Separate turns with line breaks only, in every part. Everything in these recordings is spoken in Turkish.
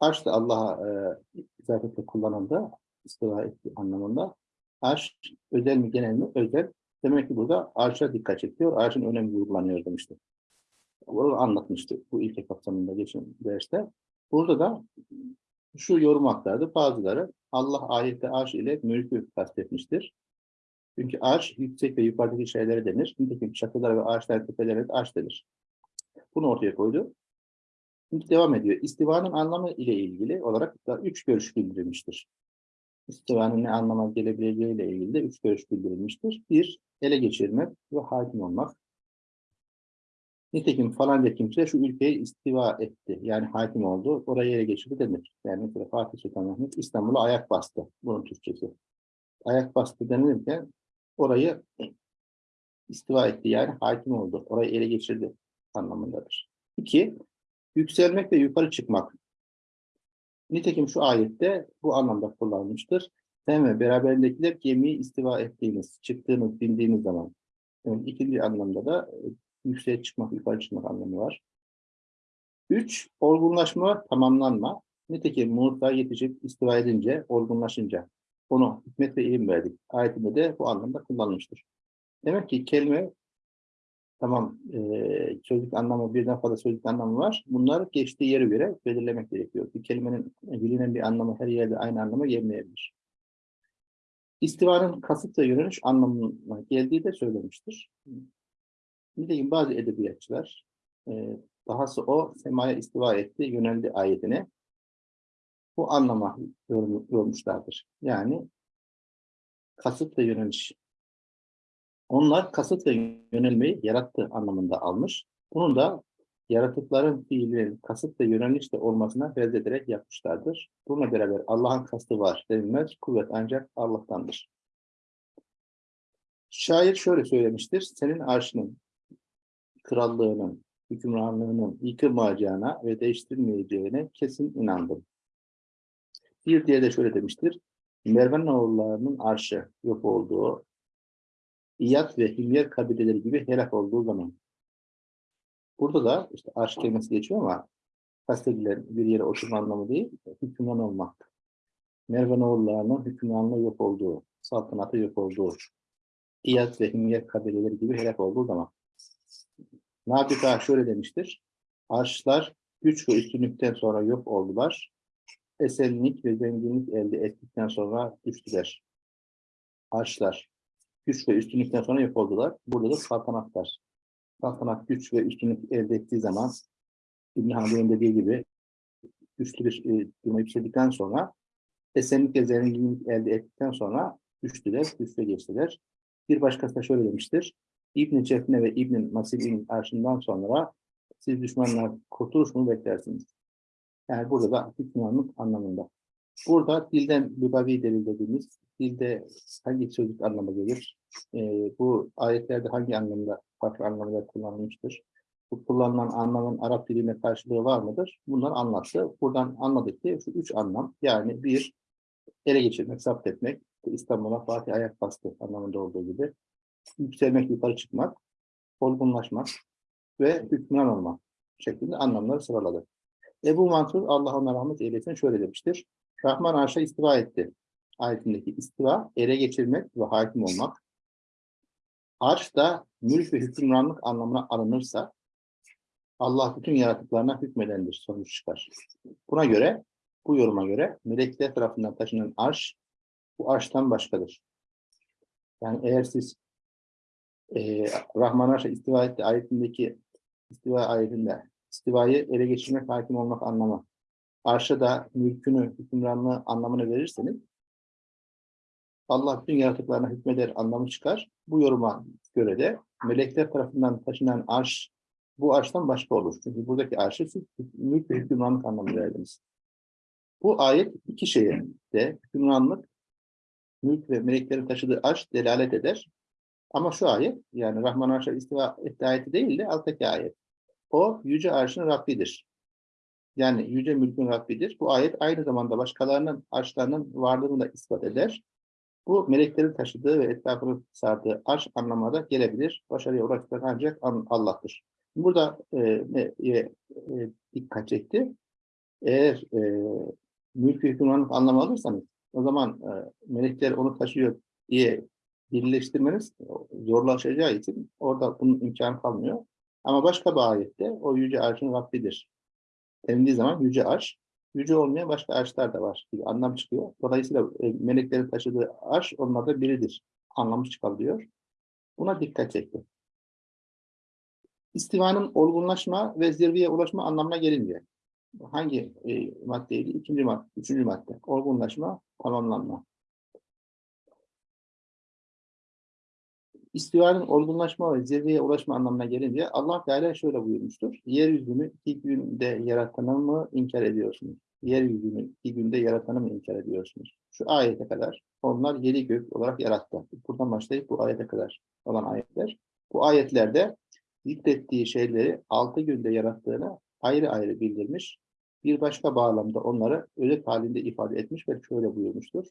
Arş da Allah'a e, izafetle kullanıldı. istiva ettiği anlamında. Arş özel mi genel mi? Özel. Demek ki burada arşa dikkat çekiyor. Arşın önemi vurgulanıyor demişti. Onu anlatmıştı bu ilke kapsamında geçen derste. Burada da şu yorum aktardı. Bazıları Allah ayette arş ile mülkü kastetmiştir. Çünkü arş yüksek ve yukarıdaki şeylere denir. Nitekim çatılara ve ağaçlar tepelere de arş denir. Bunu ortaya koydu. Devam ediyor. İstivanın anlamı ile ilgili olarak da üç görüş bildirilmiştir. İstivanın ne anlama gelebileceği ile ilgili de üç görüş bildirilmiştir. Bir, ele geçirmek ve hakim olmak. Nitekim falanca kimse şu ülkeye istiva etti. Yani hakim oldu. Orayı ele geçirdi denir. Yani mesela Fatih Sultan Mehmet İstanbul'a ayak bastı. Bunun Türkçesi. Ayak bastı denilirken orayı istiva etti. Yani hakim oldu. Orayı ele geçirdi anlamındadır. İki, yükselmek ve yukarı çıkmak. Nitekim şu ayette bu anlamda kullanılmıştır. Sen ve beraberindekiler gemiyi istiva ettiğiniz, çıktığınız, bindiğiniz zaman. Yani ikinci anlamda da e, yükseğe çıkmak, yukarı çıkmak anlamı var. Üç, olgunlaşma, tamamlanma. Nitekim Musa yetişip istiva edince, olgunlaşınca onu hikmet ve ilim verdik. Ayetinde de bu anlamda kullanılmıştır. Demek ki kelime tamam e, sözlük anlamı birden fazla sözlük anlamı var. Bunlar geçtiği yere göre belirlemek gerekiyor. Bir kelimenin bilinen bir anlamı her yerde aynı anlama gelmeyebilir. İstivanın kasıt ve yöneliş anlamına geldiği de söylemiştir. Nitekim bazı edebiyatçılar e, dahası o semaya istiva etti, yöneldi ayetine bu anlama yormuşlardır. Yani kasıt ve yöneliş. Onlar kasıt ve yönelmeyi yarattı anlamında almış. Bunu da yaratıkların fiilinin kasıt ve yönelişte olmasına benzederek yapmışlardır. Bununla beraber Allah'ın kastı var denilmez. Kuvvet ancak Allah'tandır. Şair şöyle söylemiştir. Senin arşının, krallığının, hükümranlığının yıkılmayacağına ve değiştirilmeyeceğine kesin inandım. Bir diye de şöyle demiştir. Mervan oğullarının arşı yok olduğu, İyad ve Himyer kabileleri gibi helak olduğu zaman. Burada da işte arş kelimesi geçiyor ama kastedilen bir yere oturma anlamı değil, hükümran olmak. Mervan oğullarının hükümranlığı yok olduğu, saltanatı yok olduğu, İyad ve Himyer kabileleri gibi helak olduğu zaman. Nabika şöyle demiştir. Arşlar güç ve üstünlükten sonra yok oldular esenlik ve zenginlik elde ettikten sonra düştüler. Arşlar, güç ve üstünlükten sonra yok oldular. Burada da saltanatlar. Saltanat güç ve üstünlük elde ettiği zaman İbn Hanbel'in dediği gibi güçlü bir e, duruma yükseldikten sonra esenlik ve zenginlik elde ettikten sonra düştüler, üste geçtiler. Bir başkası da şöyle demiştir. İbn-i Cefne ve İbn-i Masib'in arşından sonra siz düşmanlar kurtuluş mu beklersiniz? Yani burada da hükümranlık anlamında. Burada dilden lugavi delil dediğimiz, dilde hangi sözcük anlamı gelir? Ee, bu ayetlerde hangi anlamda, farklı anlamda kullanılmıştır? Bu kullanılan anlamın Arap diline karşılığı var mıdır? Bunları anlattı. Buradan anladık ki şu üç anlam, yani bir, ele geçirmek, zapt etmek, İstanbul'a Fatih ayak bastı anlamında olduğu gibi. Yükselmek, yukarı çıkmak, olgunlaşmak ve hükümran olmak şeklinde anlamları sıraladı. Ebu Mansur Allah ona rahmet eylesin şöyle demiştir. Rahman arşa istiva etti. Ayetindeki istiva, ele geçirmek ve hakim olmak. Arş da mülk ve hükümranlık anlamına alınırsa Allah bütün yaratıklarına hükmedendir sonuç çıkar. Buna göre, bu yoruma göre melekler tarafından taşınan arş bu arştan başkadır. Yani eğer siz e, Rahman arşa istiva etti ayetindeki istiva ayetinde istivayı ele geçirmek, hakim olmak anlamı. Arşa da mülkünü, hükümranlığı anlamını verirseniz Allah bütün yaratıklarına hükmeder anlamı çıkar. Bu yoruma göre de melekler tarafından taşınan arş bu arştan başka olur. Çünkü buradaki arşı mülk ve hükümranlık anlamı verdiniz. Bu ayet iki şeye de hükümranlık, mülk ve meleklerin taşıdığı arş delalet eder. Ama şu ayet yani Rahman Arş'a istiva etti ayeti değil de alttaki ayet. O yüce arşın Rabbidir. Yani yüce mülkün Rabbidir. Bu ayet aynı zamanda başkalarının arşlarının varlığını da ispat eder. Bu meleklerin taşıdığı ve etrafını sardığı arş anlamına gelebilir. Başarıya ulaştıran ancak Allah'tır. Burada e, e, e, dikkat çekti. Eğer e, mülk ve hükümranlık anlamı alırsanız o zaman e, melekler onu taşıyor diye birleştirmeniz zorlaşacağı için orada bunun imkanı kalmıyor. Ama başka bir ayette o yüce arşın Rabbidir denildiği zaman yüce arş, yüce olmayan başka arşlar da var gibi anlam çıkıyor. Dolayısıyla e, meleklerin taşıdığı arş onlarda biridir anlamı çıkabiliyor. Buna dikkat çekti. İstivanın olgunlaşma ve zirveye ulaşma anlamına gelince hangi e, maddeydi? İkinci madde, üçüncü madde. Olgunlaşma, tamamlanma. İstivanın olgunlaşma ve zirveye ulaşma anlamına gelince Allah Teala şöyle buyurmuştur. Yeryüzünü iki günde yaratanı mı inkar ediyorsunuz? Yeryüzünü iki günde yaratanı mı inkar ediyorsunuz? Şu ayete kadar onlar yedi gök olarak yarattı. Buradan başlayıp bu ayete kadar olan ayetler. Bu ayetlerde zikrettiği şeyleri altı günde yarattığını ayrı ayrı bildirmiş. Bir başka bağlamda onları özet halinde ifade etmiş ve şöyle buyurmuştur.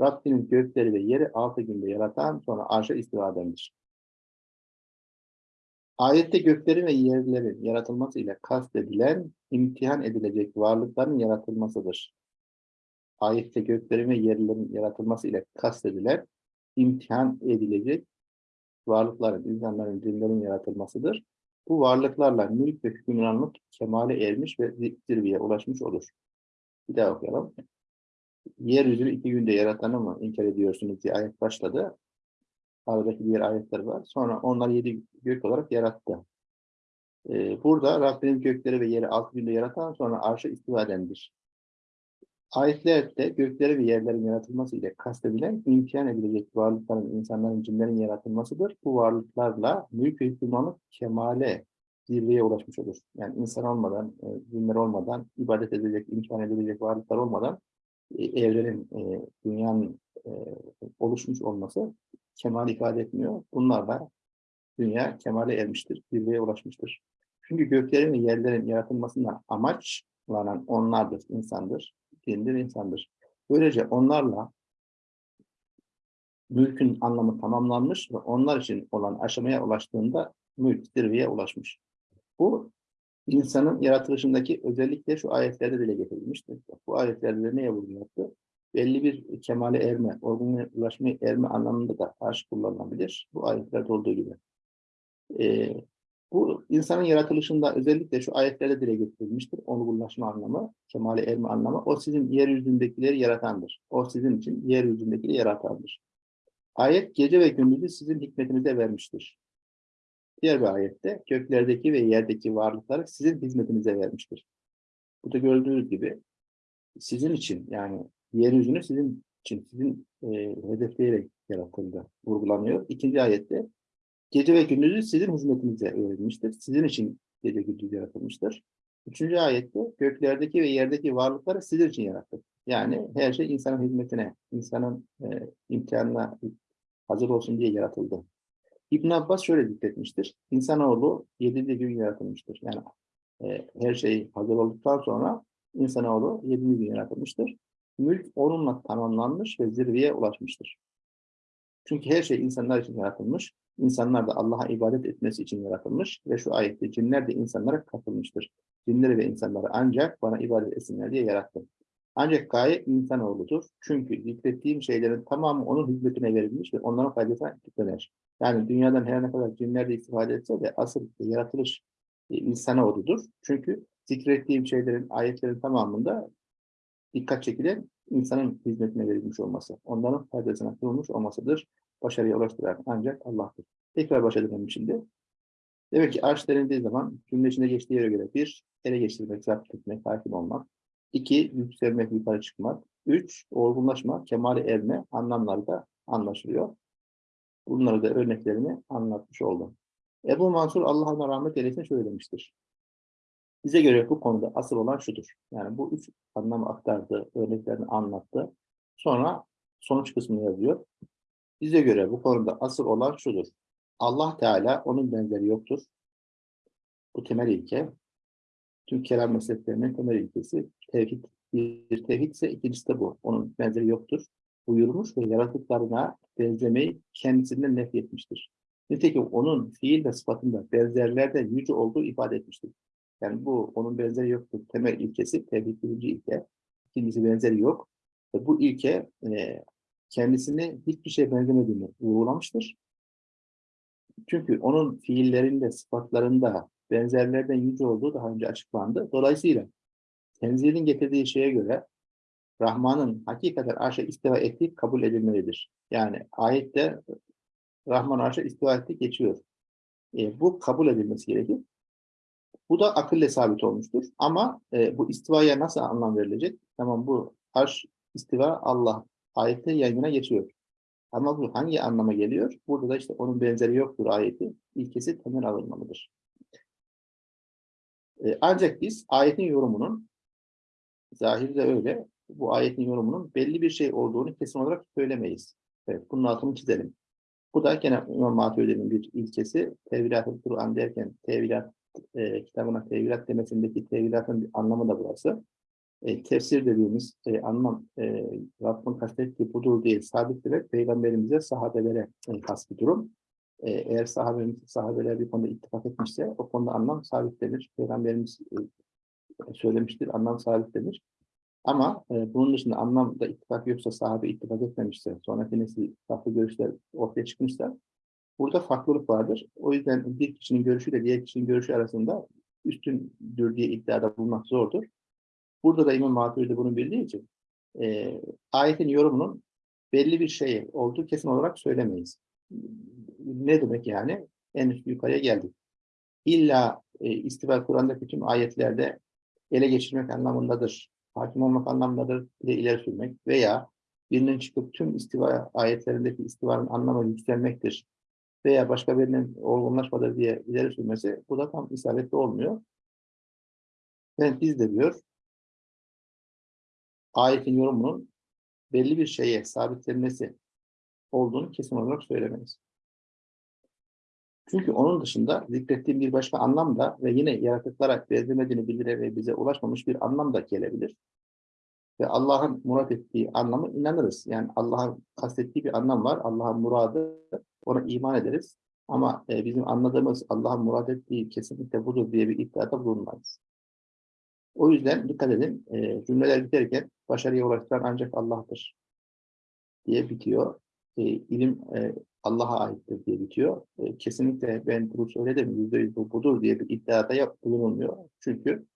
Rabbinin gökleri ve yeri altı günde yaratan sonra arşa istiva edendir. Ayette göklerin ve yerlerin yaratılması ile kastedilen imtihan edilecek varlıkların yaratılmasıdır. Ayette göklerin ve yerlerin yaratılması ile kastedilen imtihan edilecek varlıkların, insanların, cinlerin yaratılmasıdır. Bu varlıklarla mülk ve hükümranlık kemale ermiş ve zirveye ulaşmış olur. Bir daha okuyalım. Yeryüzünü iki günde yaratanı mı inkar ediyorsunuz diye ayet başladı. Aradaki diğer ayetler var. Sonra onlar yedi gök olarak yarattı. Ee, burada Rabbinin gökleri ve yeri altı günde yaratan sonra arşa istiva edendir. Ayetlerde gökleri ve yerlerin yaratılması ile kastedilen imkan edilecek varlıkların, insanların, cinlerin yaratılmasıdır. Bu varlıklarla mülk ve hükümranlık kemale, zirveye ulaşmış olur. Yani insan olmadan, e, cinler olmadan, ibadet edilecek, imkan edilecek varlıklar olmadan evrenin, e, dünyanın oluşmuş olması kemal ifade etmiyor. Bunlarla dünya kemale ermiştir, zirveye ulaşmıştır. Çünkü göklerin ve yerlerin yaratılmasından amaçlanan onlardır, insandır dindir insandır. Böylece onlarla mülkün anlamı tamamlanmış ve onlar için olan aşamaya ulaştığında mülk zirveye ulaşmış. Bu insanın yaratılışındaki özellikle şu ayetlerde dile getirilmiştir. Bu ayetlerde neye vurgu yaptı? Belli bir kemale erme, olgunlaşmaya erme anlamında da aşk kullanılabilir. Bu ayetlerde olduğu gibi. Ee, bu insanın yaratılışında özellikle şu ayetlerde dile getirilmiştir. Olgunlaşma anlamı, kemale erme anlamı. O sizin yeryüzündekileri yaratandır. O sizin için yeryüzündekileri yaratandır. Ayet gece ve gündüzü sizin hikmetinize vermiştir. Diğer bir ayette göklerdeki ve yerdeki varlıkları sizin hizmetinize vermiştir. Bu da gördüğünüz gibi sizin için yani yeryüzünü sizin için, sizin e, hedefleyerek yaratıldı, vurgulanıyor. İkinci ayette Gece ve gündüzü sizin hizmetinize verilmiştir. Sizin için gece gündüz yaratılmıştır. Üçüncü ayette göklerdeki ve yerdeki varlıkları sizin için yarattık. Yani her şey insanın hizmetine, insanın e, imkanına hazır olsun diye yaratıldı. İbn Abbas şöyle zikretmiştir. İnsanoğlu yedinci gün yaratılmıştır. Yani e, her şey hazır olduktan sonra insanoğlu yedinci gün yaratılmıştır. Mülk onunla tamamlanmış ve zirveye ulaşmıştır. Çünkü her şey insanlar için yaratılmış. İnsanlar da Allah'a ibadet etmesi için yaratılmış ve şu ayette cinler de insanlara katılmıştır. Cinleri ve insanları ancak bana ibadet etsinler diye yarattım. Ancak gaye insanoğludur. Çünkü zikrettiğim şeylerin tamamı onun hizmetine verilmiş ve onların faydasına döner. Yani dünyadan her ne kadar cinler de istifade etse de asıl yaratılış e, insanoğludur. Çünkü zikrettiğim şeylerin, ayetlerin tamamında dikkat çekilen insanın hizmetine verilmiş olması, onların faydasına kurulmuş olmasıdır. Başarıya ulaştıran ancak Allah'tır. Tekrar başa dönelim şimdi. Demek ki arş denildiği zaman cümle içinde geçtiği yere göre bir, ele geçirmek, zapt etmek, hakim olmak. İki yükselmek, yukarı çıkmak. Üç, olgunlaşma, kemale erme anlamları da anlaşılıyor. Bunları da örneklerini anlatmış oldum. Ebu Mansur Allah'a rahmet eylesin şöyle demiştir. Bize göre bu konuda asıl olan şudur. Yani bu üç anlamı aktardı, örneklerini anlattı. Sonra sonuç kısmını yazıyor. Bize göre bu konuda asıl olan şudur. Allah Teala onun benzeri yoktur. Bu temel ilke. Tüm kelam mezheplerinin temel ilkesi tevhid. Bir tevhid ise ikincisi de bu. Onun benzeri yoktur. Buyurmuş ve yaratıklarına benzemeyi kendisinden nefret etmiştir. Nitekim onun fiil ve sıfatında benzerlerde yüce olduğu ifade etmiştir. Yani bu onun benzeri yoktur. Temel ilkesi, tevhid birinci ilke. İkincisi benzeri yok. Ve bu ilke e, kendisini hiçbir şeye benzemediğini vurgulamıştır. Çünkü onun fiillerinde, sıfatlarında benzerlerden yüce olduğu daha önce açıklandı. Dolayısıyla tenzilin getirdiği şeye göre Rahman'ın hakikaten arşa istiva ettiği kabul edilmelidir. Yani ayette Rahman arşa istiva etti geçiyor. E, bu kabul edilmesi gerekir. Bu da akılle sabit olmuştur. Ama e, bu istivaya nasıl anlam verilecek? Tamam bu arş istiva Allah ayette yan yana geçiyor. Ama bu hangi anlama geliyor? Burada da işte onun benzeri yoktur ayeti. İlkesi temel alınmalıdır. Ancak biz ayetin yorumunun zahirde öyle bu ayetin yorumunun belli bir şey olduğunu kesin olarak söylemeyiz. Evet, bunun altını çizelim. Bu da gene İmam Maturidi'nin bir ilkesi. Tevilat-ı Kur'an derken tevilat e, kitabına tevilat demesindeki tevilatın bir anlamı da burası. E, tefsir dediğimiz e, anlam e, Rabbin kastettiği budur değil, sabittir peygamberimize, sahabelere e, has bir durum. E, eğer sahabemiz, sahabeler bir konuda ittifak etmişse o konuda anlam sabit denir. Peygamberimiz e, söylemiştir, anlam sabit denir. Ama e, bunun dışında anlamda ittifak yoksa, sahabe ittifak etmemişse, sonraki nesil farklı görüşler ortaya çıkmışsa, burada farklılık vardır. O yüzden bir kişinin görüşüyle diğer kişinin görüşü arasında üstündür diye iddiada bulmak zordur. Burada da İmam Maturidi bunu bildiği için e, ayetin yorumunun belli bir şey olduğu kesin olarak söylemeyiz. Ne demek yani? En üst yukarıya geldik. İlla e, istiva Kur'an'daki tüm ayetlerde ele geçirmek anlamındadır hakim olmak anlamındadır ile ileri sürmek veya birinin çıkıp tüm istiva ayetlerindeki istivanın anlamı yükselmektir veya başka birinin olgunlaşmadır diye ileri sürmesi bu da tam isabetli olmuyor. Ben biz de diyor ayetin yorumunun belli bir şeye sabitlenmesi olduğunu kesin olarak söylemeyiz. Çünkü onun dışında zikrettiğim bir başka anlam da ve yine yaratıklara benzemediğini bildire ve bize ulaşmamış bir anlam da gelebilir. Ve Allah'ın murat ettiği anlamı inanırız. Yani Allah'ın kastettiği bir anlam var. Allah'ın muradı, ona iman ederiz. Ama e, bizim anladığımız Allah'ın murad ettiği kesinlikle budur diye bir iddiada bulunmayız. O yüzden dikkat edin, e, cümleler biterken başarıya ulaştıran ancak Allah'tır diye bitiyor. E, ilim e, Allah'a aittir diye bitiyor. E, kesinlikle ben bunu söyledim, yüzde yüz bu budur diye bir iddiada bulunulmuyor. Çünkü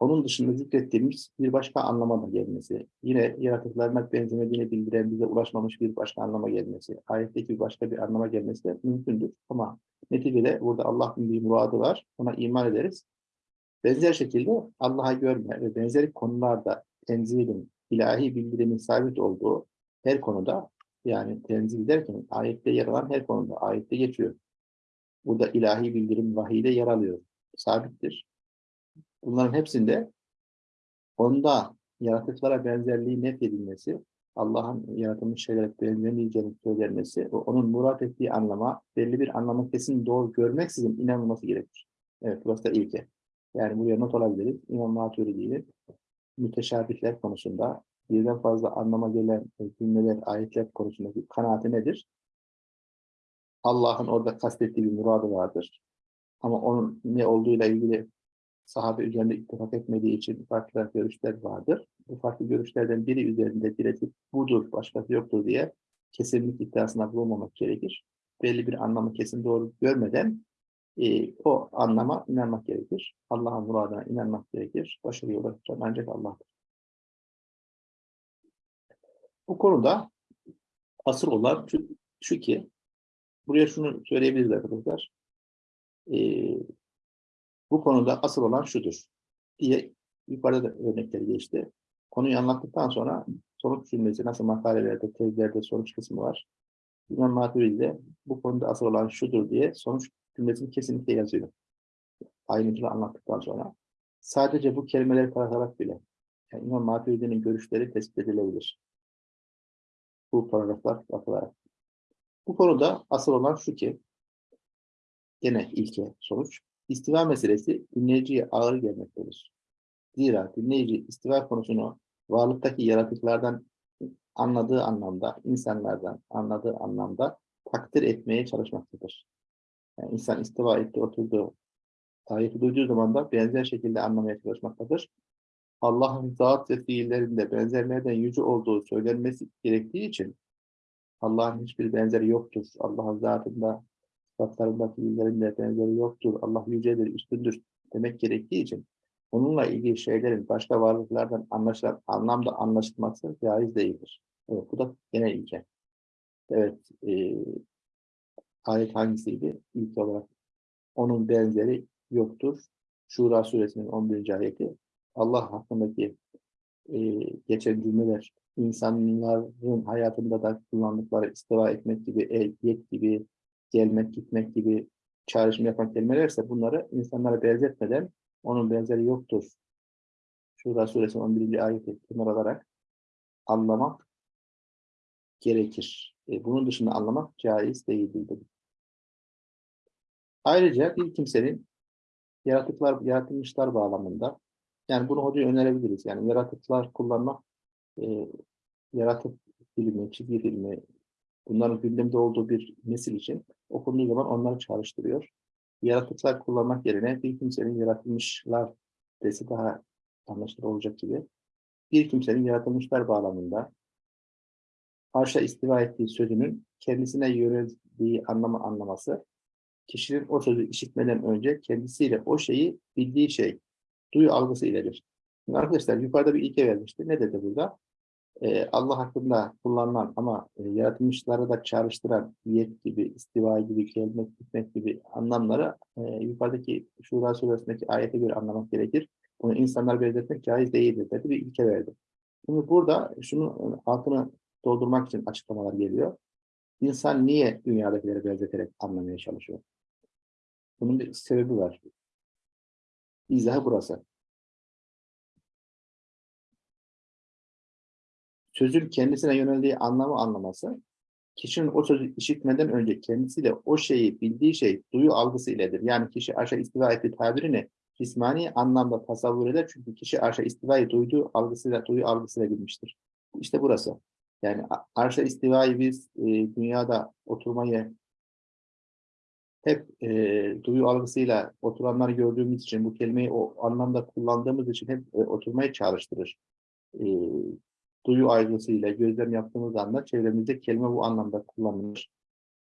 onun dışında zikrettiğimiz bir başka anlama da gelmesi, yine yaratıklarına benzemediğini bildiren bize ulaşmamış bir başka anlama gelmesi, ayetteki başka bir anlama gelmesi de mümkündür. Ama neticede burada Allah'ın bir muradı var, ona iman ederiz. Benzer şekilde Allah'a görme ve benzeri konularda tenzilin, ilahi bildirimin sabit olduğu her konuda yani tenzil derken ayette yer alan her konuda ayette geçiyor. Burada ilahi bildirim vahiyde yer alıyor. Sabittir. Bunların hepsinde onda yaratıklara benzerliği net edilmesi, Allah'ın yaratılmış şeylere benzemeyeceğini söylenmesi ve onun murat ettiği anlama, belli bir anlamı kesin doğru görmeksizin inanılması gerekir. Evet, burası da ilke. Yani buraya not alabiliriz. İmam Maturidi'nin müteşabihler konusunda birden fazla anlama gelen cümleler, ayetler konusundaki kanaati nedir? Allah'ın orada kastettiği bir muradı vardır. Ama onun ne olduğuyla ilgili sahabe üzerinde ittifak etmediği için farklı görüşler vardır. Bu farklı görüşlerden biri üzerinde diretip budur, başkası yoktur diye kesinlik iddiasına bulunmamak gerekir. Belli bir anlamı kesin doğru görmeden e, o anlama inanmak gerekir. Allah'ın muradına inanmak gerekir. Başarıya ulaşacak ancak Allah'tır. Bu konuda asıl olan şu, şu ki, buraya şunu söyleyebiliriz arkadaşlar. Ee, bu konuda asıl olan şudur diye yukarıda da örnekleri geçti. Konuyu anlattıktan sonra sonuç cümlesi nasıl makalelerde, tezlerde sonuç kısmı var. İmam Maturidi'de bu konuda asıl olan şudur diye sonuç cümlesini kesinlikle yazıyor. Ayrıntılı anlattıktan sonra. Sadece bu kelimeleri taratarak bile yani İmam Maturidi'nin görüşleri tespit edilebilir. Bu paragraflar bakılarak. Bu konuda asıl olan şu ki gene ilke sonuç istiva meselesi dinleyiciye ağır gelmektedir. Zira dinleyici istiva konusunu varlıktaki yaratıklardan anladığı anlamda, insanlardan anladığı anlamda takdir etmeye çalışmaktadır. Yani insan istiva etti, oturdu, ayeti duyduğu zaman da benzer şekilde anlamaya çalışmaktadır. Allah'ın zat ve fiillerinde benzerlerden yüce olduğu söylenmesi gerektiği için Allah'ın hiçbir benzeri yoktur. Allah'ın zatında, sıfatlarında, fiillerinde benzeri yoktur. Allah yücedir, üstündür demek gerektiği için onunla ilgili şeylerin başka varlıklardan anlaşılan anlamda anlaşılması caiz değildir. Evet, bu da genel ilke. Evet, e, ayet hangisiydi? İlk olarak onun benzeri yoktur. Şura suresinin 11. ayeti. Allah hakkındaki e, geçen cümleler insanların hayatında da kullandıkları istiva etmek gibi, ehliyet gibi, gelmek, gitmek gibi çağrışım yapan kelimelerse bunları insanlara benzetmeden onun benzeri yoktur. Şura suresinin 11. ayeti kenara alarak anlamak gerekir. E, bunun dışında anlamak caiz değildir. Ayrıca bir kimsenin yaratıklar, yaratılmışlar bağlamında yani bunu hocaya önerebiliriz. Yani yaratıklar kullanmak e, yaratık filmi, çizgi filmi bunların gündemde olduğu bir nesil için okunduğu zaman onları çağrıştırıyor. Yaratıklar kullanmak yerine bir kimsenin yaratılmışlar desi daha anlaşılır olacak gibi. Bir kimsenin yaratılmışlar bağlamında arşa istiva ettiği sözünün kendisine yöneldiği anlamı anlaması, kişinin o sözü işitmeden önce kendisiyle o şeyi bildiği şey, duyu algısı iledir. Şimdi arkadaşlar yukarıda bir ilke vermişti. Ne dedi burada? Ee, Allah hakkında kullanılan ama e, yaratılmışları da çağrıştıran niyet gibi, istiva gibi, gelmek, gitmek gibi anlamları e, yukarıdaki Şura suresindeki ayete göre anlamak gerekir. Bunu insanlar benzetmek caiz değildir dedi bir ilke verdi. Şimdi burada şunu altını doldurmak için açıklamalar geliyor. İnsan niye dünyadakileri benzeterek anlamaya çalışıyor? Bunun bir sebebi var. İzahı burası. Sözün kendisine yöneldiği anlamı anlaması, kişinin o sözü işitmeden önce kendisiyle o şeyi bildiği şey duyu algısı iledir. Yani kişi aşağı istiva ettiği tabirini cismani anlamda tasavvur eder. Çünkü kişi aşağı istivayı duyduğu algısıyla, duyu algısıyla bilmiştir. İşte burası. Yani arşa istivayı biz e, dünyada oturmayı hep e, duyu algısıyla oturanları gördüğümüz için bu kelimeyi o anlamda kullandığımız için hep e, oturmayı çağrıştırır. E, duyu algısıyla gözlem yaptığımız anda çevremizde kelime bu anlamda kullanılır.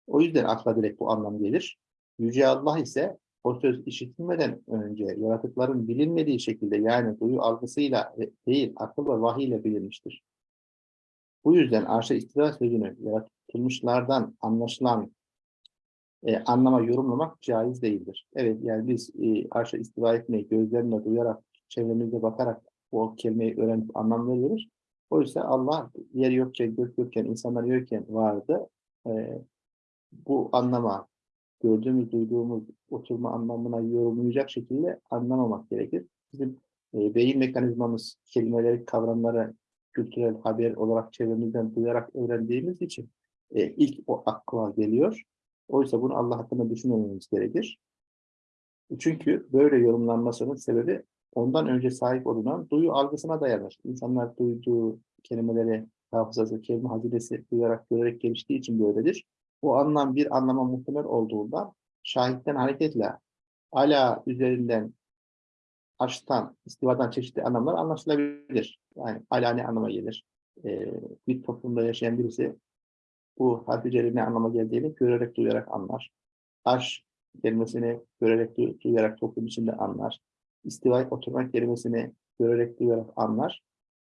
O yüzden akla direkt bu anlam gelir. Yüce Allah ise o söz işitilmeden önce yaratıkların bilinmediği şekilde yani duyu algısıyla değil akıl ve vahiy ile bilinmiştir. Bu yüzden arşa istila sözünü yaratılmışlardan anlaşılan e, anlama yorumlamak caiz değildir. Evet yani biz e, arşa istiva etmeyi gözlerimle duyarak, çevremizde bakarak o kelimeyi öğrenip anlam veriyoruz. Oysa Allah yer yokken, gök yokken, insanlar yokken vardı. E, bu anlama, gördüğümüz, duyduğumuz oturma anlamına yorumlayacak şekilde anlamamak gerekir. Bizim e, beyin mekanizmamız kelimeleri, kavramları kültürel haber olarak çevremizden duyarak öğrendiğimiz için e, ilk o akla geliyor. Oysa bunu Allah hakkında düşünmememiz gerekir. Çünkü böyle yorumlanmasının sebebi ondan önce sahip olunan duyu algısına dayanır. İnsanlar duyduğu kelimeleri, hafızası, kelime hazinesi duyarak, görerek geliştiği için böyledir. O anlam bir anlama muhtemel olduğundan şahitten hareketle ala üzerinden açtan, istivadan çeşitli anlamlar anlaşılabilir. Yani ala ne anlama gelir? Ee, bir toplumda yaşayan birisi bu harfi ne anlama geldiğini görerek duyarak anlar. Arş kelimesini görerek duyarak toplum içinde anlar. İstiva oturmak kelimesini görerek duyarak anlar.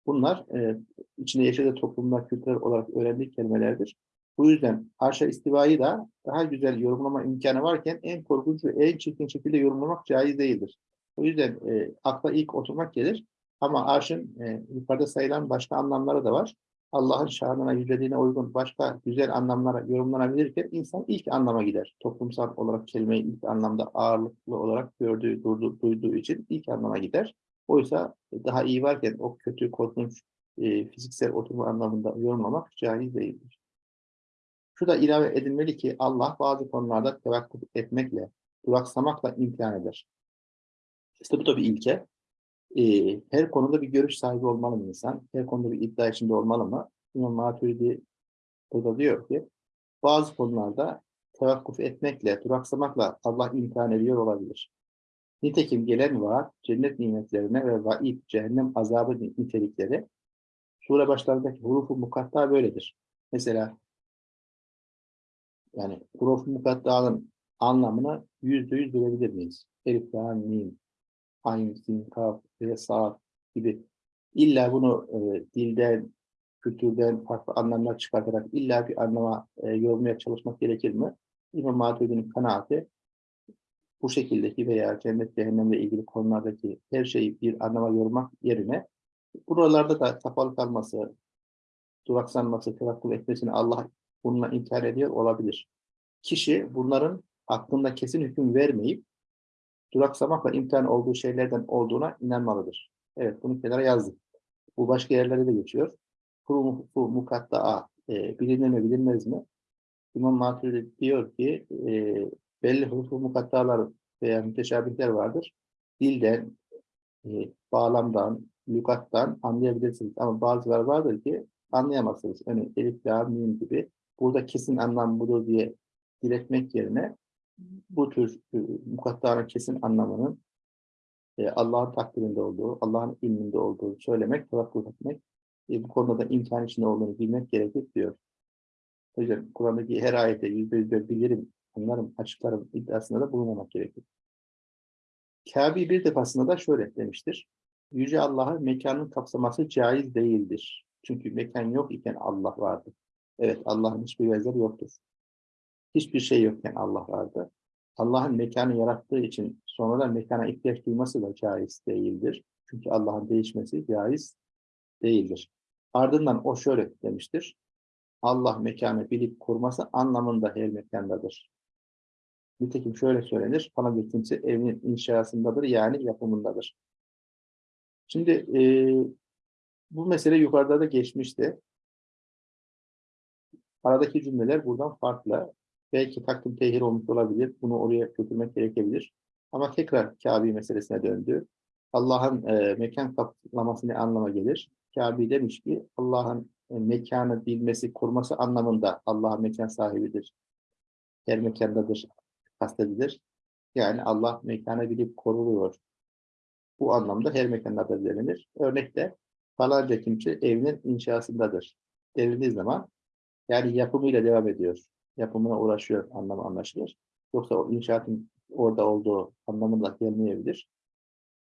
Bunlar e, içinde yaşadığı toplumda kültürel olarak öğrendiği kelimelerdir. Bu yüzden arşa istivayı da daha güzel yorumlama imkanı varken en korkunç ve en çirkin şekilde yorumlamak caiz değildir. O yüzden e, akla ilk oturmak gelir. Ama arşın e, yukarıda sayılan başka anlamları da var. Allah'ın şanına, yüceliğine uygun başka güzel anlamlara yorumlanabilirken insan ilk anlama gider. Toplumsal olarak kelimeyi ilk anlamda ağırlıklı olarak gördüğü, durduğu, duyduğu için ilk anlama gider. Oysa daha iyi varken o kötü, korkunç, e, fiziksel oturma anlamında yorumlamak caiz değildir. Şu da ilave edilmeli ki Allah bazı konularda tevakkuf etmekle, duraksamakla imtihan eder. İşte bu da bir ilke. Ee, her konuda bir görüş sahibi olmalı mı insan? Her konuda bir iddia içinde olmalı mı? İmam Maturidi burada diyor ki, bazı konularda tevakkuf etmekle, duraksamakla Allah imtihan ediyor olabilir. Nitekim gelen vaat, cennet nimetlerine ve vaid, cehennem azabı nitelikleri sure başlarındaki hurufu mukatta böyledir. Mesela yani hurufu mukatta'nın anlamını yüzde yüz bilebilir miyiz? Elif, la, mim, ayn, sin, kaf ve saat gibi. İlla bunu e, dilden, kültürden farklı anlamlar çıkartarak illa bir anlama e, yormaya çalışmak gerekir mi? İmam Maturidi'nin kanaati bu şekildeki veya cennet cehennemle ilgili konulardaki her şeyi bir anlama yormak yerine buralarda da kapalı kalması, duraksanması, tevakkul etmesini Allah bununla inkar ediyor olabilir. Kişi bunların hakkında kesin hüküm vermeyip duraksamakla imtihan olduğu şeylerden olduğuna inanmalıdır. Evet bunu kenara yazdık. Bu başka yerlerde de geçiyor. Kuru mukatta'a e, bilinir mi bilinmez mi? İmam Maturidi diyor ki e, belli hurufu mukattalar veya müteşabihler vardır. Dilden, e, bağlamdan, lügattan anlayabilirsiniz. Ama bazıları vardır ki anlayamazsınız. Yani elif, la, mim gibi. Burada kesin anlam budur diye diretmek yerine bu tür e, mukattaların kesin anlamının e, Allah'ın takdirinde olduğu, Allah'ın ilminde olduğu söylemek, tevakkul etmek, e, bu konuda da imkan içinde olduğunu bilmek gerekir diyor. Yüzden Kur'an'daki her ayete yüzde yüzde bilirim, anlarım, açıklarım iddiasında da bulunmamak gerekir. Kabe bir defasında da şöyle demiştir. Yüce Allah'ın mekanın kapsaması caiz değildir. Çünkü mekan yok iken Allah vardır. Evet Allah'ın hiçbir benzeri yoktur. Hiçbir şey yokken Allah vardı. Allah'ın mekanı yarattığı için sonradan mekana ihtiyaç duyması da caiz değildir. Çünkü Allah'ın değişmesi caiz değildir. Ardından o şöyle demiştir. Allah mekanı bilip kurması anlamında her mekandadır. Nitekim şöyle söylenir. Bana bir kimse evinin inşasındadır yani yapımındadır. Şimdi e, bu mesele yukarıda da geçmişti. Aradaki cümleler buradan farklı. Belki takdim tehir olmuş olabilir. Bunu oraya götürmek gerekebilir. Ama tekrar Kabe meselesine döndü. Allah'ın e, mekan kaplaması anlama gelir? Kabe demiş ki Allah'ın e, mekanı bilmesi, kurması anlamında Allah mekan sahibidir. Her mekandadır, kastedilir. Yani Allah mekanı bilip koruyor. Bu anlamda her mekanda da denilir. Örnekte falanca kimse evinin inşasındadır denildiği zaman yani yapımıyla devam ediyor. Yapımına uğraşıyor anlamı anlaşılır. Yoksa o inşaatın orada olduğu anlamında gelmeyebilir.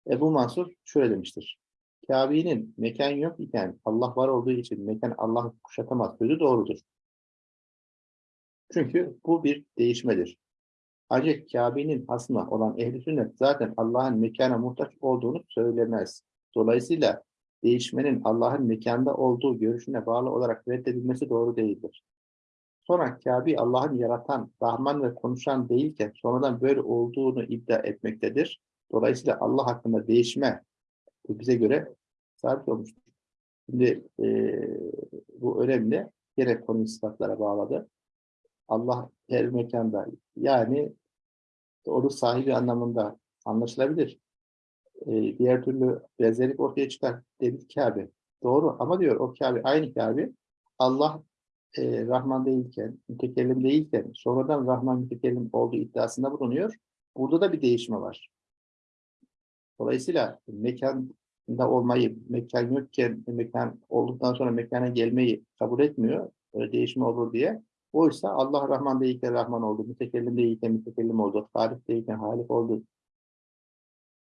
Ebu Mansur şöyle demiştir. Kabe'nin mekan yok iken Allah var olduğu için mekan Allah kuşatamaz sözü doğrudur. Çünkü bu bir değişmedir. Ancak Kabe'nin aslında olan ehli sünnet zaten Allah'ın mekana muhtaç olduğunu söylemez. Dolayısıyla değişmenin Allah'ın mekanda olduğu görüşüne bağlı olarak reddedilmesi doğru değildir. Sonra Kabe Allah'ın yaratan, Rahman ve konuşan değilken sonradan böyle olduğunu iddia etmektedir. Dolayısıyla Allah hakkında değişme bize göre sabit olmuştur. Şimdi e, bu önemli. Yine konu sıfatlara bağladı. Allah her mekanda yani onu sahibi anlamında anlaşılabilir. E, diğer türlü benzerlik ortaya çıkar dedik Kabe. Doğru ama diyor o Kabe aynı Kabe Allah e, Rahman değilken, mütekellim değilken sonradan Rahman mütekellim olduğu iddiasında bulunuyor. Burada da bir değişme var. Dolayısıyla mekanda olmayı, mekan yokken mekan olduktan sonra mekana gelmeyi kabul etmiyor. Öyle değişme olur diye. Oysa Allah Rahman değilken Rahman oldu, mütekellim değilken mütekellim oldu, Halik değilken Halik oldu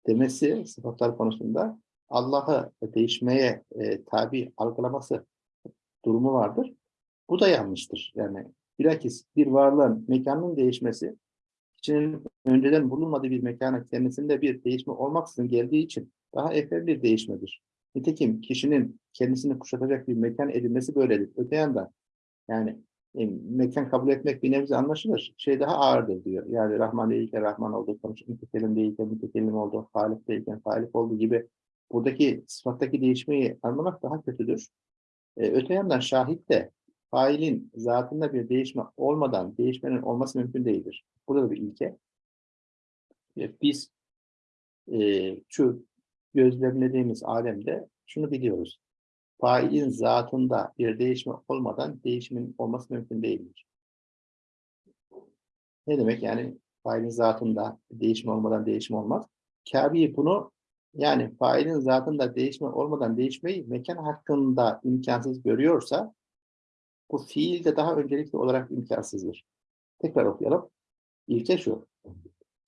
demesi sıfatlar konusunda Allah'ı değişmeye e, tabi algılaması durumu vardır. Bu da yanlıştır. Yani bilakis bir varlığın mekanının değişmesi kişinin önceden bulunmadığı bir mekana kendisinde bir değişme olmaksızın geldiği için daha evvel bir değişmedir. Nitekim kişinin kendisini kuşatacak bir mekan edinmesi böyledir. Öte yandan yani e, mekan kabul etmek bir nebze anlaşılır. Şey daha ağırdır diyor. Yani Rahman değilken Rahman konuşup mütekellim değilken mütekellim olduğu, Halik değilken Halik olduğu gibi buradaki sıfattaki değişmeyi anlamak daha kötüdür. E, öte yandan şahit de failin zatında bir değişme olmadan değişmenin olması mümkün değildir. Burada da bir ilke. Biz e, şu gözlemlediğimiz alemde şunu biliyoruz failin zatında bir değişme olmadan değişimin olması mümkün değildir. Ne demek yani failin zatında değişim olmadan değişim olmaz? Kabi bunu yani failin zatında değişme olmadan değişmeyi mekan hakkında imkansız görüyorsa bu fiil de daha öncelikli olarak imkansızdır. Tekrar okuyalım. İlke şu.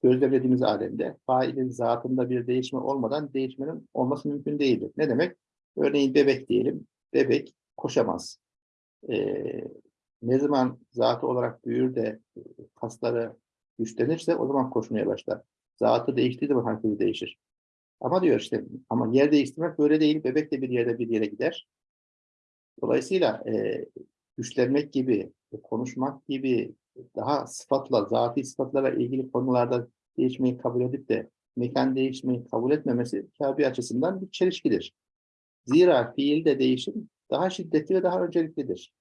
Gözlemlediğimiz alemde failin zatında bir değişme olmadan değişmenin olması mümkün değildir. Ne demek? Örneğin bebek diyelim. Bebek koşamaz. Ee, ne zaman zatı olarak büyür de e, kasları güçlenirse o zaman koşmaya başlar. Zatı değiştiği zaman hareketi değişir. Ama diyor işte ama yer değiştirmek böyle değil. Bebek de bir yerde bir yere gider. Dolayısıyla e, güçlenmek gibi, konuşmak gibi daha sıfatla, zati sıfatlara ilgili konularda değişmeyi kabul edip de mekan değişmeyi kabul etmemesi Kabe açısından bir çelişkidir. Zira fiilde değişim daha şiddetli ve daha önceliklidir.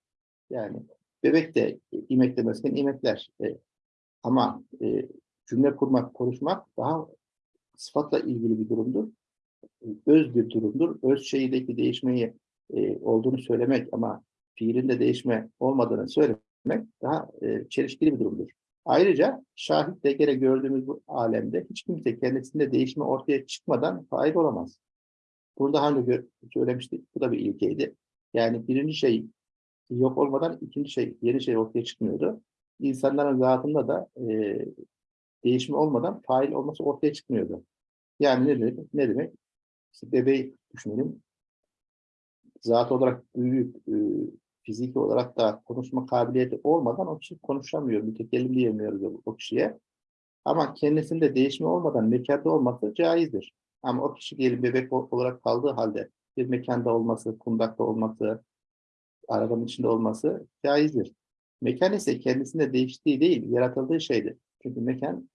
Yani bebek de imek demesken imekler. E, ama e, cümle kurmak, konuşmak daha sıfatla ilgili bir durumdur. Öz bir durumdur. Öz şeydeki değişmeyi e, olduğunu söylemek ama fiilinde değişme olmadığını söylemek daha e, çelişkili bir durumdur. Ayrıca şahit de gene gördüğümüz bu alemde hiç kimse kendisinde değişme ortaya çıkmadan fail olamaz. Bunu daha önce söylemiştik. Bu da bir ilkeydi. Yani birinci şey yok olmadan ikinci şey, yeni şey ortaya çıkmıyordu. İnsanların zatında da e, değişme olmadan fail olması ortaya çıkmıyordu. Yani ne demek? Ne demek? İşte bebeği düşünelim. Zat olarak büyük, e, fiziki olarak da konuşma kabiliyeti olmadan o kişi konuşamıyor, mütekellim diyemiyoruz o, kişiye. Ama kendisinde değişme olmadan mekanda olması caizdir. Ama o kişi diyelim bebek olarak kaldığı halde bir mekanda olması, kundakta olması, arabanın içinde olması caizdir. Mekan ise kendisinde değiştiği değil, yaratıldığı şeydir. Çünkü mekan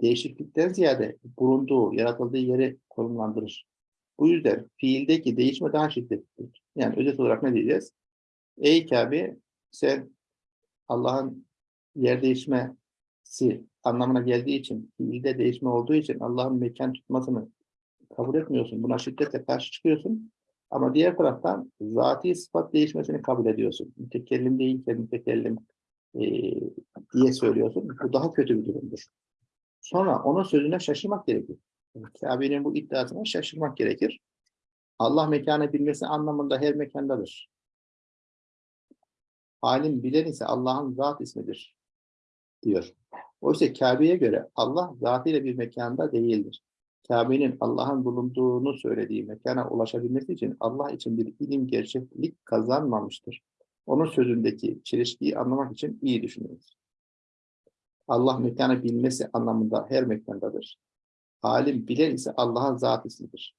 değişiklikten ziyade bulunduğu, yaratıldığı yeri konumlandırır. Bu yüzden fiildeki değişme daha şiddetlidir. Yani özet olarak ne diyeceğiz? Ey Kabe sen Allah'ın yer değişmesi anlamına geldiği için, fiilde değişme olduğu için Allah'ın mekan tutmasını kabul etmiyorsun. Buna şiddetle karşı çıkıyorsun. Ama diğer taraftan zati sıfat değişmesini kabul ediyorsun. Mütekellim değilken mütekellim e, diye söylüyorsun. Bu daha kötü bir durumdur. Sonra onun sözüne şaşırmak gerekir. Kabe'nin bu iddiasına şaşırmak gerekir. Allah mekanı bilmesi anlamında her mekandadır. Alim bilen ise Allah'ın zat ismidir diyor. Oysa Kabe'ye göre Allah zatıyla bir mekanda değildir. Kabe'nin Allah'ın bulunduğunu söylediği mekana ulaşabilmesi için Allah için bir ilim gerçeklik kazanmamıştır. Onun sözündeki çelişkiyi anlamak için iyi düşününüz. Allah mekanı bilmesi anlamında her mekandadır. Alim bilen ise Allah'ın zat ismidir.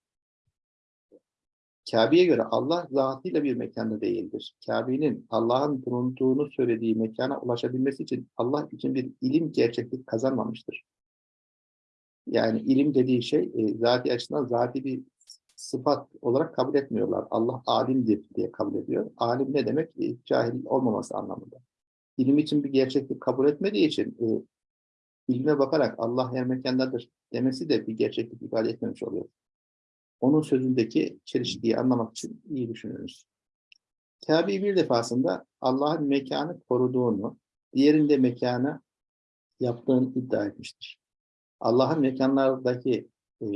Kabe'ye göre Allah zatıyla bir mekanda değildir. Kabe'nin Allah'ın bulunduğunu söylediği mekana ulaşabilmesi için Allah için bir ilim gerçeklik kazanmamıştır. Yani ilim dediği şey e, zati açısından zati bir sıfat olarak kabul etmiyorlar. Allah alimdir diye kabul ediyor. Alim ne demek? E, cahil olmaması anlamında. İlim için bir gerçeklik kabul etmediği için e, ilme bakarak Allah her mekandadır demesi de bir gerçeklik ifade etmemiş oluyor. Onun sözündeki çelişkiyi anlamak için iyi düşünürüz. Kabe bir defasında Allah'ın mekanı koruduğunu, diğerinde mekanı yaptığını iddia etmiştir. Allah'ın mekanlardaki e,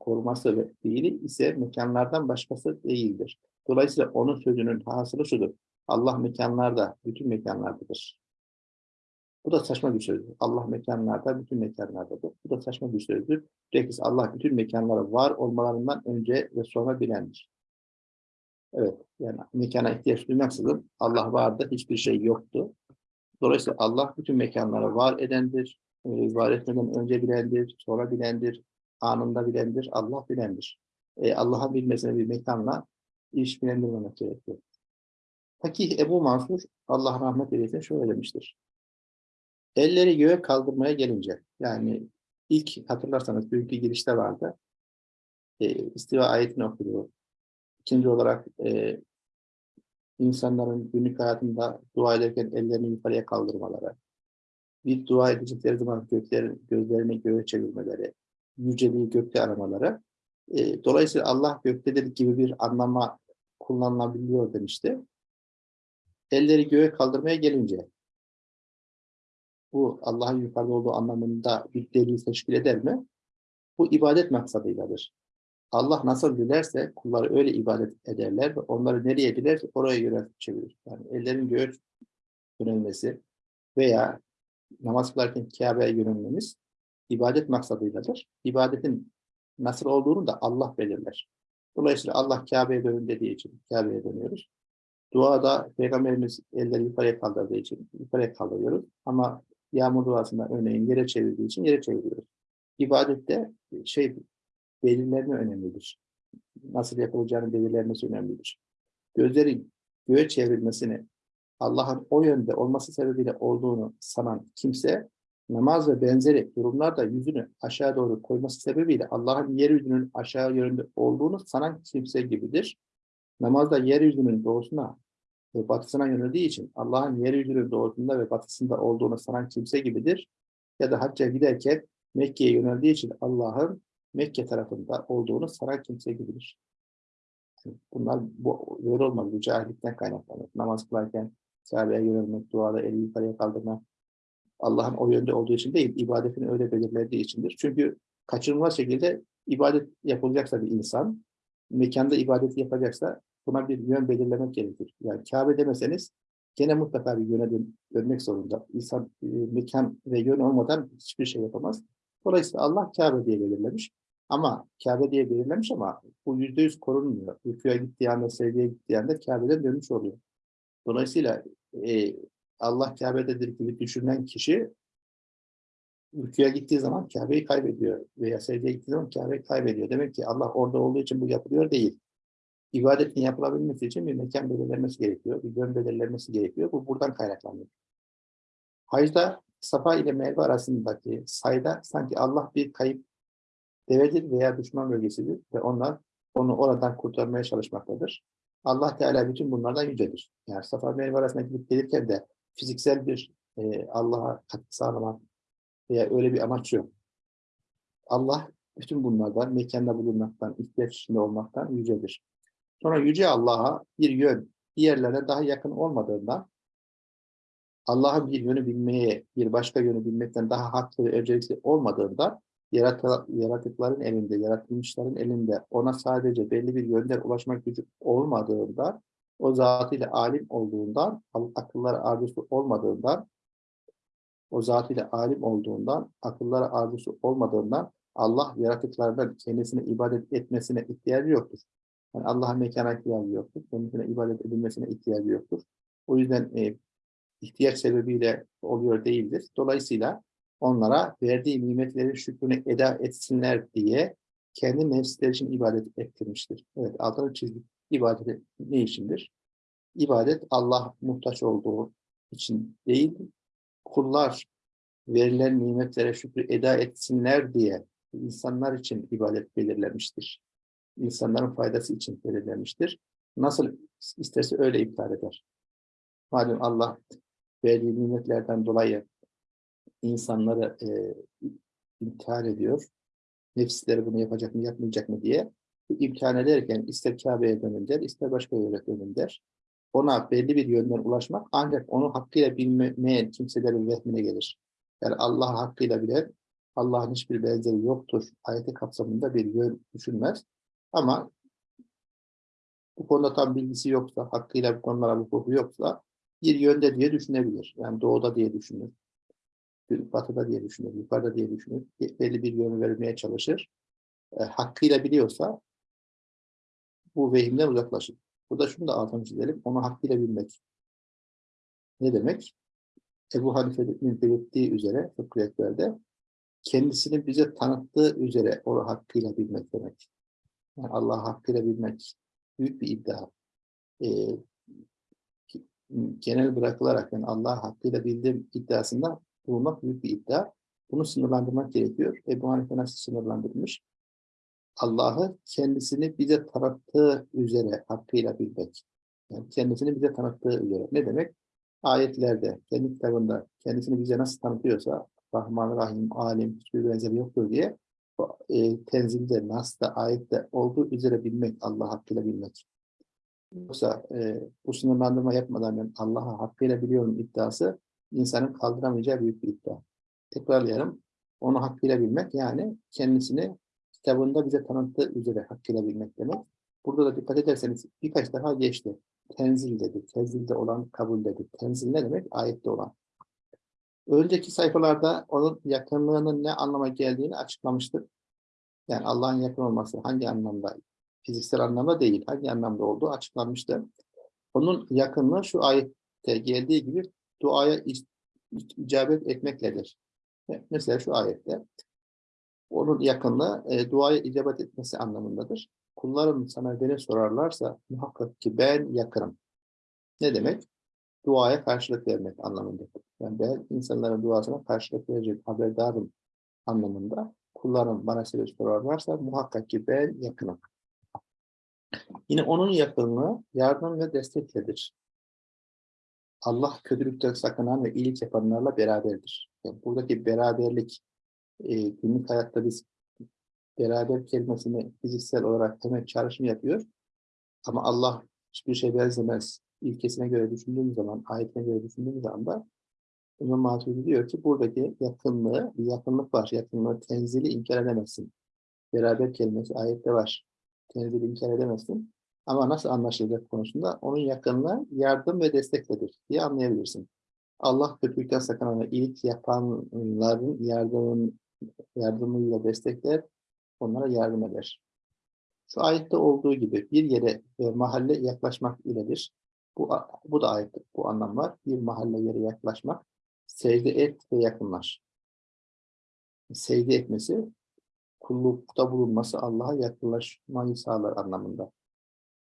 koruması ve fiili ise mekanlardan başkası değildir. Dolayısıyla onun sözünün hasılı şudur. Allah mekanlarda, bütün mekanlardadır. Bu da saçma bir sözdür. Allah mekanlarda, bütün mekanlardadır. Bu da saçma bir sözdür. Bilakis Allah bütün mekanlara var olmalarından önce ve sonra bilendir. Evet, yani mekana ihtiyaç duymaksızın Allah vardı, hiçbir şey yoktu. Dolayısıyla Allah bütün mekanlara var edendir, e, var etmeden önce bilendir, sonra bilendir, anında bilendir, Allah bilendir. E, Allah'ın bilmesine bir mekanla iş bilendirmemek gerekiyor. Fakih Ebu Mansur, Allah rahmet eylesin şöyle demiştir. Elleri göğe kaldırmaya gelince, yani ilk hatırlarsanız dünkü girişte vardı. E, istiva ayetini okudu. İkinci olarak e, insanların günlük hayatında dua ederken ellerini yukarıya kaldırmaları, bir dua edecekleri zaman göklerin, gözlerini göğe çevirmeleri, yüceliği gökte aramaları. E, dolayısıyla Allah göktedir gibi bir anlama kullanılabiliyor demişti. Elleri göğe kaldırmaya gelince, bu Allah'ın yukarıda olduğu anlamında bir delil teşkil eder mi? Bu ibadet maksadıyladır. Allah nasıl dilerse kulları öyle ibadet ederler ve onları nereye dilerse oraya göre çevirir. Yani ellerin göğe yönelmesi veya namaz kılarken Kabe'ye yönelmemiz ibadet maksadıyladır. İbadetin nasıl olduğunu da Allah belirler. Dolayısıyla Allah Kabe'ye dönün dediği için Kabe'ye dönüyoruz. Duada Peygamberimiz elleri yukarıya kaldırdığı için yukarıya kaldırıyoruz. Ama yağmur duasında örneğin yere çevirdiği için yere çeviriyoruz. İbadette şey belirlenme önemlidir. Nasıl yapılacağını belirlenmesi önemlidir. Gözlerin göğe çevrilmesini Allah'ın o yönde olması sebebiyle olduğunu sanan kimse namaz ve benzeri durumlarda yüzünü aşağı doğru koyması sebebiyle Allah'ın yeryüzünün aşağı yönde olduğunu sanan kimse gibidir. Namazda yeryüzünün doğusuna ve batısına yöneldiği için Allah'ın yeryüzünün doğusunda ve batısında olduğunu sanan kimse gibidir. Ya da hacca giderken Mekke'ye yöneldiği için Allah'ın Mekke tarafında olduğunu sanan kimse gibidir. Bunlar bu böyle olmaz. Bu cahillikten kaynaklanır. Namaz kılarken Kabe'ye yönelmek, duada eli yukarıya kaldırmak, Allah'ın o yönde olduğu için değil, ibadetini öyle belirlediği içindir. Çünkü kaçınılmaz şekilde ibadet yapılacaksa bir insan, mekanda ibadet yapacaksa buna bir yön belirlemek gerekir. Yani Kabe demeseniz gene mutlaka bir yöne dön dönmek zorunda. İnsan e, mekan ve yön olmadan hiçbir şey yapamaz. Dolayısıyla Allah Kabe diye belirlemiş. Ama Kabe diye belirlemiş ama bu yüzde yüz korunmuyor. Rüküye gittiği anda, sevgiye gittiği anda Kabe'den dönmüş oluyor. Dolayısıyla e, Allah Kabe'dedir gibi düşünen kişi rüküye gittiği zaman Kabe'yi kaybediyor veya secdeye gittiği zaman Kabe'yi kaybediyor. Demek ki Allah orada olduğu için bu yapılıyor değil. İbadetin yapılabilmesi için bir mekan belirlenmesi gerekiyor, bir yön belirlenmesi gerekiyor. Bu buradan kaynaklanıyor. Hacda Safa ile Merve arasındaki sayda sanki Allah bir kayıp devedir veya düşman bölgesidir ve onlar onu oradan kurtarmaya çalışmaktadır. Allah Teala bütün bunlardan yücedir. Yani Safa Merve arasında gidip gelirken de fiziksel bir e, Allah'a katkı sağlamak veya öyle bir amaç yok. Allah bütün bunlardan, mekanda bulunmaktan, ihtiyaç içinde olmaktan yücedir. Sonra yüce Allah'a bir yön, diğerlerine daha yakın olmadığından Allah'ın bir yönü bilmeye, bir başka yönü bilmekten daha haklı ve öncelikli olmadığından yaratıkların elinde, yaratılmışların elinde ona sadece belli bir yönden ulaşmak gücü olmadığından, o zatıyla alim olduğundan, akıllara arzusu olmadığından, o zatıyla alim olduğundan, akıllara arzusu olmadığından Allah yaratıklardan kendisine ibadet etmesine ihtiyacı yoktur. Yani Allah'ın mekana ihtiyacı yoktur. Kendisine ibadet edilmesine ihtiyacı yoktur. O yüzden e, ihtiyaç sebebiyle oluyor değildir. Dolayısıyla onlara verdiği nimetlerin şükrünü eda etsinler diye kendi nefsleri için ibadet ettirmiştir. Evet, altını çizdik. İbadet ne içindir? İbadet Allah muhtaç olduğu için değil, kullar verilen nimetlere şükrü eda etsinler diye insanlar için ibadet belirlenmiştir. İnsanların faydası için belirlenmiştir. Nasıl isterse öyle iptal eder. Malum Allah verdiği nimetlerden dolayı insanları e, imtihan ediyor. Nefisleri bunu yapacak mı, yapmayacak mı diye imtihan ederken ister Kabe'ye dönün ister başka yere dönün. Ona belli bir yönden ulaşmak ancak onu hakkıyla bilmeyen kimselerin vehmine gelir. Yani Allah hakkıyla bilen, Allah'ın hiçbir benzeri yoktur. Ayeti kapsamında bir yön düşünmez. Ama bu konuda tam bilgisi yoksa, hakkıyla bu konulara vukufu yoksa bir yönde diye düşünebilir. Yani doğuda diye düşünür batıda diye düşünür, yukarıda diye düşünür. Belli bir yön vermeye çalışır. E, hakkıyla biliyorsa bu vehimden uzaklaşır. Burada şunu da altını çizelim. Onu hakkıyla bilmek. Ne demek? Ebu Hanife'nin belirttiği üzere fıkhiyetlerde kendisini bize tanıttığı üzere onu hakkıyla bilmek demek. Yani Allah hakkıyla bilmek büyük bir iddia. Ee, genel bırakılarak yani Allah hakkıyla bildiğim iddiasında bulmak büyük bir iddia. Bunu sınırlandırmak gerekiyor. Ebu Hanife nasıl sınırlandırmış? Allah'ı kendisini bize tanıttığı üzere hakkıyla bilmek. Yani kendisini bize tanıttığı üzere. Ne demek? Ayetlerde, kendi kitabında kendisini bize nasıl tanıtıyorsa Rahman, Rahim, Alim, hiçbir benzeri yoktur diye e, tenzilde, Nas'ta, ayette olduğu üzere bilmek, Allah hakkıyla bilmek. Yoksa e, bu sınırlandırma yapmadan ben Allah'ı hakkıyla biliyorum iddiası insanın kaldıramayacağı büyük bir iddia. Tekrarlayalım. Onu hakkıyla bilmek yani kendisini kitabında bize tanıttığı üzere hakkıyla bilmek demek. Burada da dikkat ederseniz birkaç defa geçti. Tenzil dedi. Tenzilde olan kabul dedi. Tenzil ne demek? Ayette olan. Önceki sayfalarda onun yakınlığının ne anlama geldiğini açıklamıştık. Yani Allah'ın yakın olması hangi anlamda? Fiziksel anlamda değil. Hangi anlamda olduğu açıklanmıştı. Onun yakınlığı şu ayette geldiği gibi duaya ic- icabet etmekledir. Mesela şu ayette onun yakınlığı e, duaya icabet etmesi anlamındadır. Kullarım sana beni sorarlarsa muhakkak ki ben yakınım. Ne demek? Duaya karşılık vermek anlamındadır. Yani ben insanların duasına karşılık verecek haberdarım anlamında. Kullarım bana soru sorarlarsa muhakkak ki ben yakınım. Yine onun yakınlığı yardım ve destekledir. Allah kötülükten sakınan ve iyilik yapanlarla beraberdir. Yani buradaki beraberlik e, günlük hayatta biz beraber kelimesini fiziksel olarak hemen çağrışım yapıyor. Ama Allah hiçbir şey benzemez. İlkesine göre düşündüğümüz zaman, ayetine göre düşündüğümüz anda İmam Maturidi diyor ki buradaki yakınlığı, bir yakınlık var. Yakınlığı tenzili inkar edemezsin. Beraber kelimesi ayette var. Tenzili inkar edemezsin. Ama nasıl anlaşılacak konusunda onun yakınlığı yardım ve destekledir diye anlayabilirsin. Allah kötülükten sakınan ve iyilik yapanların yardımın, yardımıyla destekler, onlara yardım eder. Şu ayette olduğu gibi bir yere ve mahalle yaklaşmak iledir. Bu, bu da ayette bu anlam var. Bir mahalle yere yaklaşmak, secde et ve yakınlaş. Secde etmesi, kullukta bulunması Allah'a yakınlaşmayı sağlar anlamında.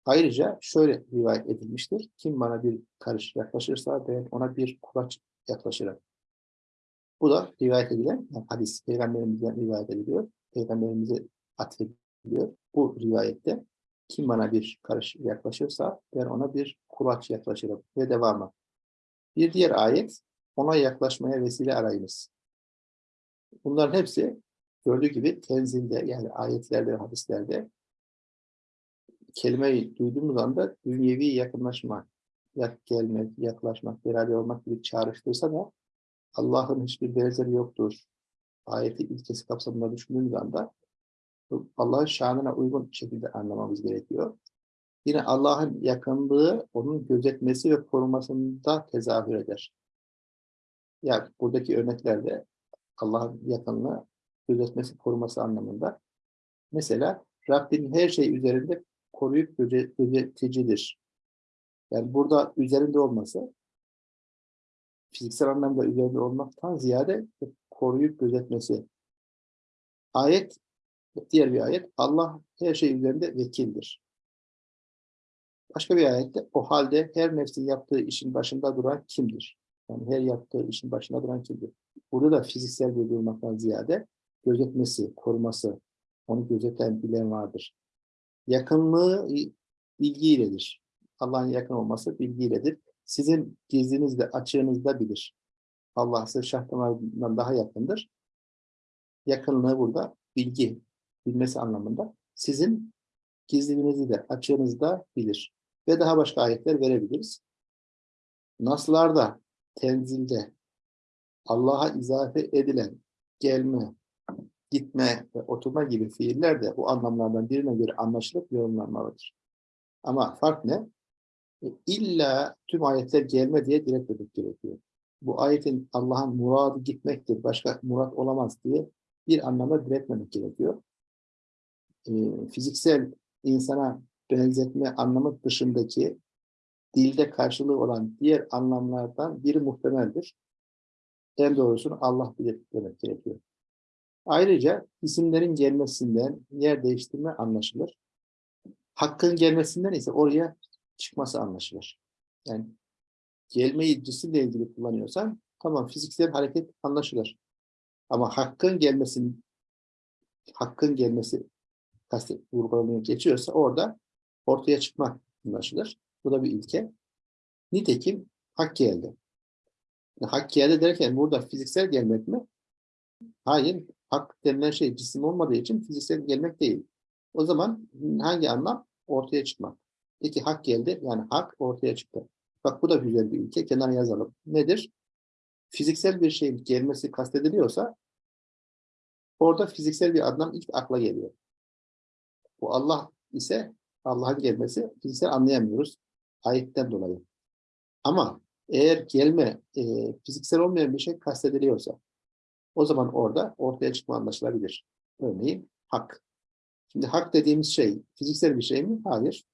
Ayrıca şöyle rivayet edilmiştir. Kim bana bir karış yaklaşırsa ben ona bir kulaç yaklaşırım. Bu da rivayet edilen yani hadis, peygamberimizden rivayet ediliyor. Peygamberimize atfediliyor. Bu rivayette kim bana bir karış yaklaşırsa ben ona bir kulaç yaklaşırım ve devamı. Bir diğer ayet ona yaklaşmaya vesile arayınız. Bunların hepsi gördüğü gibi tenzilde yani ayetlerde hadislerde kelimeyi duyduğumuz anda dünyevi yakınlaşma, yak gelmek, yaklaşmak, beraber olmak gibi çağrıştırsa da Allah'ın hiçbir benzeri yoktur. Ayeti ilkesi kapsamında düşündüğümüz anda Allah'ın şanına uygun şekilde anlamamız gerekiyor. Yine Allah'ın yakınlığı onun gözetmesi ve korumasında tezahür eder. Yani buradaki örneklerde Allah'ın yakınlığı gözetmesi, koruması anlamında. Mesela Rabbin her şey üzerinde koruyup göze- gözeticidir. Yani burada üzerinde olması fiziksel anlamda üzerinde olmaktan ziyade koruyup gözetmesi. Ayet, diğer bir ayet, Allah her şey üzerinde vekildir. Başka bir ayette, o halde her nefsin yaptığı işin başında duran kimdir? Yani her yaptığı işin başında duran kimdir? Burada da fiziksel bir durmaktan ziyade gözetmesi, koruması, onu gözeten, bilen vardır. Yakınlığı bilgiyledir. Allah'ın yakın olması bilgiyledir. Sizin gizlinizde, açığınızda bilir. Allah size şah damarından daha yakındır. Yakınlığı burada bilgi, bilmesi anlamında. Sizin gizliliğinizi de, açığınızda bilir. Ve daha başka ayetler verebiliriz. Naslarda, tenzilde, Allah'a izafe edilen gelme, gitme ve oturma gibi fiiller de bu anlamlardan birine göre anlaşılıp yorumlanmalıdır. Ama fark ne? E, İlla tüm ayetler gelme diye diretmemek gerekiyor. Bu ayetin Allah'ın muradı gitmektir, başka murat olamaz diye bir anlamda diretmemek gerekiyor. E, fiziksel insana benzetme anlamı dışındaki dilde karşılığı olan diğer anlamlardan biri muhtemeldir. En doğrusunu Allah bilir demek gerekiyor. Ayrıca isimlerin gelmesinden yer değiştirme anlaşılır. Hakkın gelmesinden ise oraya çıkması anlaşılır. Yani gelmeyi cisimle ilgili kullanıyorsan tamam fiziksel hareket anlaşılır. Ama hakkın gelmesin hakkın gelmesi kastet vurgulamaya geçiyorsa orada ortaya çıkmak anlaşılır. Bu da bir ilke. Nitekim hak geldi. Hak geldi derken burada fiziksel gelmek mi? Hayır. Hak denilen şey cisim olmadığı için fiziksel gelmek değil. O zaman hangi anlam? Ortaya çıkmak. Peki hak geldi. Yani hak ortaya çıktı. Bak bu da güzel bir ilke. Kenara yazalım. Nedir? Fiziksel bir şeyin gelmesi kastediliyorsa orada fiziksel bir anlam ilk akla geliyor. Bu Allah ise Allah'ın gelmesi fiziksel anlayamıyoruz ayetten dolayı. Ama eğer gelme e, fiziksel olmayan bir şey kastediliyorsa o zaman orada ortaya çıkma anlaşılabilir. Örneğin hak. Şimdi hak dediğimiz şey fiziksel bir şey mi? Hayır.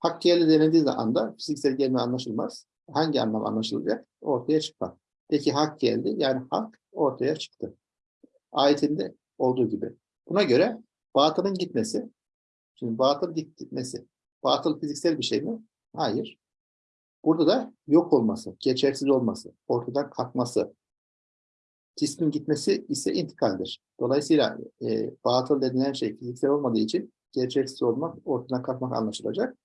Hak geldi denildiği anda fiziksel gelme anlaşılmaz. Hangi anlam anlaşılacak? Ortaya çıkma. Peki hak geldi. Yani hak ortaya çıktı. Ayetinde olduğu gibi. Buna göre batılın gitmesi, şimdi batıl gitmesi, batıl fiziksel bir şey mi? Hayır. Burada da yok olması, geçersiz olması, ortadan kalkması, cismin gitmesi ise intikaldir. Dolayısıyla e, batıl denilen şey fiziksel olmadığı için gerçeksiz olmak, ortadan kalkmak anlaşılacak.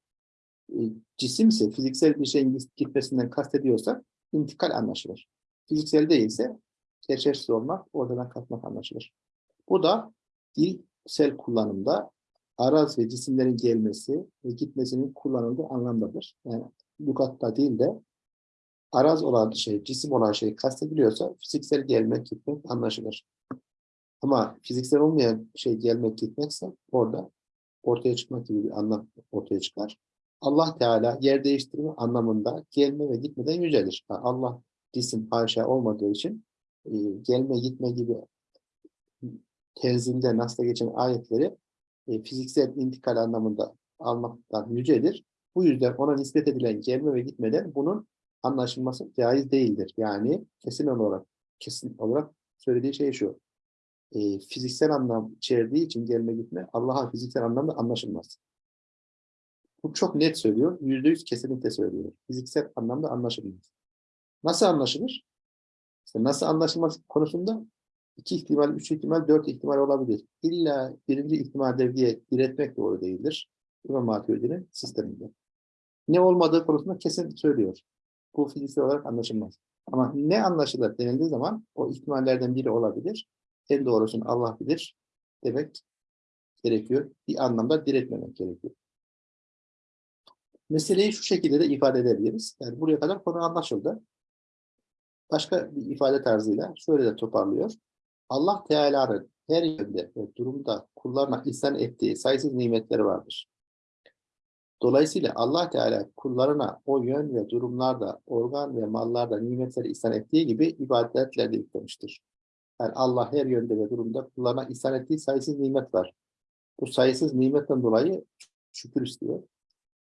E, cisim ise fiziksel bir şeyin gitmesinden kastediyorsak intikal anlaşılır. Fiziksel değilse gerçeksiz olmak, ortadan kalkmak anlaşılır. Bu da dilsel kullanımda araz ve cisimlerin gelmesi ve gitmesinin kullanıldığı anlamdadır. Yani lugatta değil de araz olan şey, cisim olan şey kastediliyorsa fiziksel gelmek, gitmek anlaşılır. Ama fiziksel olmayan şey gelmek, gitmekse orada ortaya çıkmak gibi bir anlam ortaya çıkar. Allah Teala yer değiştirme anlamında gelme ve gitmeden yücelir. Yani Allah cisim haşa olmadığı için e, gelme gitme gibi tenzilde nasıl geçen ayetleri e, fiziksel intikal anlamında almaktan yücedir. Bu yüzden ona nispet edilen gelme ve gitmeden bunun anlaşılması caiz değildir. Yani kesin olarak kesin olarak söylediği şey şu. E, fiziksel anlam içerdiği için gelme gitme Allah'a fiziksel anlamda anlaşılmaz. Bu çok net söylüyor. Yüzde yüz kesinlikle söylüyor. Fiziksel anlamda anlaşılmaz. Nasıl anlaşılır? İşte nasıl anlaşılması konusunda iki ihtimal, üç ihtimal, dört ihtimal olabilir. İlla birinci ihtimaldir diye diretmek doğru değildir. İmam Maturidi'nin sisteminde. Ne olmadığı konusunda kesin söylüyor. Bu fiziksel olarak anlaşılmaz. Ama ne anlaşılır denildiği zaman o ihtimallerden biri olabilir. En doğrusunu Allah bilir demek gerekiyor. Bir anlamda diretmemek gerekiyor. Meseleyi şu şekilde de ifade edebiliriz. Yani buraya kadar konu anlaşıldı. Başka bir ifade tarzıyla şöyle de toparlıyor. Allah Teala'nın her yönde ve durumda kullarına ihsan ettiği sayısız nimetleri vardır. Dolayısıyla Allah Teala kullarına o yön ve durumlarda, organ ve mallarda nimetleri ihsan ettiği gibi ibadetler de yüklemiştir. Yani Allah her yönde ve durumda kullarına ihsan ettiği sayısız nimet var. Bu sayısız nimetten dolayı şükür istiyor.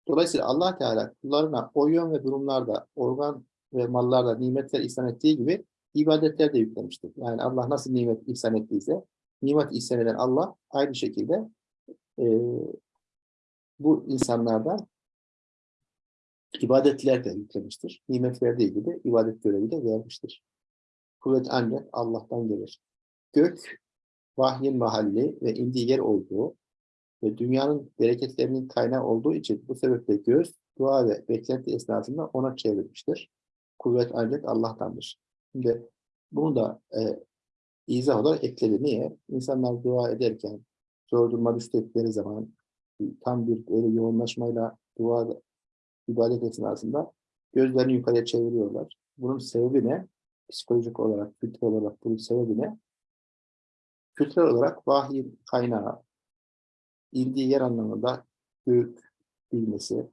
Dolayısıyla Allah Teala kullarına o yön ve durumlarda, organ ve mallarda nimetler ihsan ettiği gibi ibadetler de yüklemiştir. Yani Allah nasıl nimet ihsan ettiyse, nimet ihsan eden Allah aynı şekilde e, bu insanlardan ibadetler de yüklemiştir. Nimet verdiği gibi ibadet görevi de vermiştir. Kuvvet ancak Allah'tan gelir. Gök, vahyin mahalli ve indiği yer olduğu ve dünyanın bereketlerinin kaynağı olduğu için bu sebeple göz, dua ve beklenti esnasında ona çevrilmiştir. Kuvvet ancak Allah'tandır. Şimdi bunu da e, izah olarak ekledi. Niye? İnsanlar dua ederken, zor duruma düştükleri zaman tam bir öyle yoğunlaşmayla dua ibadet esnasında gözlerini yukarıya çeviriyorlar. Bunun sebebi ne? Psikolojik olarak, kültürel olarak bunun sebebi ne? Kültürel olarak vahiy kaynağı, indiği yer anlamında gök bilmesi,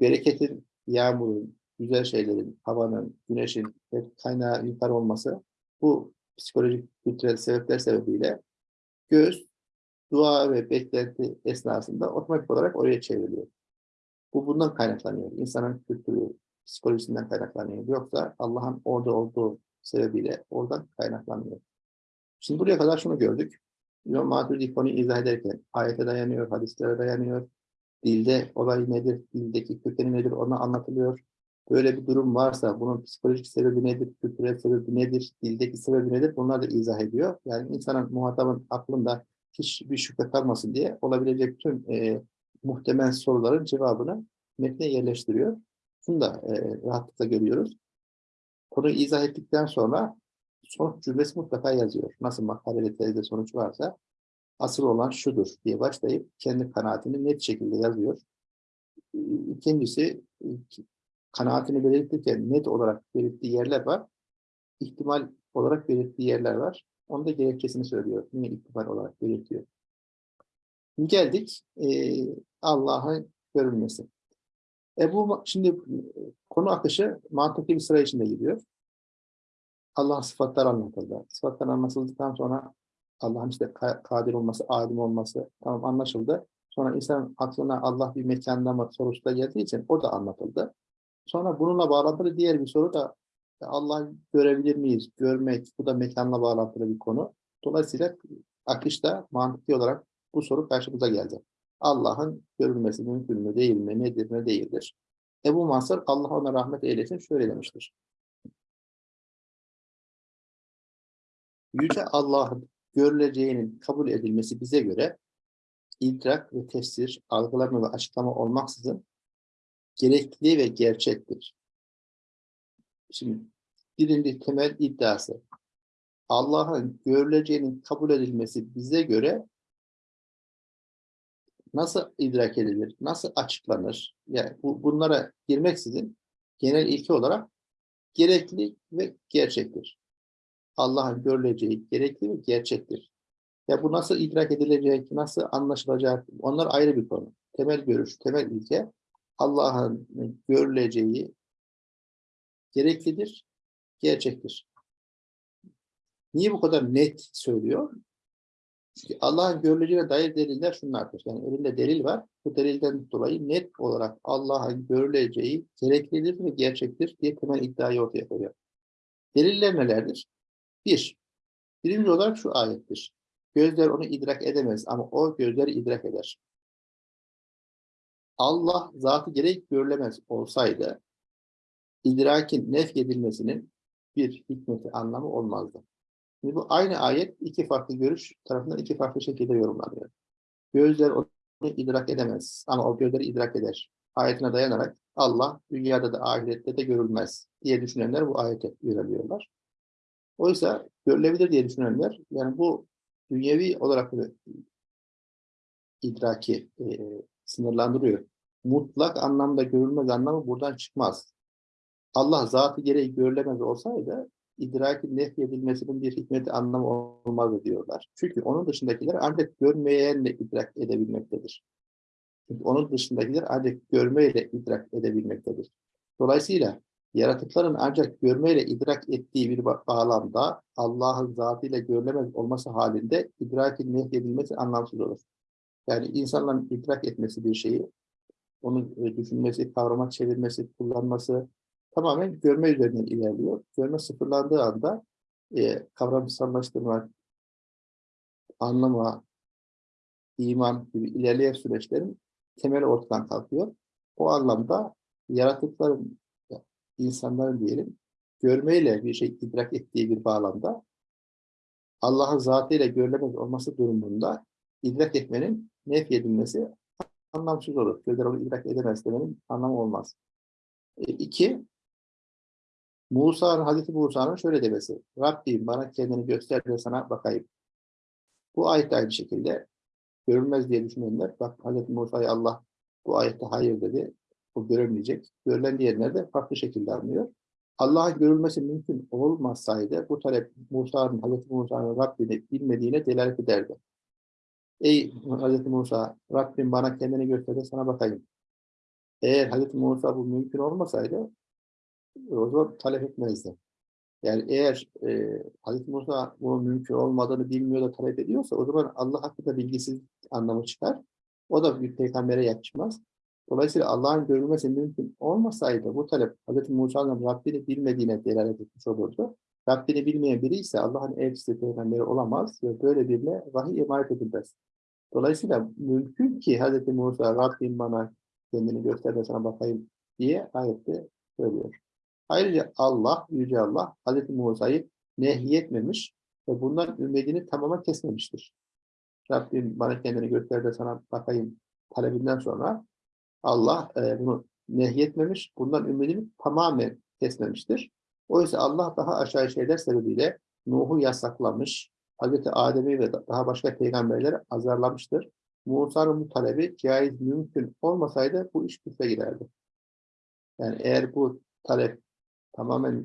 bereketin, yağmurun, güzel şeylerin, havanın, güneşin kaynağı yukarı olması bu psikolojik, kültürel sebepler sebebiyle göz, dua ve beklenti esnasında otomatik olarak oraya çevriliyor. Bu bundan kaynaklanıyor. İnsanın kültürü, psikolojisinden kaynaklanıyor. Yoksa Allah'ın orada olduğu sebebiyle oradan kaynaklanıyor. Şimdi buraya kadar şunu gördük. İmam Maturidi konuyu izah ederken ayete dayanıyor, hadislere dayanıyor. Dilde olay nedir, dildeki kökeni nedir ona anlatılıyor. Böyle bir durum varsa bunun psikolojik sebebi nedir, kültürel sebebi nedir, dildeki sebebi nedir bunlar da izah ediyor. Yani insanın, muhatabın aklında hiçbir şüphe kalmasın diye olabilecek tüm e, muhtemel soruların cevabını metne yerleştiriyor. Şunu da e, rahatlıkla görüyoruz. Konuyu izah ettikten sonra sonuç cümlesi mutlaka yazıyor. Nasıl makalede tezde sonuç varsa asıl olan şudur diye başlayıp kendi kanaatini net şekilde yazıyor. İkincisi kanaatini belirtirken net olarak belirttiği yerler var. İhtimal olarak belirttiği yerler var. Onu da gerekçesini söylüyor. Niye ihtimal olarak belirtiyor? Geldik e, Allah'ın görülmesi. E bu şimdi konu akışı mantıklı bir sıra içinde gidiyor. Allah'ın sıfatları anlatıldı. Sıfatlar anlatıldıktan sonra Allah'ın işte ka- kadir olması, alim olması tamam anlaşıldı. Sonra insan aklına Allah bir mekanda mı sorusu da geldiği için o da anlatıldı. Sonra bununla bağlantılı diğer bir soru da Allah'ı görebilir miyiz? Görmek, bu da mekanla bağlantılı bir konu. Dolayısıyla akışta mantıklı olarak bu soru karşımıza geldi. Allah'ın görülmesi mümkün mü, değil mi, nedir, ne değildir? Ebu Mansur, Allah ona rahmet eylesin, şöyle demiştir. Yüce Allah'ın görüleceğinin kabul edilmesi bize göre idrak ve tefsir, algılama ve açıklama olmaksızın gerekli ve gerçektir. Şimdi birinci temel iddiası Allah'ın görüleceğinin kabul edilmesi bize göre nasıl idrak edilir, nasıl açıklanır? Yani bu, bunlara girmeksizin genel ilke olarak gerekli ve gerçektir. Allah'ın görüleceği gerekli ve gerçektir. Ya bu nasıl idrak edilecek, nasıl anlaşılacak, onlar ayrı bir konu. Temel görüş, temel ilke Allah'ın görüleceği gereklidir, gerçektir. Niye bu kadar net söylüyor? Çünkü Allah'ın görüleceğine dair deliller şunlardır. Yani elinde delil var. Bu delilden dolayı net olarak Allah'ın görüleceği gereklidir ve gerçektir diye temel iddiayı ortaya koyuyor. Deliller nelerdir? Bir, birinci olarak şu ayettir. Gözler onu idrak edemez ama o gözleri idrak eder. Allah zatı gereği görülemez olsaydı idrakin nef edilmesinin bir hikmeti anlamı olmazdı. Şimdi bu aynı ayet iki farklı görüş tarafından iki farklı şekilde yorumlanıyor. Gözler onu idrak edemez ama o gözleri idrak eder. Ayetine dayanarak Allah dünyada da ahirette de görülmez diye düşünenler bu ayete yöneliyorlar. Oysa görülebilir diye düşünenler yani bu dünyevi olarak idraki e, sınırlandırıyor. Mutlak anlamda görülmez anlamı buradan çıkmaz. Allah zatı gereği görülemez olsaydı idrakin nefyedilmesinin bir hikmeti anlamı olmazdı diyorlar. Çünkü onun dışındakiler ancak görmeyenle idrak edebilmektedir. Çünkü onun dışındakiler ancak görmeyle idrak edebilmektedir. Dolayısıyla yaratıkların ancak görmeyle idrak ettiği bir bağlamda Allah'ın zatıyla görülemez olması halinde idrakin nehyedilmesi anlamsız olur. Yani insanların idrak etmesi bir şeyi, onu düşünmesi, kavrama çevirmesi, kullanması, tamamen görme üzerinden ilerliyor. Görme sıfırlandığı anda e, kavramsallaştırma, anlama, iman gibi ilerleyen süreçlerin temeli ortadan kalkıyor. O anlamda yaratıkların, insanların diyelim, görmeyle bir şey idrak ettiği bir bağlamda Allah'ın zatıyla görülemez olması durumunda idrak etmenin nefyedilmesi anlamsız olur. Gözler onu idrak edemez demenin anlamı olmaz. E, iki, Musa'nın, Hazreti Musa'nın şöyle demesi. Rabbim bana kendini göster de sana bakayım. Bu ayet aynı şekilde görülmez diye düşünenler, bak Hazreti Musa'ya Allah bu ayette hayır dedi. O görülmeyecek. Görülen diğerler de farklı şekilde anlıyor. Allah'ın görülmesi mümkün olmasaydı bu talep Musa'nın, Hazreti Musa'nın Rabbini bilmediğine delalet ederdi. Ey Hazreti Musa, Rabbim bana kendini göster de sana bakayım. Eğer Hazreti Musa bu mümkün olmasaydı o zaman talep etmezdi. Yani eğer e, Hazreti Musa bunun mümkün olmadığını bilmiyor da talep ediyorsa o zaman Allah hakkında bilgisiz anlamı çıkar. O da bir peygambere yakışmaz. Dolayısıyla Allah'ın görülmesi mümkün olmasaydı bu talep Hazreti Musa'nın Rabbini bilmediğine delalet etmiş olurdu. Rabbini bilmeyen biri ise Allah'ın elçisi peygamberi olamaz ve böyle birine vahiy emanet edilmez. Dolayısıyla mümkün ki Hazreti Musa Rabbim bana kendini göster de sana bakayım diye ayette söylüyor. Ayrıca Allah, Yüce Allah, Hz. Musa'yı nehyetmemiş ve bundan ümidini tamamen kesmemiştir. Rabbim bana kendini göster de sana bakayım talebinden sonra Allah e, bunu nehyetmemiş, bundan ümidini tamamen kesmemiştir. Oysa Allah daha aşağı şeyler sebebiyle Nuh'u yasaklamış, Hz. Adem'i ve daha başka peygamberleri azarlamıştır. Musa'nın bu talebi caiz mümkün olmasaydı bu iş küfre giderdi. Yani eğer bu talep tamamen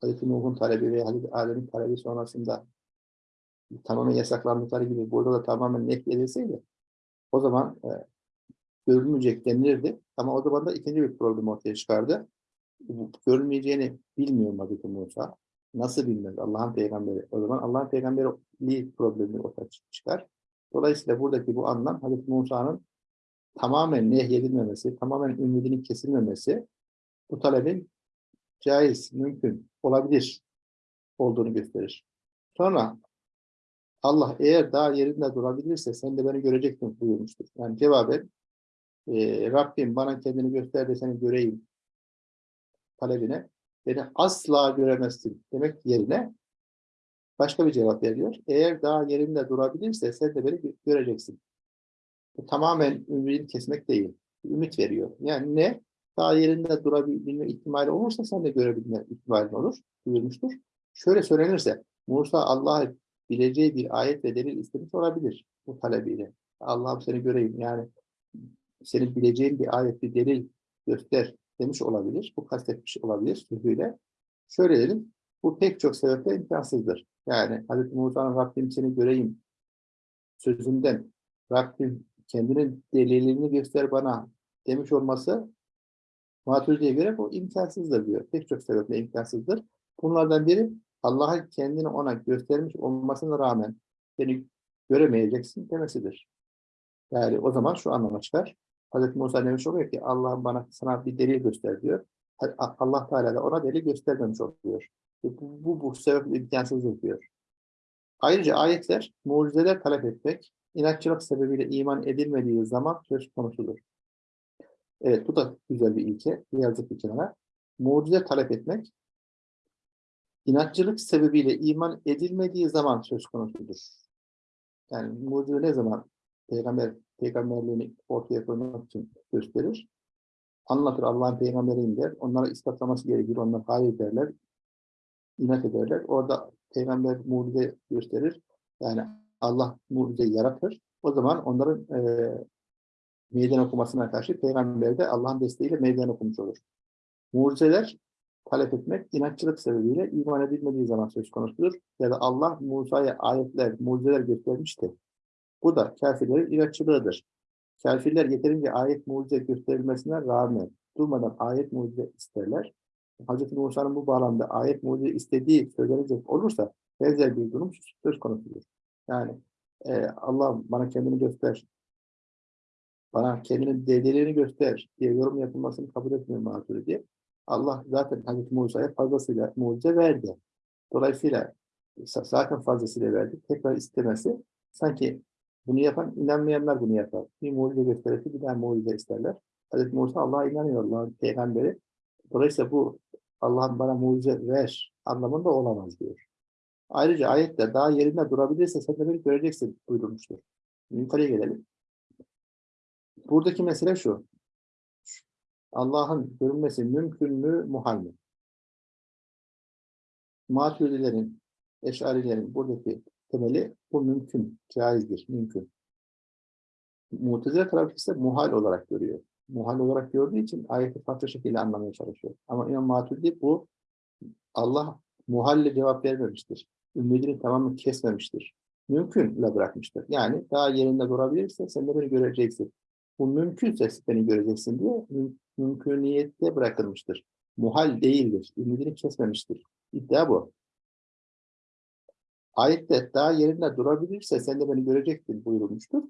Hazreti Nuh'un talebi ve Hazreti Adem'in talebi sonrasında tamamen yasaklandıkları gibi burada da tamamen net edilseydi o zaman e, görülmeyecek denilirdi. Ama o zaman da ikinci bir problem ortaya çıkardı. Görülmeyeceğini bilmiyor Hazreti Musa. Nasıl bilmez Allah'ın peygamberi? O zaman Allah'ın peygamberliği problemi ortaya çıkar. Dolayısıyla buradaki bu anlam Hazreti Musa'nın tamamen nehyedilmemesi, tamamen ümidinin kesilmemesi bu talebin caiz, mümkün, olabilir olduğunu gösterir. Sonra Allah eğer daha yerinde durabilirse sen de beni göreceksin buyurmuştur. Yani cevaben e, Rabbim bana kendini göster de seni göreyim talebine beni asla göremezsin demek yerine başka bir cevap veriyor. Eğer daha yerinde durabilirse sen de beni göreceksin. Bu tamamen ümidini kesmek değil. Ümit veriyor. Yani ne? Daha yerinde durabilme ihtimali olursa sen de görebilme ihtimalin olur. Buyurmuştur. Şöyle söylenirse Musa Allah'ı bileceği bir ayet ve delil istemiş olabilir bu talebiyle. Allah'ım seni göreyim. Yani senin bileceğin bir ayet, bir delil göster demiş olabilir. Bu kastetmiş olabilir sözüyle. Şöyle dedim. Bu pek çok sebeple imkansızdır. Yani Hz. Musa'nın Rabbim seni göreyim sözünden Rabbim kendinin delilini göster bana demiş olması Maturidi'ye göre bu imkansızdır diyor. Pek çok sebeple imkansızdır. Bunlardan biri Allah'ın kendini ona göstermiş olmasına rağmen seni göremeyeceksin demesidir. Yani o zaman şu anlama çıkar. Hz. Musa demiş oluyor ki Allah'ım bana sana bir delil göster diyor. Allah Teala da ona delil göstermemiş oluyor. Bu, bu, bu sebeple imkansızdır diyor. Ayrıca ayetler mucizeler talep etmek, inatçılık sebebiyle iman edilmediği zaman söz konusudur. Evet bu da güzel bir ilke. Yazık bir kenara. Mucize talep etmek, inatçılık sebebiyle iman edilmediği zaman söz konusudur. Yani mucize ne zaman peygamber peygamberliğini ortaya koymak için gösterir? Anlatır Allah'ın peygamberiyim der. Onlara ispatlaması gerekir. Onlar hayır derler. inat ederler. Orada peygamber mucize gösterir. Yani Allah mucize yaratır. O zaman onların e, meydan okumasına karşı peygamber de Allah'ın desteğiyle meydan okumuş olur. Mucizeler talep etmek inatçılık sebebiyle iman edilmediği zaman söz konusudur. Ya da Allah Musa'ya ayetler, mucizeler göstermişti. Bu da kafirlerin inatçılığıdır. Kafirler yeterince ayet mucize gösterilmesine rağmen durmadan ayet mucize isterler. Hz. Musa'nın bu bağlamda ayet mucize istediği söylenecek olursa benzer bir durum söz konusudur. Yani e, Allah bana kendini göster, bana kendinin delillerini göster diye yorum yapılmasını kabul etmiyor Maturidi. Allah zaten Hazreti Musa'ya fazlasıyla mucize verdi. Dolayısıyla zaten fazlasıyla verdi. Tekrar istemesi sanki bunu yapan inanmayanlar bunu yapar. Bir mucize gösterirse bir daha mucize isterler. Hazreti Musa Allah'a inanıyor Allah'ın peygamberi. Dolayısıyla bu Allah'ın bana mucize ver anlamında olamaz diyor. Ayrıca ayette daha yerinde durabilirse sen de beni göreceksin buyurmuştur. Yukarıya gelelim. Buradaki mesele şu. Allah'ın görünmesi mümkün mü, muhal mi? Maturidilerin, eşarilerin buradaki temeli bu mümkün, caizdir, mümkün. Mutezile tarafı ise muhal olarak görüyor. Muhal olarak gördüğü için ayeti farklı şekilde anlamaya çalışıyor. Ama İmam Maturidi bu Allah muhalle cevap vermemiştir. Ümidini tamamen kesmemiştir. Mümkünle bırakmıştır. Yani daha yerinde durabilirse sen de beni göreceksin. Bu mümkünse beni göreceksin diye müm mümküniyette bırakılmıştır. Muhal değildir. Ümidini kesmemiştir. İddia bu. Ayette daha yerinde durabilirse sen de beni görecektin buyurulmuştur.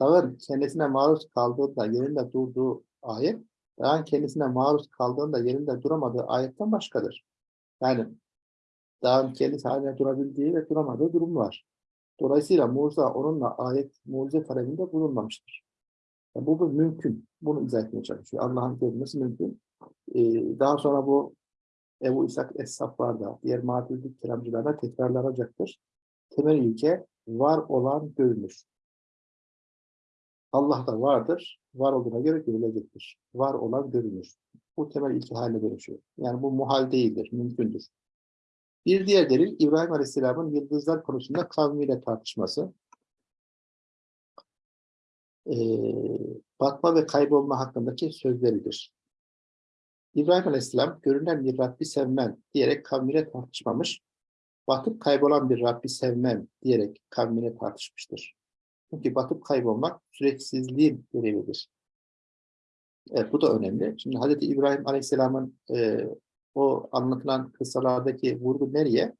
Dağın kendisine maruz kaldığında yerinde durduğu ayet, dağın kendisine maruz kaldığında yerinde duramadığı ayetten başkadır. Yani dağın kendisi haline durabildiği ve duramadığı durum var. Dolayısıyla Musa onunla ayet, mucize talebinde bulunmamıştır. Yani bu, bu mümkün. Bunu izah etmeye çalışıyor. Allah'ın görülmesi mümkün. Ee, daha sonra bu Ebu İshak Es-Saflar'da, diğer mağdurluk kelamcılarda tekrarlanacaktır. Temel ilke var olan görünür. Allah da vardır. Var olduğuna göre görülecektir. Var olan görünür. Bu temel ilke haline dönüşüyor. Yani bu muhal değildir, mümkündür. Bir diğer delil İbrahim Aleyhisselam'ın yıldızlar konusunda kavmiyle tartışması. Ee, batma ve kaybolma hakkındaki sözleridir. İbrahim Aleyhisselam görünen bir Rabbi sevmen diyerek kavmiyle tartışmamış. batıp kaybolan bir Rabbi sevmem diyerek kavmine tartışmıştır. Çünkü batıp kaybolmak süreksizliğin görevidir. Evet, bu da önemli. Şimdi Hz. İbrahim Aleyhisselam'ın e, o anlatılan kıssalardaki vurgu nereye?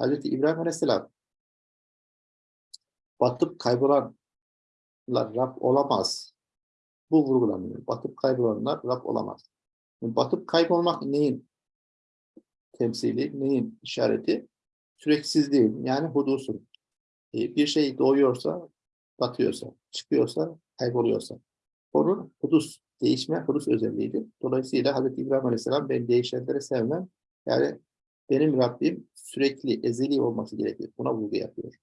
Hz. İbrahim Aleyhisselam batıp kaybolanlar Rab olamaz. Bu vurgulanıyor. Batıp kaybolanlar Rab olamaz. Batıp kaybolmak neyin temsili, neyin işareti? Süreksizliğin, yani hudusun. E, bir şey doğuyorsa, batıyorsa, çıkıyorsa, kayboluyorsa. Onun hudus, değişme hudus özelliğidir. Dolayısıyla Hz. İbrahim Aleyhisselam ben değişenleri sevmem. Yani benim Rabbim sürekli, ezeli olması gerekir. Buna vurgu yapıyor.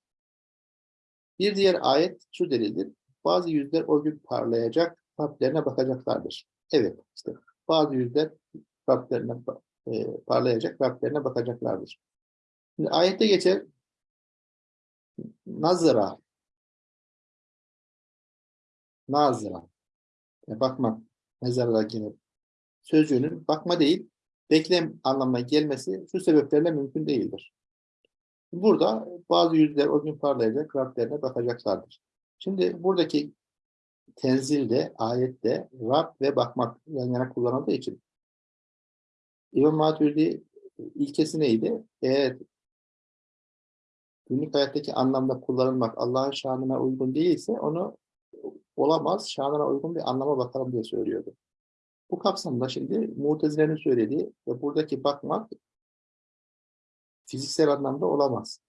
Bir diğer ayet şu delildir. Bazı yüzler o gün parlayacak, Rablerine bakacaklardır. Evet, işte bazı yüzler Rablerine e, parlayacak, Rablerine bakacaklardır. Şimdi ayette geçer nazıra nazıra yani bakma gelir. Sözcüğünün bakma değil, beklem anlamına gelmesi şu sebeplerle mümkün değildir. Burada bazı yüzler o gün parlayacak, Rablerine bakacaklardır. Şimdi buradaki tenzilde, ayette Rab ve bakmak yan yana kullanıldığı için İmam Maturidi ilkesi neydi? Eğer günlük hayattaki anlamda kullanılmak Allah'ın şanına uygun değilse onu olamaz, şanına uygun bir anlama bakalım diye söylüyordu. Bu kapsamda şimdi Mutezile'nin söylediği ve buradaki bakmak fiziksel anlamda olamaz.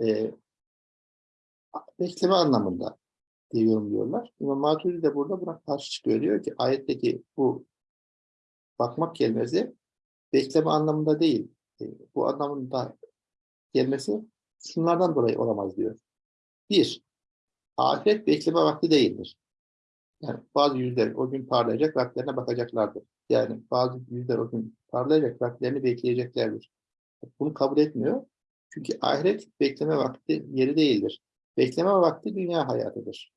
Ee, bekleme anlamında diye yorumluyorlar. İmam Maturidi de burada buna karşı çıkıyor. Diyor ki ayetteki bu bakmak kelimesi bekleme anlamında değil. E, bu anlamında gelmesi şunlardan dolayı olamaz diyor. Bir, ahiret bekleme vakti değildir. Yani bazı yüzler o gün parlayacak, vakitlerine bakacaklardır. Yani bazı yüzler o gün parlayacak, vakitlerini bekleyeceklerdir. Bunu kabul etmiyor. Çünkü ahiret bekleme vakti yeri değildir. Bekleme vakti dünya hayatıdır.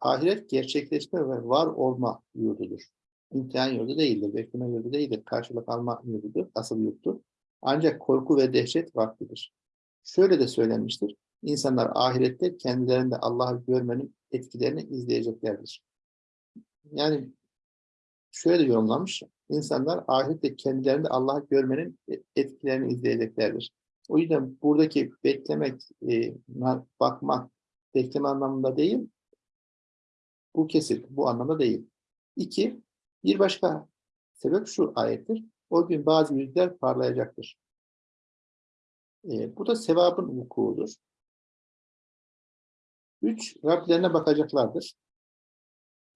Ahiret gerçekleşme ve var olma yurdudur. İmtihan yurdu değildir, bekleme yurdu değildir, karşılık alma yurdudur, asıl yurttur. Ancak korku ve dehşet vaktidir. Şöyle de söylenmiştir, insanlar ahirette kendilerinde Allah'ı görmenin etkilerini izleyeceklerdir. Yani şöyle de yorumlanmış, insanlar ahirette kendilerinde Allah'ı görmenin etkilerini izleyeceklerdir. O yüzden buradaki beklemek, e, bakmak, bekleme anlamında değil, bu kesit, bu anlamda değil. İki, bir başka sebep şu ayettir. O gün bazı yüzler parlayacaktır. E, bu da sevabın vukuudur. Üç, Rablerine bakacaklardır.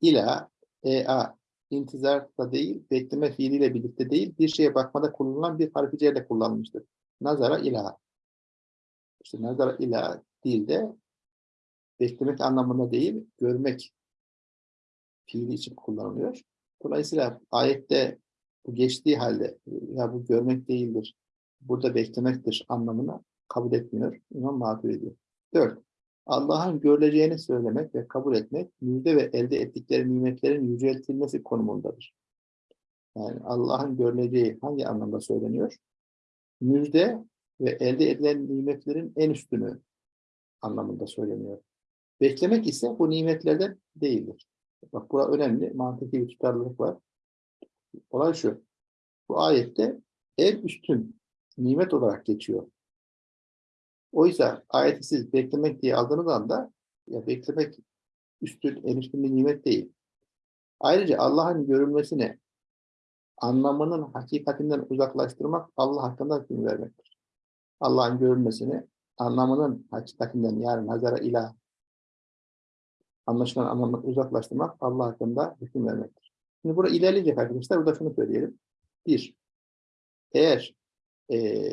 İla, ea, intizar da değil, bekleme fiiliyle birlikte değil, bir şeye bakmada kullanılan bir harficeyle kullanılmıştır. Nazara ila. İşte nazara ila dilde beklemek anlamında değil, görmek fiili için kullanılıyor. Dolayısıyla ayette bu geçtiği halde ya bu görmek değildir, burada beklemektir anlamına kabul etmiyor. İmam Maturidi. Dört, Allah'ın görüleceğini söylemek ve kabul etmek, müjde ve elde ettikleri nimetlerin yüceltilmesi konumundadır. Yani Allah'ın görüleceği hangi anlamda söyleniyor? Müjde ve elde edilen nimetlerin en üstünü anlamında söyleniyor. Beklemek ise bu nimetlerden değildir. Bak burada önemli mantıki bir tutarlılık var. Olay şu. Bu ayette en üstün nimet olarak geçiyor. Oysa ayeti siz beklemek diye aldığınız anda ya beklemek üstün, en üstün bir nimet değil. Ayrıca Allah'ın görülmesini anlamının hakikatinden uzaklaştırmak Allah hakkında hüküm vermektir. Allah'ın görülmesini anlamının hakikatinden yani nazara ilah anlaşılan anlamdan uzaklaştırmak Allah hakkında hüküm vermektir. Şimdi burada ilerleyecek arkadaşlar. Burada şunu söyleyelim. Bir, eğer e,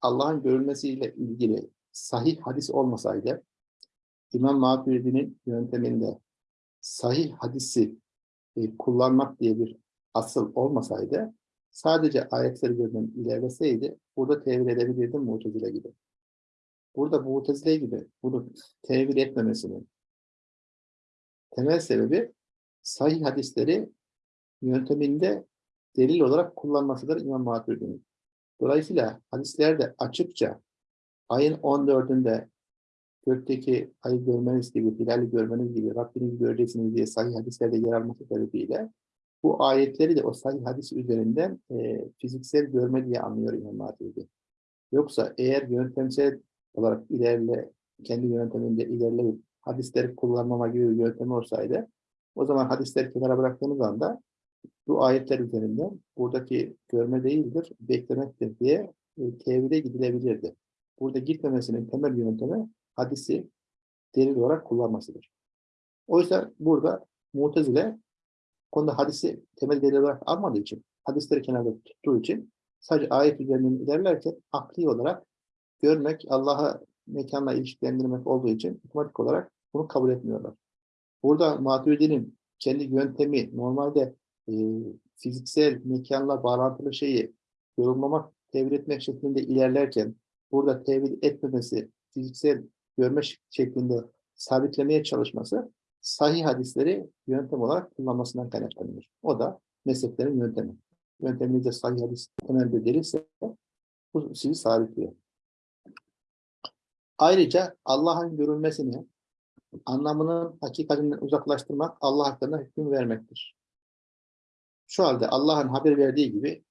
Allah'ın görülmesiyle ilgili sahih hadis olmasaydı, İmam Maturidi'nin yönteminde sahih hadisi e, kullanmak diye bir asıl olmasaydı, sadece ayetleri gözden ilerleseydi, burada tevil edebilirdi Mu'tezile gibi. Burada Mu'tezile gibi bunu tevil etmemesinin temel sebebi sahih hadisleri yönteminde delil olarak kullanmasıdır İmam Maturidi'nin. Dolayısıyla hadislerde açıkça ayın 14'ünde gökteki ayı görmeniz gibi, hilali görmeniz gibi, Rabbinizi göreceksiniz diye sahih hadislerde yer alması sebebiyle bu ayetleri de o sahih hadis üzerinden e, fiziksel görme diye anlıyor İmam Maturidi. Yoksa eğer yöntemsel olarak ilerle, kendi yönteminde ilerleyip hadisleri kullanmama gibi bir yöntem olsaydı, o zaman hadisleri kenara bıraktığınız anda bu ayetler üzerinden buradaki görme değildir, beklemektir diye e, tevhide gidilebilirdi. Burada gitmemesinin temel yöntemi hadisi delil olarak kullanmasıdır. Oysa burada Mu'tezile konuda hadisi temel delil olarak almadığı için, hadisleri kenarda tuttuğu için sadece ayet üzerinden ilerlerken akli olarak görmek, Allah'a mekanla ilişkilendirmek olduğu için otomatik olarak bunu kabul etmiyorlar. Burada Maturidi'nin kendi yöntemi normalde e, fiziksel mekanla bağlantılı şeyi yorumlamak, tevil etmek şeklinde ilerlerken burada tevil etmemesi, fiziksel görme şeklinde sabitlemeye çalışması sahih hadisleri yöntem olarak kullanmasından kaynaklanıyor. O da mezheplerin yöntemi. Yönteminizde sahih hadis temel bir delilse bu sizi sabitliyor. Ayrıca Allah'ın görülmesini, anlamının hakikatinden uzaklaştırmak, Allah hakkında hüküm vermektir. Şu halde Allah'ın haber verdiği gibi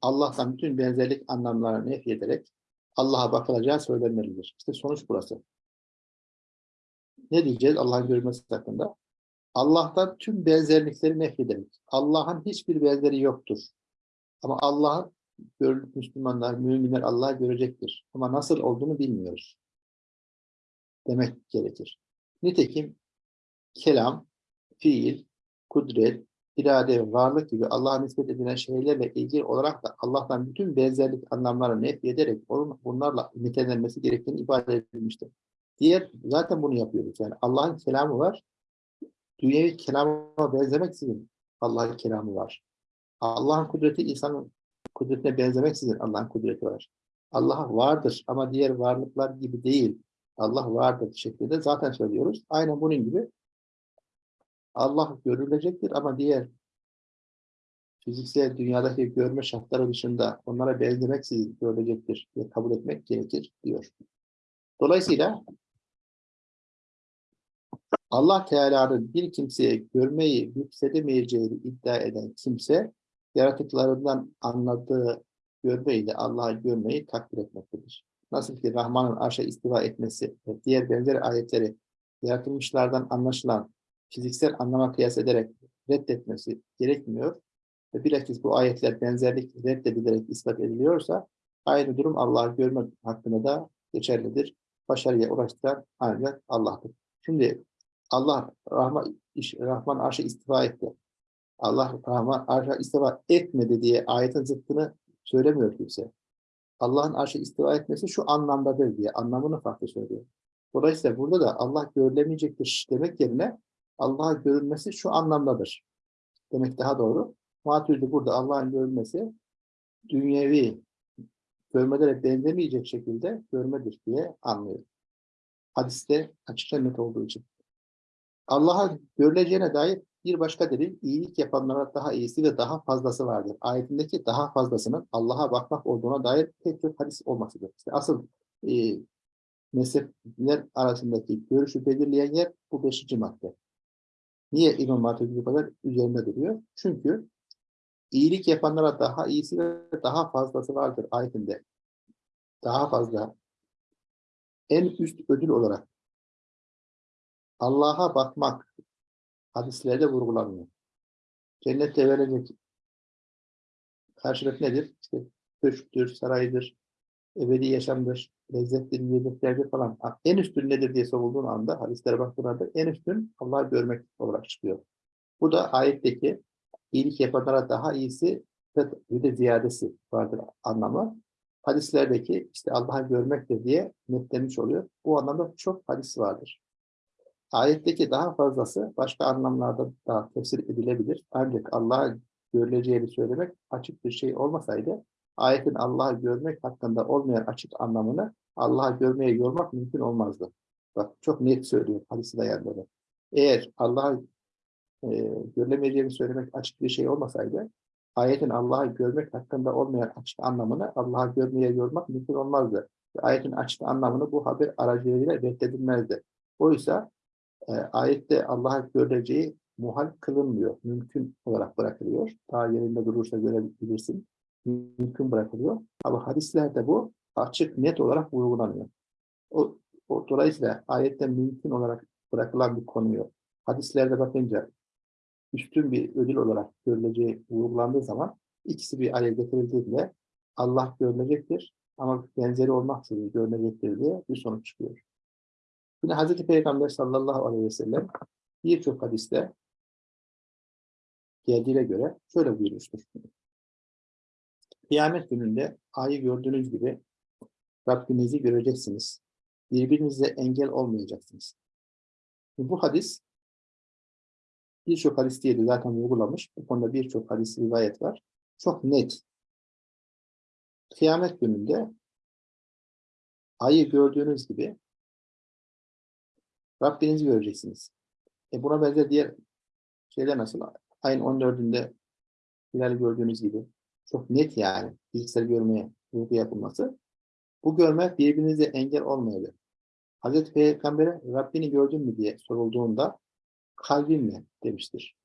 Allah'tan bütün benzerlik anlamlarını nef ederek Allah'a bakılacağı söylenmelidir. İşte sonuç burası. Ne diyeceğiz Allah'ın görülmesi hakkında? Allah'tan tüm benzerlikleri nefrederek. Allah'ın hiçbir benzeri yoktur. Ama Allah'ın Müslümanlar, müminler Allah'ı görecektir. Ama nasıl olduğunu bilmiyoruz. Demek gerekir. Nitekim kelam, fiil, kudret, irade ve varlık gibi Allah'a nispet edilen şeylerle ilgili olarak da Allah'tan bütün benzerlik anlamlarını nef ederek onun bunlarla nitelenmesi gerektiğini ifade edilmiştir. Diğer zaten bunu yapıyoruz. Yani Allah'ın kelamı var. Dünyevi kelama benzemeksizin Allah'ın kelamı var. Allah'ın kudreti insanın kudretine benzemeksizin Allah'ın kudreti var. Allah vardır ama diğer varlıklar gibi değil. Allah vardır şeklinde zaten söylüyoruz. Aynen bunun gibi Allah görülecektir ama diğer fiziksel dünyadaki görme şartları dışında onlara benzemeksizin görülecektir diye kabul etmek gerekir diyor. Dolayısıyla Allah Teala'nın bir kimseye görmeyi yüksedemeyeceğini iddia eden kimse, yaratıklarından anladığı görmeyle Allah'ı görmeyi takdir etmektedir. Nasıl ki Rahman'ın arşa istiva etmesi ve diğer benzer ayetleri yaratılmışlardan anlaşılan fiziksel anlama kıyas ederek reddetmesi gerekmiyor ve bilakis bu ayetler benzerlik reddedilerek ispat ediliyorsa aynı durum Allah'ı görme hakkında da geçerlidir. Başarıya ulaştıran ancak Allah'tır. Şimdi Allah Rahman, Rahman arşa istifa etti. Allah Rahman arşa istifa etmedi diye ayetin zıttını söylemiyor kimse. Allah'ın arşa istifa etmesi şu anlamdadır diye anlamını farklı söylüyor. Dolayısıyla burada da Allah görülemeyecektir demek yerine Allah'a görülmesi şu anlamdadır. Demek daha doğru. Maturidi burada Allah'ın görülmesi dünyevi görmelere benzemeyecek şekilde görmedir diye anlıyor. Hadiste açıkça net olduğu için. Allah'a görüleceğine dair bir başka delil, iyilik yapanlara daha iyisi ve daha fazlası vardır. Ayetindeki daha fazlasının Allah'a bakmak olduğuna dair tek çok hadis olmasıdır. İşte asıl e, mezhepler arasındaki görüşü belirleyen yer bu beşinci madde. Niye İmam Maturidi bu kadar üzerinde duruyor? Çünkü iyilik yapanlara daha iyisi ve daha fazlası vardır ayetinde. Daha fazla en üst ödül olarak Allah'a bakmak hadislerde vurgulanıyor. Cennette verilecek karşılık nedir? İşte köşktür, saraydır, ebedi yaşamdır, lezzettir, yiyeceklerdir falan. En üstün nedir diye sorulduğun anda, hadislere baktığında en üstün Allah'ı görmek olarak çıkıyor. Bu da ayetteki iyilik yapanlara daha iyisi bir de ziyadesi vardır anlamı. Hadislerdeki işte Allah'ı görmektir diye netlenmiş oluyor. Bu anlamda çok hadis vardır. Ayetteki daha fazlası başka anlamlarda da tefsir edilebilir. Ancak Allah'a görüleceğini söylemek açık bir şey olmasaydı, ayetin Allah'ı görmek hakkında olmayan açık anlamını Allah'a görmeye yormak mümkün olmazdı. Bak çok net söylüyor hadisi dayanları. Eğer Allah'a e, görülemeyeceğini söylemek açık bir şey olmasaydı, ayetin Allah'ı görmek hakkında olmayan açık anlamını Allah'ı görmeye yormak mümkün olmazdı. Ayetin açık anlamını bu haber aracılığıyla reddedilmezdi. Oysa e, ayette Allah'ı göreceği muhal kılınmıyor. Mümkün olarak bırakılıyor. Daha yerinde durursa görebilirsin. Mümkün bırakılıyor. Ama hadislerde bu açık, net olarak uygulanıyor. O, o, dolayısıyla ayette mümkün olarak bırakılan bir konuyu hadislerde bakınca üstün bir ödül olarak görüleceği uygulandığı zaman ikisi bir araya getirildiğinde Allah görülecektir ama benzeri olmaksızın görülecektir diye bir sonuç çıkıyor. Yine Hazreti Peygamber sallallahu aleyhi ve sellem birçok hadiste geldiğine göre şöyle buyurmuştur. Kıyamet gününde ayı gördüğünüz gibi Rabbinizi göreceksiniz. Birbirinize engel olmayacaksınız. Bu hadis birçok hadis diye de zaten uygulamış. Bu konuda birçok hadis rivayet var. Çok net. Kıyamet gününde ayı gördüğünüz gibi Rabbinizi göreceksiniz. E buna benzer diğer şeyler nasıl? Ayın 14'ünde hilali gördüğünüz gibi çok net yani fiziksel görmeye vurgu yapılması. Bu görme birbirinize engel olmayabilir. Hazreti Peygamber'e Rabbini gördün mü diye sorulduğunda kalbimle demiştir.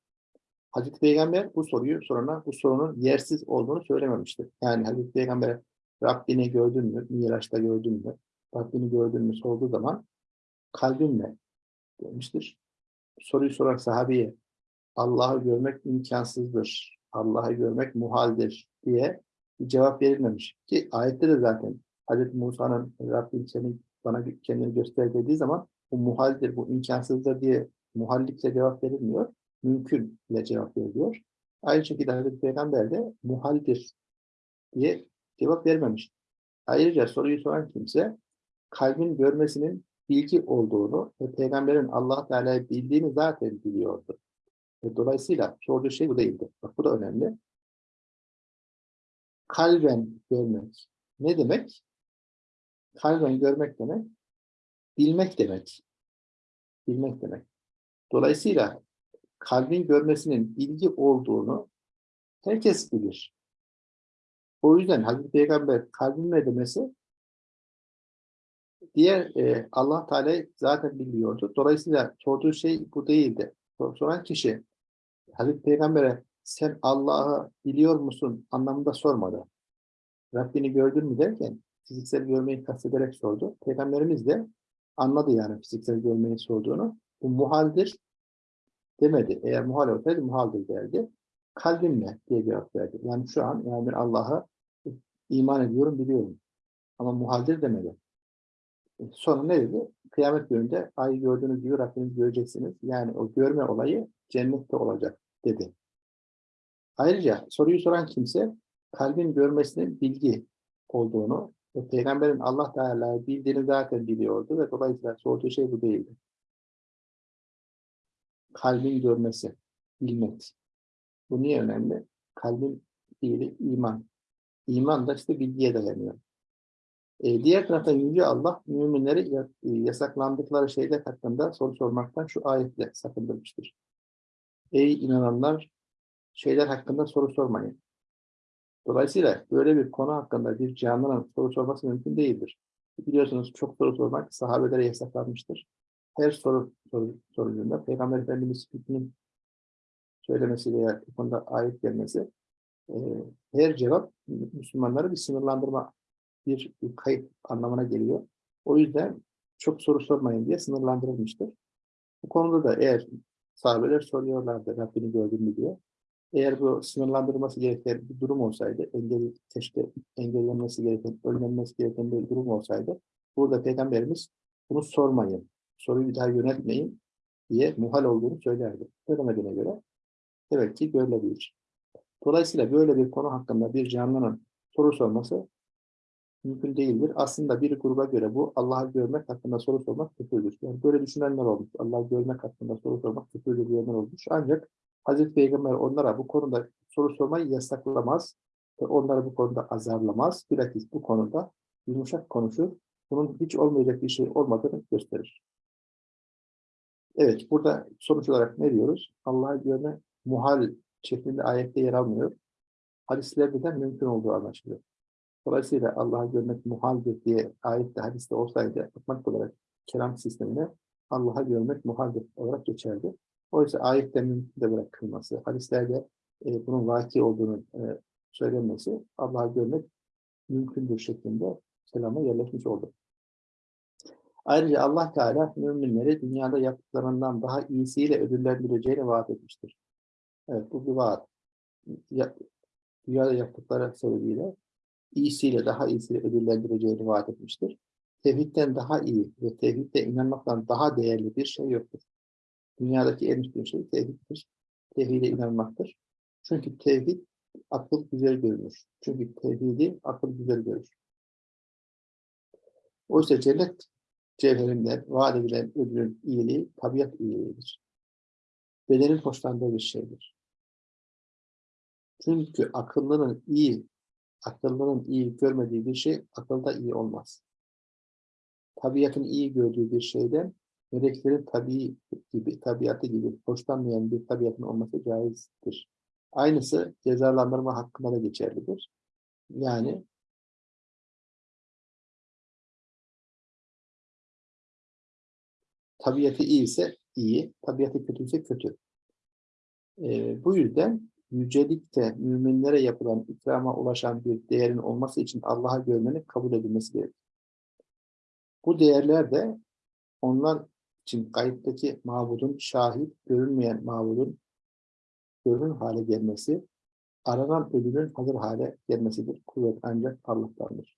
Hazreti Peygamber bu soruyu sorana bu sorunun yersiz olduğunu söylememiştir. Yani Hazreti Peygamber'e Rabbini gördün mü, Miraç'ta gördün mü, Rabbini gördün mü sorduğu zaman kalbimle demiştir. Soruyu soran sahabeye Allah'ı görmek imkansızdır, Allah'ı görmek muhaldir diye cevap verilmemiş. Ki ayette de zaten Hazreti Musa'nın Rabbim senin bana kendini göster dediği zaman bu muhaldir, bu imkansızdır diye muhallikle cevap verilmiyor. Mümkün ile cevap veriliyor. Aynı şekilde Hazreti Peygamber de muhaldir diye cevap vermemiş. Ayrıca soruyu soran kimse kalbin görmesinin bilgi olduğunu ve peygamberin Allah Teala'yı bildiğini zaten biliyordu. Dolayısıyla sorduğu şey bu değildi. Bak bu da önemli. Kalben görmek. Ne demek? Kalben görmek demek, bilmek demek. Bilmek demek. Dolayısıyla kalbin görmesinin bilgi olduğunu herkes bilir. O yüzden Hazreti Peygamber kalbinle demesi diğer e, Allah Teala zaten biliyordu. Dolayısıyla sorduğu şey bu değildi. Soran kişi Hazreti Peygamber'e sen Allah'ı biliyor musun anlamında sormadı. Rabbini gördün mü derken fiziksel görmeyi kastederek sordu. Peygamberimiz de anladı yani fiziksel görmeyi sorduğunu. Bu muhaldir demedi. Eğer muhal olsaydı muhaldir derdi. Kalbimle diye cevap verdi. Yani şu an yani ben Allah'a iman ediyorum, biliyorum. Ama muhaldir demedi. Sonra ne dedi? Kıyamet gününde ayı gördüğünüz gibi Rabbinizi göreceksiniz. Yani o görme olayı cennette olacak dedi. Ayrıca soruyu soran kimse kalbin görmesinin bilgi olduğunu ve peygamberin Allah Teala'yı bildiğini zaten biliyordu ve dolayısıyla sorduğu şey bu değildi. Kalbin görmesi, bilmek. Bu niye önemli? Kalbin fiili iman. İman da işte bilgiye dayanıyor. E, diğer taraftan Yüce Allah müminleri e, yasaklandıkları şeyler hakkında soru sormaktan şu ayetle sakındırmıştır. Ey inananlar şeyler hakkında soru sormayın. Dolayısıyla böyle bir konu hakkında bir canlının soru sorması mümkün değildir. Biliyorsunuz çok soru sormak sahabelere yasaklanmıştır. Her soru, soru sorucunda Peygamber Efendimiz hükmünün söylemesi veya bu konuda ayet gelmesi e, her cevap Müslümanları bir sınırlandırma, bir, kayıp anlamına geliyor. O yüzden çok soru sormayın diye sınırlandırılmıştır. Bu konuda da eğer sahabeler soruyorlardı Rabbini gördün mü diye. Eğer bu sınırlandırılması gereken bir durum olsaydı, engel, keşke engellenmesi gereken, önlenmesi gereken bir durum olsaydı, burada Peygamberimiz bunu sormayın, soruyu bir daha yönetmeyin diye muhal olduğunu söylerdi. Söylemediğine göre demek ki böyle bir. Dolayısıyla böyle bir konu hakkında bir canlının soru sorması mümkün değildir. Aslında bir gruba göre bu Allah'ı görmek hakkında soru sormak küfürdür. Yani böyle düşünenler olmuş. Allah'ı görmek hakkında soru sormak küfürdür diyenler olmuş. Ancak Hazreti Peygamber onlara bu konuda soru sormayı yasaklamaz ve onları bu konuda azarlamaz. Bilakis bu konuda yumuşak konuşur. Bunun hiç olmayacak bir şey olmadığını gösterir. Evet, burada sonuç olarak ne diyoruz? Allah'ı görme muhal şeklinde ayette yer almıyor. hadislerde de mümkün olduğu anlaşılıyor. Dolayısıyla Allah'ı görmek muhaldir diye ayette hadiste olsaydı otomatik olarak kelam sistemine Allah'ı görmek muhaldir olarak geçerdi. Oysa ayette mümkün de bırakılması, hadislerde e, bunun vaki olduğunu e, söylenmesi Allah'ı görmek mümkündür şeklinde kelama yerleşmiş oldu. Ayrıca Allah Teala müminleri dünyada yaptıklarından daha iyisiyle ödüllendireceğini vaat etmiştir. Evet bu bir vaat. Ya, dünyada yaptıkları sebebiyle iyisiyle daha iyisiyle ödüllendireceğini vaat etmiştir. Tevhidden daha iyi ve tevhidde inanmaktan daha değerli bir şey yoktur. Dünyadaki en üstün şey tevhiddir. Tevhide inanmaktır. Çünkü tevhid akıl güzel görünür. Çünkü tevhidi akıl güzel görür. Oysa cennet cevherinden vaat edilen ödülün iyiliği tabiat iyiliğidir. Bedenin hoşlandığı bir şeydir. Çünkü akıllının iyi, akıllının iyi görmediği bir şey akılda iyi olmaz. Tabiatın iyi gördüğü bir şeyden meleklerin tabii gibi, tabiatı gibi hoşlanmayan bir tabiatın olması caizdir. Aynısı cezalandırma hakkında da geçerlidir. Yani tabiatı iyi ise iyi, tabiatı kötü ise kötü. Ee, bu yüzden yücelikte müminlere yapılan ikrama ulaşan bir değerin olması için Allah'a görmenin kabul edilmesi gerekir. Bu değerler de onlar için kayıttaki mabudun şahit, görünmeyen mabudun görünür hale gelmesi, aranan ödülün hazır hale gelmesidir. Kuvvet ancak Allah'tandır.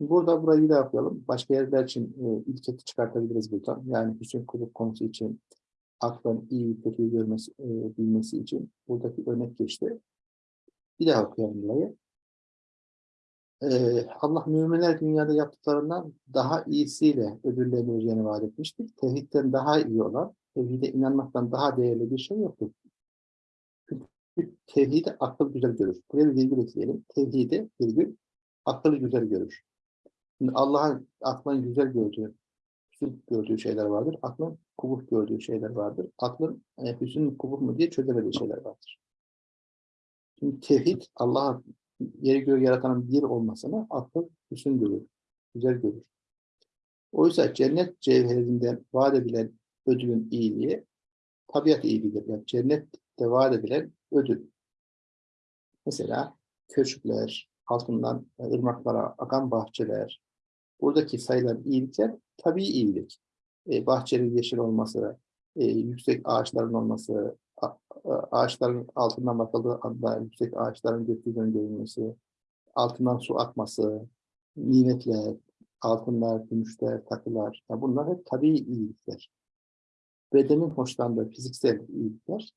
Burada burayı da yapalım. Başka yerler için e, ilketi çıkartabiliriz buradan. Yani Hüseyin Kulüp konusu için aklın iyi kötüyü görmesi, e, bilmesi için buradaki örnek geçti. Bir daha okuyalım burayı. Ee, Allah müminler dünyada yaptıklarından daha iyisiyle ödülleneceğini vaat etmiştir. Tevhidden daha iyi olan, tevhide inanmaktan daha değerli bir şey yoktur. Çünkü tevhidi akıl güzel görür. Buraya bir virgül ekleyelim. Tevhidi virgül akıl güzel görür. Allah'ın aklın güzel gördüğü, hüsn gördüğü şeyler vardır. Aklın kubuh gördüğü şeyler vardır. Aklın e, hüsn kubuh mu diye çözemediği şeyler vardır. Şimdi tevhid Allah'ın yeri göğü yaratanın bir olmasını akıl hüsn görür, güzel görür. Oysa cennet cevherinden vaat edilen ödülün iyiliği tabiat iyiliğidir. Yani cennette vaat edilen ödül. Mesela köşkler, altından ırmaklara akan bahçeler, buradaki sayılan iyilikler tabii iyilik. E, bahçenin yeşil olması, e, yüksek ağaçların olması, ağaçların altından bakıldığı anda yüksek ağaçların gökyüzünün görünmesi, altından su akması, nimetler, altınlar, gümüşler, takılar, yani bunlar hep tabii iyilikler. Bedenin hoşlandığı fiziksel iyilikler.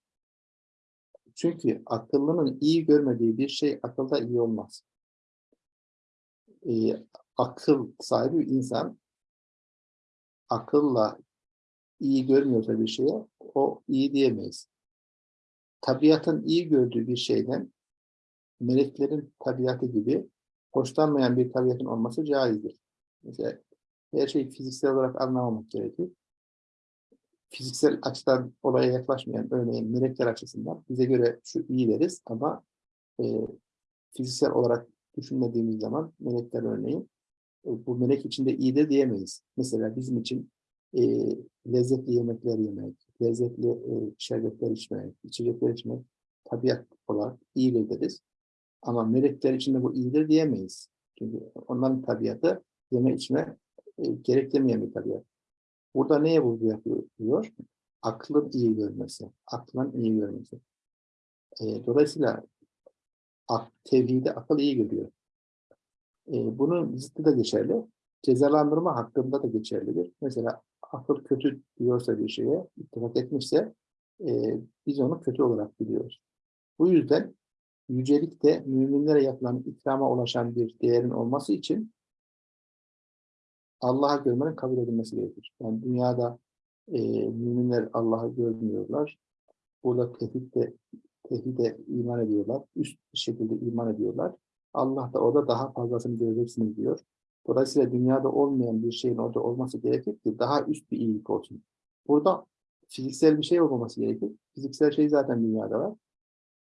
Çünkü akıllının iyi görmediği bir şey akılda iyi olmaz. Ee, akıl sahibi insan akılla iyi görmüyorsa bir şeye o iyi diyemeyiz tabiatın iyi gördüğü bir şeyden meleklerin tabiatı gibi hoşlanmayan bir tabiatın olması caizdir. Mesela her şeyi fiziksel olarak anlamamak gerekir. Fiziksel açıdan olaya yaklaşmayan örneğin melekler açısından bize göre şu iyi deriz ama e, fiziksel olarak düşünmediğimiz zaman melekler örneğin bu melek içinde iyi de diyemeyiz. Mesela bizim için e, lezzetli yemekler yemek, lezzetli e, şerbetler içmek, içecekler içmek tabiat olarak iyidir deriz. Ama melekler içinde bu iyidir diyemeyiz. Çünkü onların tabiatı yeme içme e, gereklemeyen bir tabiat. Burada neye vurgu yapıyor? Aklın iyi görmesi. Aklın iyi görmesi. E, dolayısıyla ak, tevhidi akıl iyi görüyor. E, bunun zıttı da geçerli. Cezalandırma hakkında da geçerlidir. Mesela akıl kötü diyorsa bir şeye, ittifak etmişse e, biz onu kötü olarak biliyoruz. Bu yüzden yücelikte müminlere yapılan ikrama ulaşan bir değerin olması için Allah'a görmenin kabul edilmesi gerekir. Yani dünyada e, müminler Allah'ı görmüyorlar. Burada tevhidde, tevhide iman ediyorlar. Üst şekilde iman ediyorlar. Allah da orada daha fazlasını göreceksiniz diyor. Dolayısıyla dünyada olmayan bir şeyin orada olması gerekir ki daha üst bir iyilik olsun. Burada fiziksel bir şey olmaması gerekir. Fiziksel şey zaten dünyada var.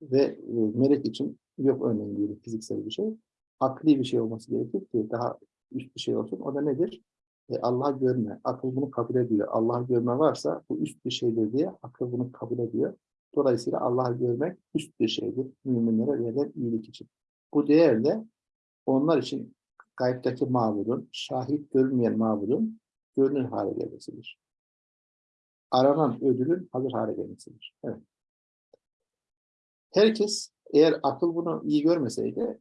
Ve e, melek için yok örneğin diyelim fiziksel bir şey. Akli bir şey olması gerekir ki daha üst bir şey olsun. O da nedir? E, Allah görme. Akıl bunu kabul ediyor. Allah görme varsa bu üst bir şeydir diye akıl bunu kabul ediyor. Dolayısıyla Allah'ı görmek üst bir şeydir. Müminlere verilen iyilik için. Bu değerle onlar için gaybdeki mağdurun, şahit görünmeyen mağdurun görünür hale gelmesidir. Aranan ödülün hazır hale gelmesidir. Evet. Herkes eğer akıl bunu iyi görmeseydi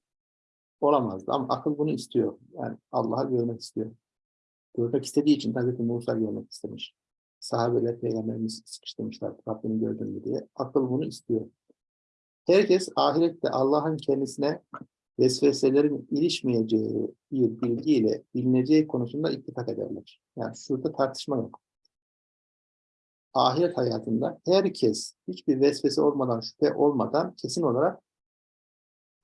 olamazdı ama akıl bunu istiyor. Yani Allah'ı görmek istiyor. Görmek istediği için Hazreti Musa görmek istemiş. Sahabeler peygamberimiz sıkıştırmışlar Rabbini gördün mü diye. Akıl bunu istiyor. Herkes ahirette Allah'ın kendisine vesveselerin ilişmeyeceği bir bilgiyle bilineceği konusunda ittifak ederler. Yani şurada tartışma yok. Ahiret hayatında herkes hiçbir vesvese olmadan, şüphe olmadan kesin olarak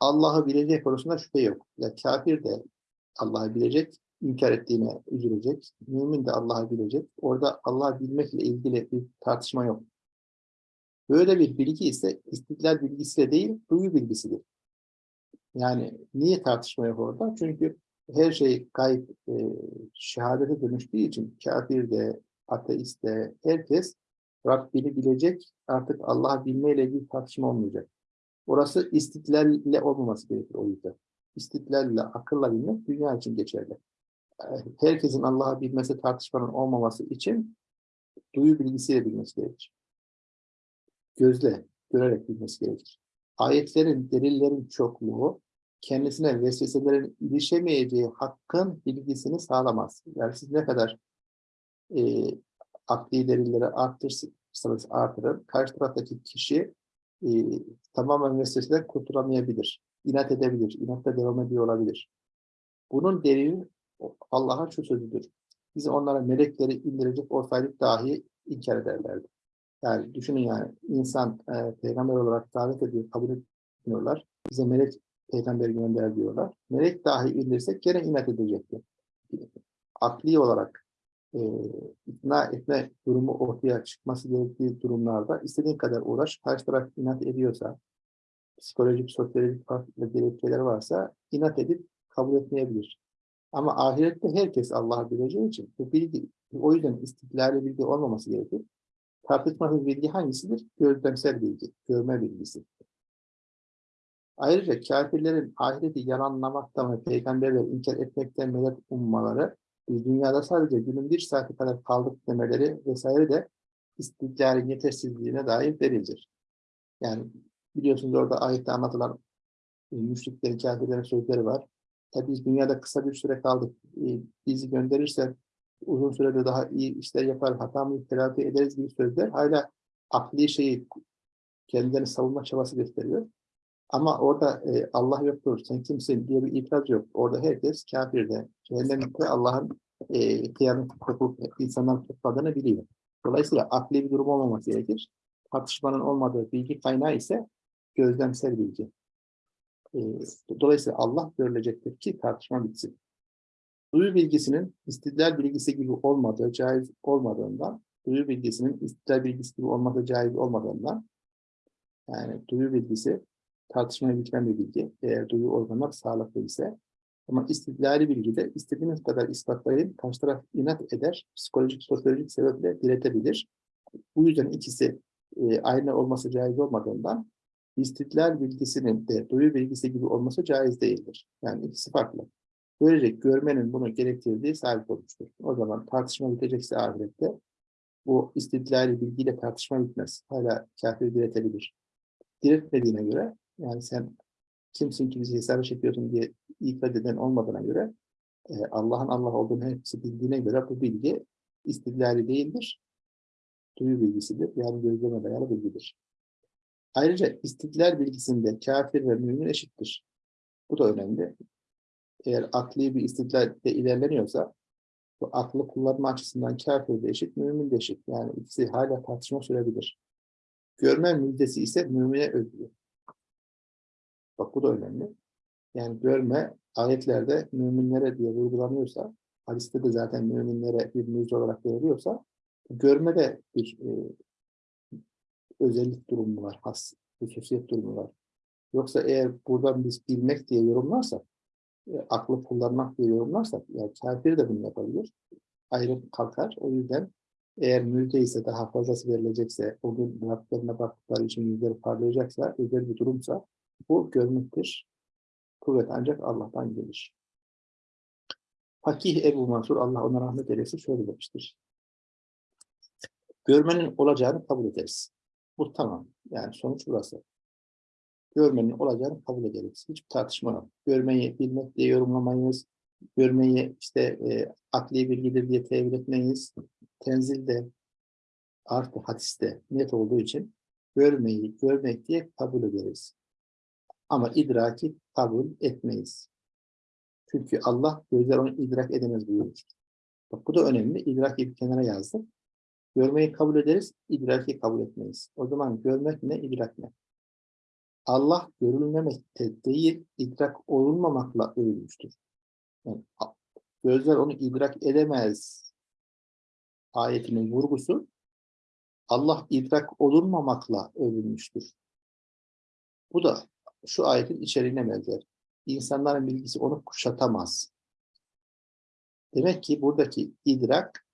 Allah'ı bilecek konusunda şüphe yok. Ya kafir de Allah'ı bilecek, inkar ettiğine üzülecek. Mümin de Allah'ı bilecek. Orada Allah'ı bilmekle ilgili bir tartışma yok. Böyle bir bilgi ise istiklal bilgisi de değil, duyu bilgisidir. Yani niye tartışma yok orada? Çünkü her şey gayb e, şehadete dönüştüğü için kafir de, ateist de, herkes Rabbini bilecek, artık Allah'ı bilmeyle ilgili tartışma olmayacak. Orası istiklalle olmaması gerekir o yüzden. İstiklalle, akılla bilmek dünya için geçerli. Herkesin Allah'ı bilmesi tartışmanın olmaması için duyu bilgisiyle bilmesi gerekir. Gözle, görerek bilmesi gerekir. Ayetlerin, delillerin çokluğu kendisine vesveselerin ilişemeyeceği hakkın bilgisini sağlamaz. Yani siz ne kadar e, akli delilleri arttırırsanız artırın, karşı taraftaki kişi e, tamamen vesveseden kurtulamayabilir. İnat edebilir, inatta devam ediyor olabilir. Bunun delili Allah'ın şu sözüdür. Biz onlara melekleri indirecek olsaydık dahi inkar ederlerdi. Yani düşünün yani insan e, peygamber olarak davet ediyor, kabul etmiyorlar. Bize melek peygamber gönder diyorlar. Melek dahi indirsek gene inat edecekti. Akli olarak e, ikna etme durumu ortaya çıkması gerektiği durumlarda istediğin kadar uğraş, karşı taraf inat ediyorsa, psikolojik, sosyolojik farklı gerekçeler varsa inat edip kabul etmeyebilir. Ama ahirette herkes Allah'ı bileceği için bu bilgi, o yüzden istiklali bilgi olmaması gerekir. Tartışmasız bilgi hangisidir? Gözlemsel bilgi, görme bilgisi. Ayrıca kafirlerin ahireti yalanlamaktan ve peygamberleri inkar etmekten medet ummaları, biz dünyada sadece günün bir saati kadar kaldık demeleri vesaire de istiklalin yetersizliğine dair delildir. Yani biliyorsunuz orada ayette anlatılan e, müşriklerin, kafirlerin sözleri var. Tabi biz dünyada kısa bir süre kaldık. E, bizi gönderirse uzun sürede daha iyi işler yapar, hatamı telafi ederiz gibi sözler hala akli şeyi kendilerini savunma çabası gösteriyor. Ama orada e, Allah yoktur, sen kimsin diye bir itiraz yok. Orada herkes kafirde, cehennemlikte Allah'ın e, kıyamet kopup insanlar topladığını biliyor. Dolayısıyla akli bir durum olmaması gerekir. Tartışmanın olmadığı bilgi kaynağı ise gözlemsel bilgi. E, dolayısıyla Allah görülecektir ki tartışma bitsin. Duyu bilgisinin istidlal bilgisi gibi olmadığı, caiz olmadığından, duyu bilgisinin istidlal bilgisi gibi olmadığı caiz olmadığından, yani duyu bilgisi tartışmaya bitmeyen bir bilgi. Eğer duyu organlar sağlıklı ise. Ama istidlali bilgide istediğiniz kadar ispatlayın, karşı taraf inat eder, psikolojik, sosyolojik sebeple diretebilir. Bu yüzden ikisi e, aynı olması caiz olmadığından istidlal bilgisinin de duyu bilgisi gibi olması caiz değildir. Yani ikisi farklı. Böylece görmenin bunu gerektirdiği sabit olmuştur. O zaman tartışma bitecekse ahirette bu istidlali bilgiyle tartışma bitmez. Hala kafir diretebilir. Diretmediğine göre yani sen kimsin ki bizi hesaba çekiyorsun diye ifade eden olmadığına göre e, Allah'ın Allah olduğunu hepsi bildiğine göre bu bilgi istidlali değildir. Duyu bilgisidir. Yani gözleme dayalı bilgidir. Ayrıca istidlal bilgisinde kafir ve mümin eşittir. Bu da önemli. Eğer akli bir istidlalde ilerleniyorsa bu aklı kullanma açısından kafir de eşit, mümin de eşit. Yani ikisi hala tartışma sürebilir. Görme müjdesi ise mümine özgür. Bak bu da önemli. Yani görme ayetlerde müminlere diye vurgulanıyorsa, hadiste de zaten müminlere bir müjde olarak veriliyorsa, görme de bir e, özellik durumu var, has, hususiyet durumu var. Yoksa eğer buradan biz bilmek diye yorumlarsak, e, aklı kullanmak diye yorumlarsak, yani kafir de bunu yapabilir. Ayrı kalkar. O yüzden eğer müjde ise daha fazlası verilecekse, o gün Rablerine baktıkları için yüzleri parlayacaksa, özel bir durumsa bu görmektir. Kuvvet ancak Allah'tan gelir. Fakih Ebu Mansur, Allah ona rahmet eylesin, şöyle demiştir. Görmenin olacağını kabul ederiz. Bu tamam. Yani sonuç burası. Görmenin olacağını kabul ederiz. Hiçbir tartışma yok. Görmeyi bilmek diye yorumlamayız. Görmeyi işte e, akli bilgidir diye tevil etmeyiz. Tenzilde artı hadiste net olduğu için görmeyi görmek diye kabul ederiz. Ama idraki kabul etmeyiz. Çünkü Allah gözler onu idrak edemez buyurmuş. Bak bu da önemli. İdraki bir kenara yazdım. Görmeyi kabul ederiz, idraki kabul etmeyiz. O zaman görmek ne, idrak ne? Allah görülmemekte değil, idrak olunmamakla övülmüştür. Yani, gözler onu idrak edemez ayetinin vurgusu Allah idrak olunmamakla övülmüştür. Bu da şu ayetin içeriğine benzer. İnsanların bilgisi onu kuşatamaz. Demek ki buradaki idrak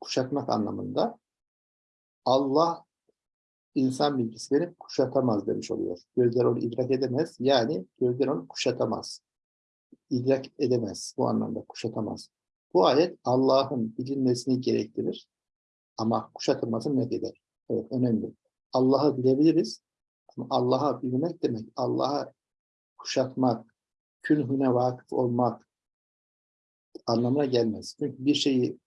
kuşatmak anlamında Allah insan bilgisini kuşatamaz demiş oluyor. Gözler onu idrak edemez. Yani gözler onu kuşatamaz. İdrak edemez. Bu anlamda kuşatamaz. Bu ayet Allah'ın bilinmesini gerektirir. Ama kuşatılmasını ne eder? Evet, önemli. Allah'ı bilebiliriz. Ama Allah'a bilmek demek, Allah'a kuşatmak, künhüne vakıf olmak anlamına gelmez. Çünkü bir şeyi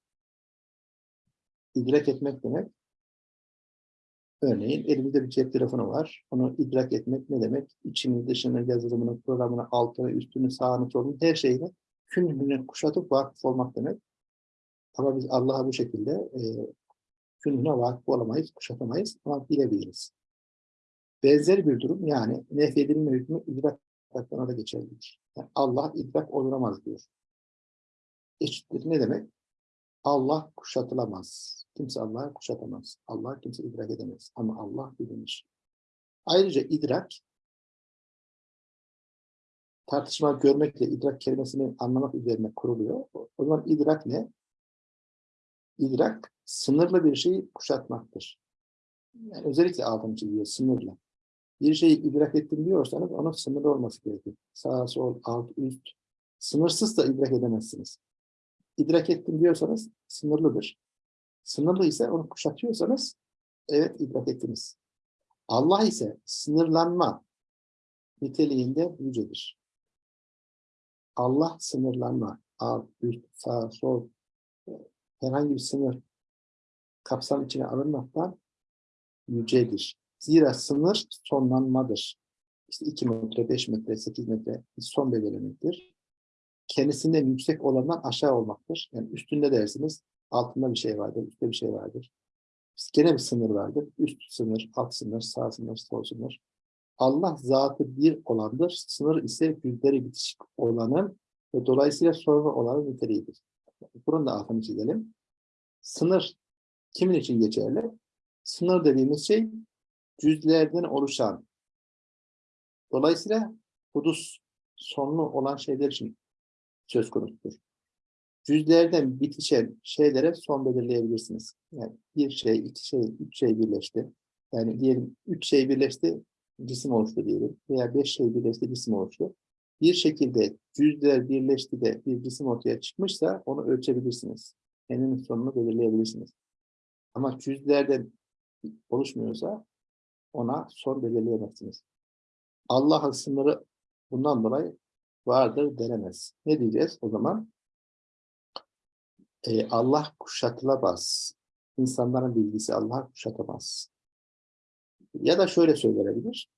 idrak etmek demek, örneğin elimizde bir cep telefonu var. Onu idrak etmek ne demek? İçini, dışını, yazılımını, programını, altını, üstünü, sağını, solunu, her şeyini künhüne kuşatıp vakıf olmak demek. Ama biz Allah'a bu şekilde e, künhüne vakıf olamayız, kuşatamayız ama bilebiliriz. Benzer bir durum yani nefyedilme hükmü idrak hakkında da geçerlidir. Yani Allah idrak oluramaz diyor. Eşittir ne demek? Allah kuşatılamaz. Kimse Allah'ı kuşatamaz. Allah kimse idrak edemez. Ama Allah bilinir. Ayrıca idrak tartışma görmekle idrak kelimesini anlamak üzerine kuruluyor. O zaman idrak ne? İdrak sınırlı bir şeyi kuşatmaktır. Yani özellikle altını çiziyor, sınırlı. Bir şeyi idrak ettim diyorsanız onun sınırlı olması gerekir. Sağ, sol, alt, üst. Sınırsız da idrak edemezsiniz. İdrak ettim diyorsanız sınırlıdır. Sınırlı ise onu kuşatıyorsanız evet idrak ettiniz. Allah ise sınırlanma niteliğinde yücedir. Allah sınırlanma, alt, üst, sağ, sol, herhangi bir sınır kapsam içine alınmaktan yücedir. Zira sınır sonlanmadır. İşte 2 metre, 5 metre, 8 metre son belirlemektir. Kendisinden yüksek olandan aşağı olmaktır. Yani üstünde dersiniz, altında bir şey vardır, üstte bir şey vardır. Gene bir sınır vardır. Üst sınır, alt sınır, sağ sınır, sol sınır. Allah zatı bir olandır. Sınır ise yüzleri bitişik olanın ve dolayısıyla sonra olanın niteliğidir. Bunun da altını çizelim. Sınır kimin için geçerli? Sınır dediğimiz şey cüzlerden oluşan. Dolayısıyla hudus sonlu olan şeyler için söz konusudur. Cüzlerden bitişen şeylere son belirleyebilirsiniz. Yani bir şey, iki şey, üç şey birleşti. Yani diyelim üç şey birleşti, cisim oluştu diyelim. Veya beş şey birleşti, cisim oluştu. Bir şekilde cüzler birleşti de bir cisim ortaya çıkmışsa onu ölçebilirsiniz. Eninin sonunu belirleyebilirsiniz. Ama cüzlerden oluşmuyorsa ona son belirleyemezsiniz. Allah'ın sınırı bundan dolayı vardır denemez. Ne diyeceğiz o zaman? Ee, Allah kuşatılamaz. İnsanların bilgisi Allah kuşatamaz. Ya da şöyle söylenebilir.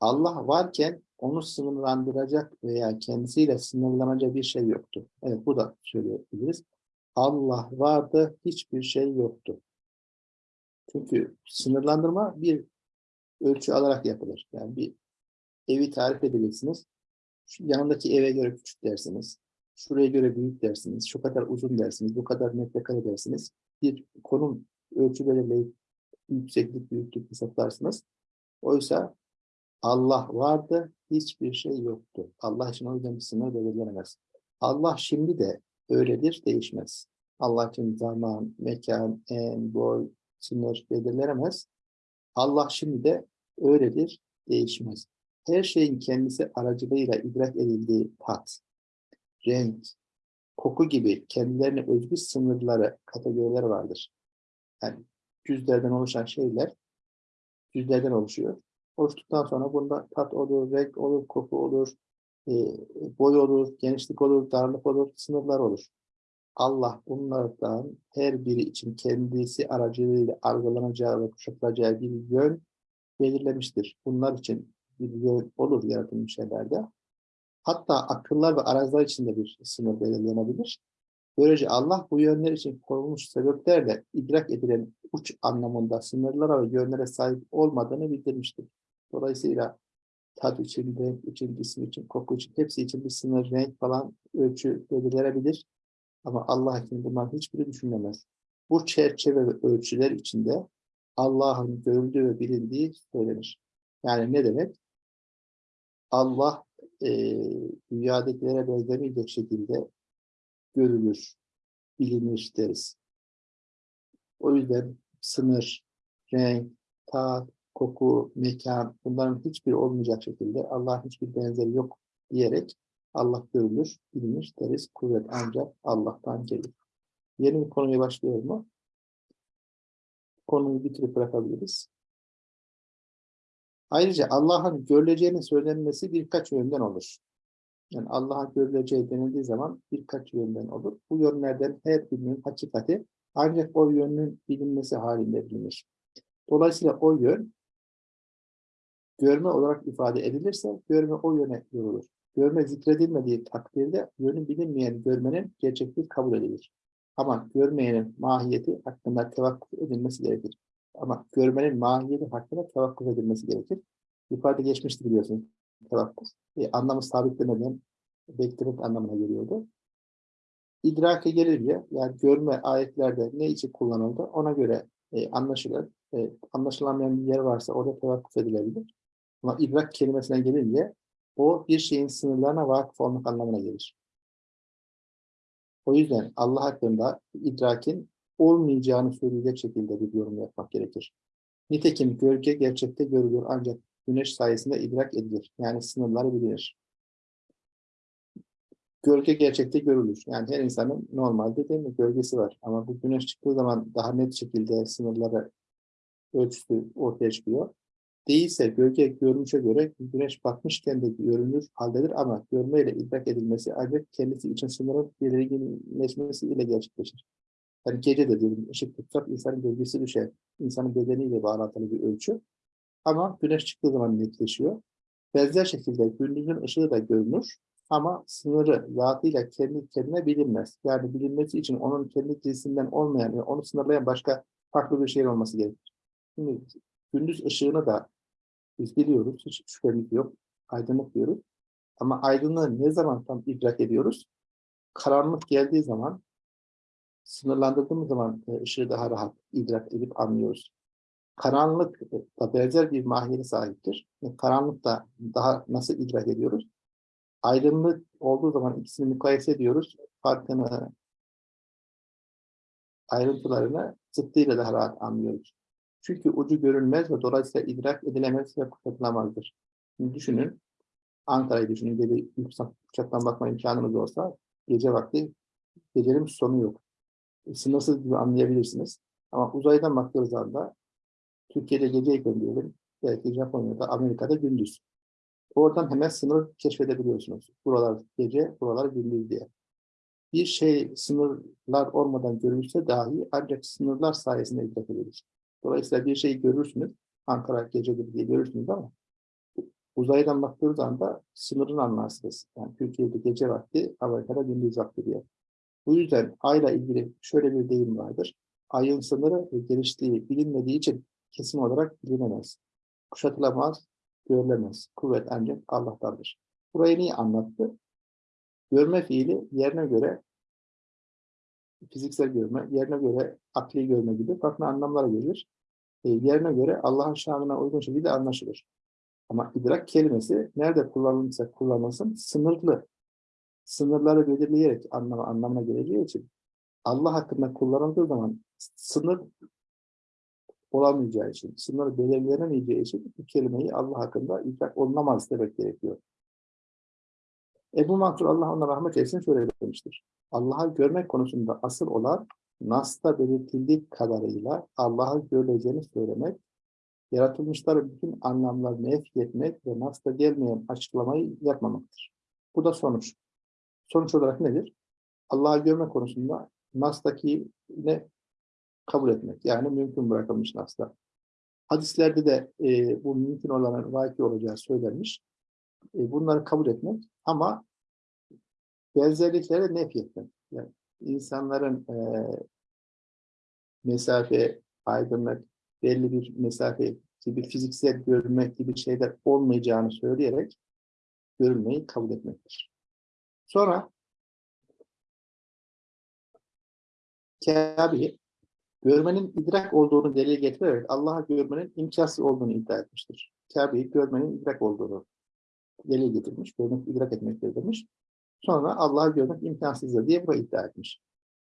Allah varken onu sınırlandıracak veya kendisiyle sınırlanacak bir şey yoktu. Evet bu da söyleyebiliriz. Allah vardı, hiçbir şey yoktu. Çünkü sınırlandırma bir ölçü alarak yapılır. Yani bir evi tarif edeceksiniz. Şu yanındaki eve göre küçük dersiniz. Şuraya göre büyük dersiniz. Şu kadar uzun dersiniz. Bu kadar metrekare dersiniz. Bir konum ölçü yükseklik, büyüklük hesaplarsınız. Oysa Allah vardı, hiçbir şey yoktu. Allah için o yüzden bir sınır belirlenemez. Allah şimdi de öyledir, değişmez. Allah için zaman, mekan, en, boy, sınır belirlenemez. Allah şimdi de öyledir, değişmez. Her şeyin kendisi aracılığıyla idrak edildiği tat, renk, koku gibi kendilerine özgü sınırları, kategorileri vardır. Yani cüzlerden oluşan şeyler cüzlerden oluşuyor. Oluştuktan sonra bunda tat olur, renk olur, koku olur, e, boy olur, genişlik olur, darlık olur, sınırlar olur. Allah bunlardan her biri için kendisi aracılığıyla algılanacağı ve kuşatılacağı bir yön belirlemiştir. Bunlar için bir yön olur yaratılmış şeylerde. Hatta akıllar ve arazlar için de bir sınır belirlenebilir. Böylece Allah bu yönler için konulmuş sebeplerle idrak edilen uç anlamında sınırlara ve yönlere sahip olmadığını bildirmiştir. Dolayısıyla tat için, renk için, cisim için, koku için, hepsi için bir sınır, renk falan ölçü belirlenebilir. Ama Allah için bunların hiçbiri düşünülemez. Bu çerçeve ve ölçüler içinde Allah'ın görüldüğü ve bilindiği söylenir. Yani ne demek? Allah e, dünyadakilere benzemeyecek şekilde görülür, bilinir deriz. O yüzden sınır, renk, tat, koku, mekan bunların hiçbiri olmayacak şekilde Allah'ın hiçbir benzeri yok diyerek Allah görülür, bilinir deriz. Kuvvet ancak Allah'tan gelir. Yeni bir konuya başlıyor mu? Konuyu bitirip bırakabiliriz. Ayrıca Allah'ın görüleceğinin söylenmesi birkaç yönden olur. Yani Allah'ın görüleceği denildiği zaman birkaç yönden olur. Bu yönlerden her birinin hakikati ancak o yönün bilinmesi halinde bilinir. Dolayısıyla o yön görme olarak ifade edilirse görme o yöne yorulur. Görme zikredilmediği takdirde yönü bilinmeyen görmenin gerçekliği kabul edilir. Ama görmeyenin mahiyeti hakkında tevakkuf edilmesi gerekir. Ama görmenin mahiyeti hakkında tevakkuf edilmesi gerekir. Yukarıda geçmişti biliyorsunuz tevakkuf. E, anlamı sabitlemeden beklemek anlamına geliyordu. İdrake gelince yani görme ayetlerde ne için kullanıldı ona göre e, anlaşılır. E, anlaşılamayan bir yer varsa orada tevakkuf edilebilir. Ama idrak kelimesine gelince o bir şeyin sınırlarına vakıf olmak anlamına gelir. O yüzden Allah hakkında idrakin olmayacağını söyleyecek şekilde bir yorum yapmak gerekir. Nitekim gölge gerçekte görülür ancak güneş sayesinde idrak edilir. Yani sınırları bilinir. Gölge gerçekte görülür. Yani her insanın normalde değil mi gölgesi var. Ama bu güneş çıktığı zaman daha net şekilde sınırları ölçüsü ortaya çıkıyor. Değilse gölge görünüşe göre güneş batmışken de görünür haldedir ama görmeyle idrak edilmesi ancak kendisi için sınırın belirginleşmesiyle gerçekleşir. Yani gece de diyelim ışık tutsak insanın gölgesi düşer. İnsanın bedeniyle bağlantılı bir ölçü. Ama güneş çıktığı zaman netleşiyor. Benzer şekilde gündüzün ışığı da görünür ama sınırı zatıyla kendi kendine bilinmez. Yani bilinmesi için onun kendi cinsinden olmayan ve onu sınırlayan başka farklı bir şey olması gerekir. Şimdi gündüz ışığını da biz biliyoruz, hiç şüphemiz yok. Aydınlık diyoruz. Ama aydınlığı ne zaman tam idrak ediyoruz? Karanlık geldiği zaman, sınırlandırdığımız zaman e, ışığı daha rahat idrak edip anlıyoruz. Karanlık da benzer bir mahiyeti sahiptir. E, karanlık da daha nasıl idrak ediyoruz? Aydınlık olduğu zaman ikisini mukayese ediyoruz. Farkını, ayrıntılarını zıttıyla daha rahat anlıyoruz. Çünkü ucu görünmez ve dolayısıyla idrak edilemez ve kuşatılamazdır. Şimdi düşünün, Ankara'yı düşünün, gece yüksek uçaktan bakma imkanınız olsa gece vakti gecenin sonu yok. Sınırsız gibi anlayabilirsiniz. Ama uzaydan baktığınız anda Türkiye'de geceyken diyelim, belki Japonya'da, Amerika'da gündüz. Oradan hemen sınır keşfedebiliyorsunuz. Buralar gece, buralar gündüz diye. Bir şey sınırlar olmadan görülse dahi ancak sınırlar sayesinde idrak edilir. Dolayısıyla bir şeyi görürsünüz, Ankara gecedir diye görürsünüz ama uzaydan baktığınız anda sınırını anlarsınız. Yani Türkiye'de gece vakti, Amerika'da gündüz vakti diye. Bu yüzden ayla ilgili şöyle bir deyim vardır. Ayın sınırı ve genişliği bilinmediği için kesin olarak bilinemez. Kuşatılamaz, görülemez. Kuvvet ancak Allah'tandır. Burayı niye anlattı? Görme fiili yerine göre fiziksel görme, yerine göre akli görme gibi farklı anlamlara gelir. E, yerine göre Allah'ın şanına uygun şekilde anlaşılır. Ama idrak kelimesi nerede kullanılırsa kullanılsın sınırlı. Sınırları belirleyerek anlama, anlamına geleceği için Allah hakkında kullanıldığı zaman sınır olamayacağı için, sınır belirlenemeyeceği için bu kelimeyi Allah hakkında idrak olunamaz demek gerekiyor. Ebu Mansur Allah ona rahmet etsin şöyle demiştir. Allah'ı görmek konusunda asıl olan Nas'ta belirtildiği kadarıyla Allah'ı görüleceğini söylemek, yaratılmışların bütün anlamlarını etki etmek ve Nas'ta gelmeyen açıklamayı yapmamaktır. Bu da sonuç. Sonuç olarak nedir? Allah'ı görme konusunda Nas'taki ne kabul etmek. Yani mümkün bırakılmış Nas'ta. Hadislerde de e, bu mümkün olanın vaki olacağı söylenmiş. E, bunları kabul etmek ama benzerlikleri nef etmek. Yani insanların e, mesafe, aydınlık, belli bir mesafe gibi fiziksel görmek gibi şeyler olmayacağını söyleyerek görülmeyi kabul etmektir. Sonra Kabe'yi görmenin idrak olduğunu delil getirerek Allah'a görmenin imkansız olduğunu iddia etmiştir. Kabe'yi görmenin idrak olduğunu delil getirmiş, görmek idrak etmektir demiş. Sonra Allah'ı görmek imkansızdır diye bunu iddia etmiş.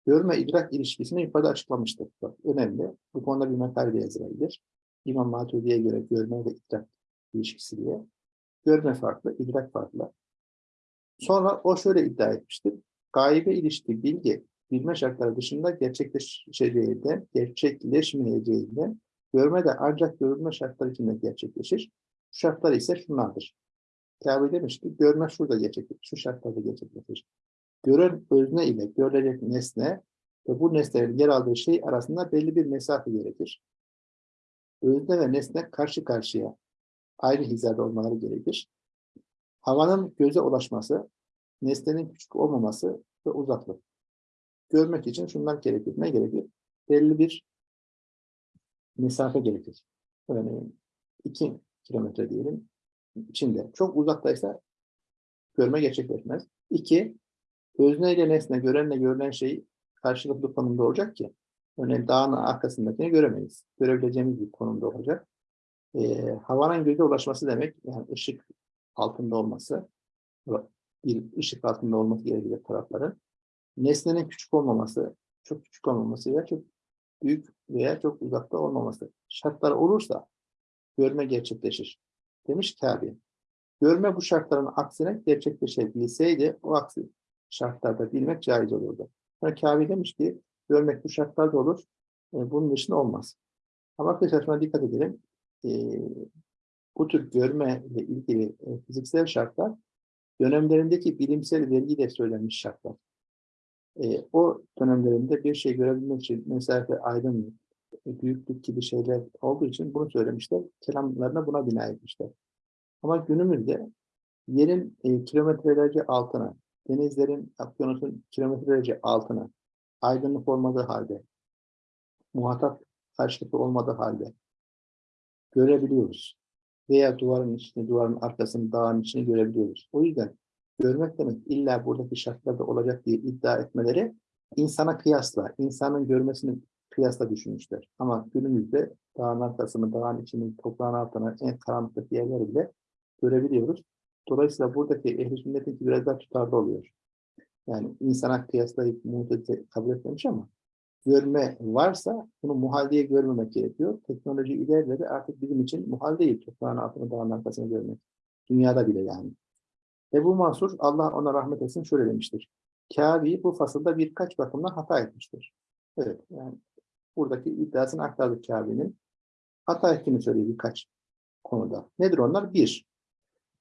Görme idrak ilişkisini yukarıda açıklamıştır. Bak, önemli. Bu konuda bir makale de yazılabilir. İmam Maturidi'ye göre görme ve idrak ilişkisi diye. Görme farklı, idrak farklı. Sonra o şöyle iddia etmiştir. Gaybe ilişki bilgi, bilme şartları dışında gerçekleşeceğinden, gerçekleşmeyeceğinden, görme de ancak görülme şartları içinde gerçekleşir. Bu şartlar ise şunlardır. Kabe demiş ki görme şurada gerçekleşir, şu şartlarda gerçekleşir. Gören özne ile görülecek nesne ve bu nesnelerin yer aldığı şey arasında belli bir mesafe gerekir. Özne ve nesne karşı karşıya aynı hizada olmaları gerekir. Havanın göze ulaşması, nesnenin küçük olmaması ve uzaklık. Görmek için şunlar gerekir. Ne gerekir? Belli bir mesafe gerekir. Örneğin 2 kilometre diyelim içinde. Çok uzaktaysa görme gerçekleşmez. İki, özne ile nesne, görenle görülen şey karşılıklı konumda olacak ki, örneğin dağın arkasındakini göremeyiz. Görebileceğimiz bir konumda olacak. E, havanın göze ulaşması demek, yani ışık altında olması, bir ışık altında olması gerekiyor tarafların. Nesnenin küçük olmaması, çok küçük olmaması veya çok büyük veya çok uzakta olmaması. Şartlar olursa görme gerçekleşir demiş Kabe. Görme bu şartların aksine gerçekleşebilseydi o aksi şartlarda bilmek caiz olurdu. Yani Kabe demiş ki görmek bu şartlarda olur, e, bunun dışında olmaz. Ama arkadaşlar şuna dikkat edelim. E, bu tür görme ile ilgili e, fiziksel şartlar dönemlerindeki bilimsel vergiyle söylenmiş şartlar. E, o dönemlerinde bir şey görebilmek için mesafe, aydınlık, büyüklük gibi şeyler olduğu için bunu söylemişler. Kelamlarına buna bina etmişler. Ama günümüzde yerin e, kilometrelerce altına, denizlerin, okyanusun kilometrelerce altına, aydınlık olmadığı halde, muhatap karşılıklı olmadığı halde görebiliyoruz. Veya duvarın içini, duvarın arkasını, dağın içini görebiliyoruz. O yüzden görmek demek illa buradaki şartlarda olacak diye iddia etmeleri insana kıyasla, insanın görmesini kıyasla düşünmüşler. Ama günümüzde dağın arkasını, dağın içini, toprağın altına, en karanlık yerleri bile görebiliyoruz. Dolayısıyla buradaki ehl-i sünnetin biraz daha tutarlı oluyor. Yani insana kıyaslayıp muhtedi kabul etmemiş ama görme varsa bunu muhal diye görmemek gerekiyor. Teknoloji ilerledi artık bizim için muhal değil toprağın altını, dağın arkasını görmek. Dünyada bile yani. Ebu Mansur, Allah ona rahmet etsin şöyle demiştir. Kâbi bu fasılda birkaç bakımdan hata etmiştir. Evet, yani buradaki iddiasını aktardık Kâbi'nin. Hata ettiğini söylüyor birkaç konuda. Nedir onlar? Bir,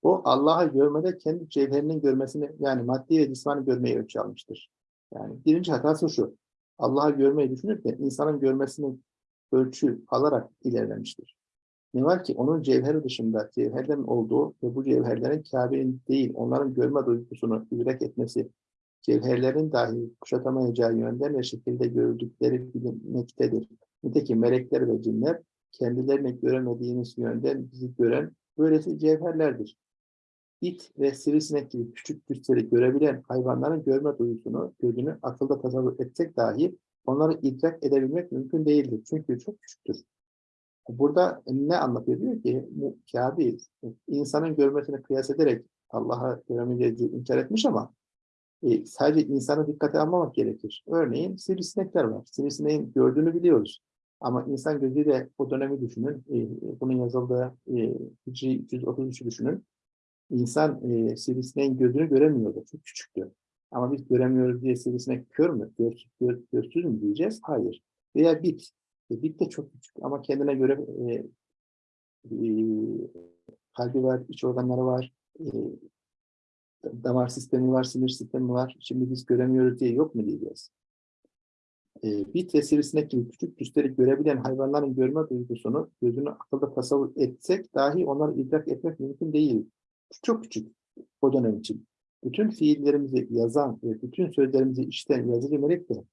o Allah'ı görmede kendi cevherinin görmesini yani maddi ve cismani görmeyi ölçü almıştır. Yani birinci hatası şu. Allah'ı görmeyi düşünürken insanın görmesini ölçü alarak ilerlemiştir. Ne var ki onun cevheri dışında cevherlerin olduğu ve bu cevherlerin Kabe'nin değil onların görme duygusunu idrak etmesi cevherlerin dahi kuşatamayacağı yönden ve şekilde görüldükleri bilinmektedir. Nitekim melekler ve cinler kendilerini göremediğimiz yönden bizi gören böylesi cevherlerdir. İt ve sivrisinek gibi küçük güçleri görebilen hayvanların görme duyusunu, gözünü akılda tasavvur etsek dahi onları idrak edebilmek mümkün değildir. Çünkü çok küçüktür. Burada ne anlatıyor? Diyor ki Kabe insanın görmesini kıyas ederek Allah'a göremeyeceği inkar etmiş ama e, sadece insanı dikkate almamak gerekir. Örneğin sivrisinekler var. Sivrisineğin gördüğünü biliyoruz. Ama insan gözüyle o dönemi düşünün. E, bunun yazıldığı e, Hicri 333'ü düşünün. İnsan e, sivrisineğin gözünü göremiyordu. Çok küçüktü. Ama biz göremiyoruz diye sivrisinek kör mü? Gör, gör, görsüz mü diyeceğiz? Hayır. Veya bit. E, bit de çok küçük ama kendine göre e, e, kalbi var, iç organları var, e, damar sistemi var, sinir sistemi var. Şimdi biz göremiyoruz diye yok mu diyeceğiz? E, bit ve sivrisinek gibi küçük cüsleri görebilen hayvanların görme duygusunu gözünü akılda tasavvur etsek dahi onları idrak etmek mümkün değil. Çok küçük o dönem için. Bütün fiillerimizi yazan ve bütün sözlerimizi işten yazıcı melek de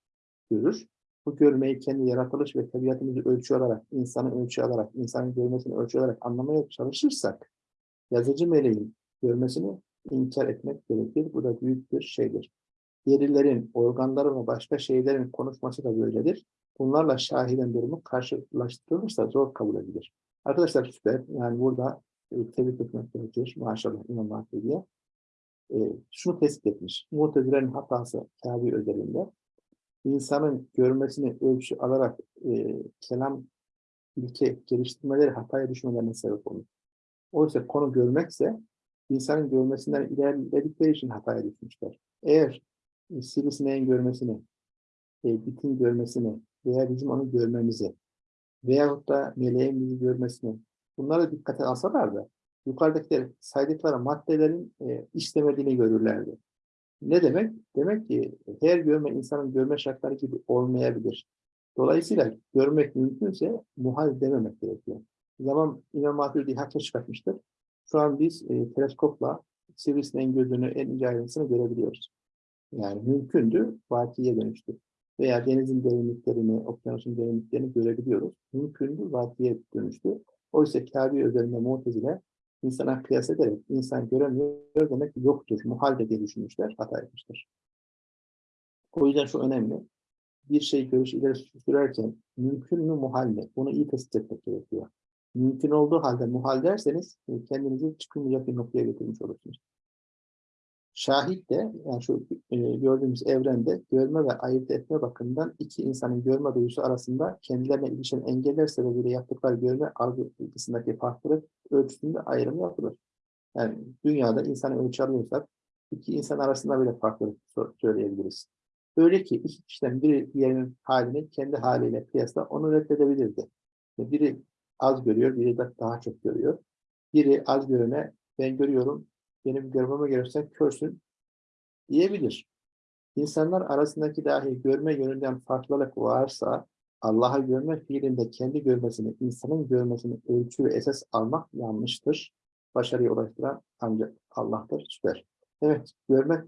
görür. Bu görmeyi kendi yaratılış ve tabiatımızı ölçü alarak, insanı ölçü alarak, insanın görmesini ölçü alarak anlamaya çalışırsak, yazıcı meleğin görmesini inkar etmek gerekir. Bu da büyük bir şeydir. Derilerin, organların ve başka şeylerin konuşması da böyledir. Bunlarla şahiden durumu karşılaştırılırsa zor kabul edilir. Arkadaşlar süper. Yani burada tebrik etmek gerekir. Maşallah İmam Mahdi'ye. E, şunu tespit etmiş. Muhtezilerin hatası Kabe özelinde insanın görmesini ölçü alarak e, kelam ilke geliştirmeleri hataya düşmelerine sebep olur. Oysa konu görmekse insanın görmesinden ilerledikleri için hataya düşmüşler. Eğer e, sivrisineğin görmesini, e, bitin görmesini veya bizim onu görmemizi veyahut da meleğin bizi görmesini bunları dikkate alsalar da yukarıdakiler saydıkları maddelerin e, işlemediğini görürlerdi. Ne demek? Demek ki her görme insanın görme şartları gibi olmayabilir. Dolayısıyla görmek mümkünse muhal dememek gerekiyor. Zaman İmam Maturidi haklı çıkartmıştır. Şu an biz e, teleskopla sivrisineğin gözünü en ince ayrıntısını görebiliyoruz. Yani mümkündü, vakiye dönüştü. Veya denizin derinliklerini, okyanusun derinliklerini görebiliyoruz. Mümkündü, vakiye dönüştü. Oysa Kabe üzerinde Mu'tezile insana kıyas ederek insan göremiyor demek yoktur, muhalde diye düşünmüşler, hata etmiştir. O yüzden şu önemli. Bir şey görüş ileri sürerken mümkün mü muhal mi? Bunu iyi tespit etmek gerekiyor. Mümkün olduğu halde muhal derseniz e, kendinizi çıkılmayacak bir noktaya getirmiş olursunuz. Şahit de yani şu e, gördüğümüz evrende görme ve ayırt etme bakımından iki insanın görme duyusu arasında kendilerine ilişen engeller sebebiyle yaptıkları görme algısındaki farklılık ölçüsünde ayrım yapılır. Yani dünyada insanı ölçü alıyorsak iki insan arasında bile farklılık söyleyebiliriz. Öyle ki iki kişiden biri diğerinin halini kendi haliyle kıyasla onu reddedebilirdi. Biri az görüyor, biri de daha çok görüyor. Biri az görene ben görüyorum, benim görmeme gelirsen körsün diyebilir. İnsanlar arasındaki dahi görme yönünden farklılık varsa Allah'a görme fiilinde kendi görmesini, insanın görmesini ölçü ve esas almak yanlıştır. Başarıya ulaştıran ancak Allah'tır. Süper. Evet, görmek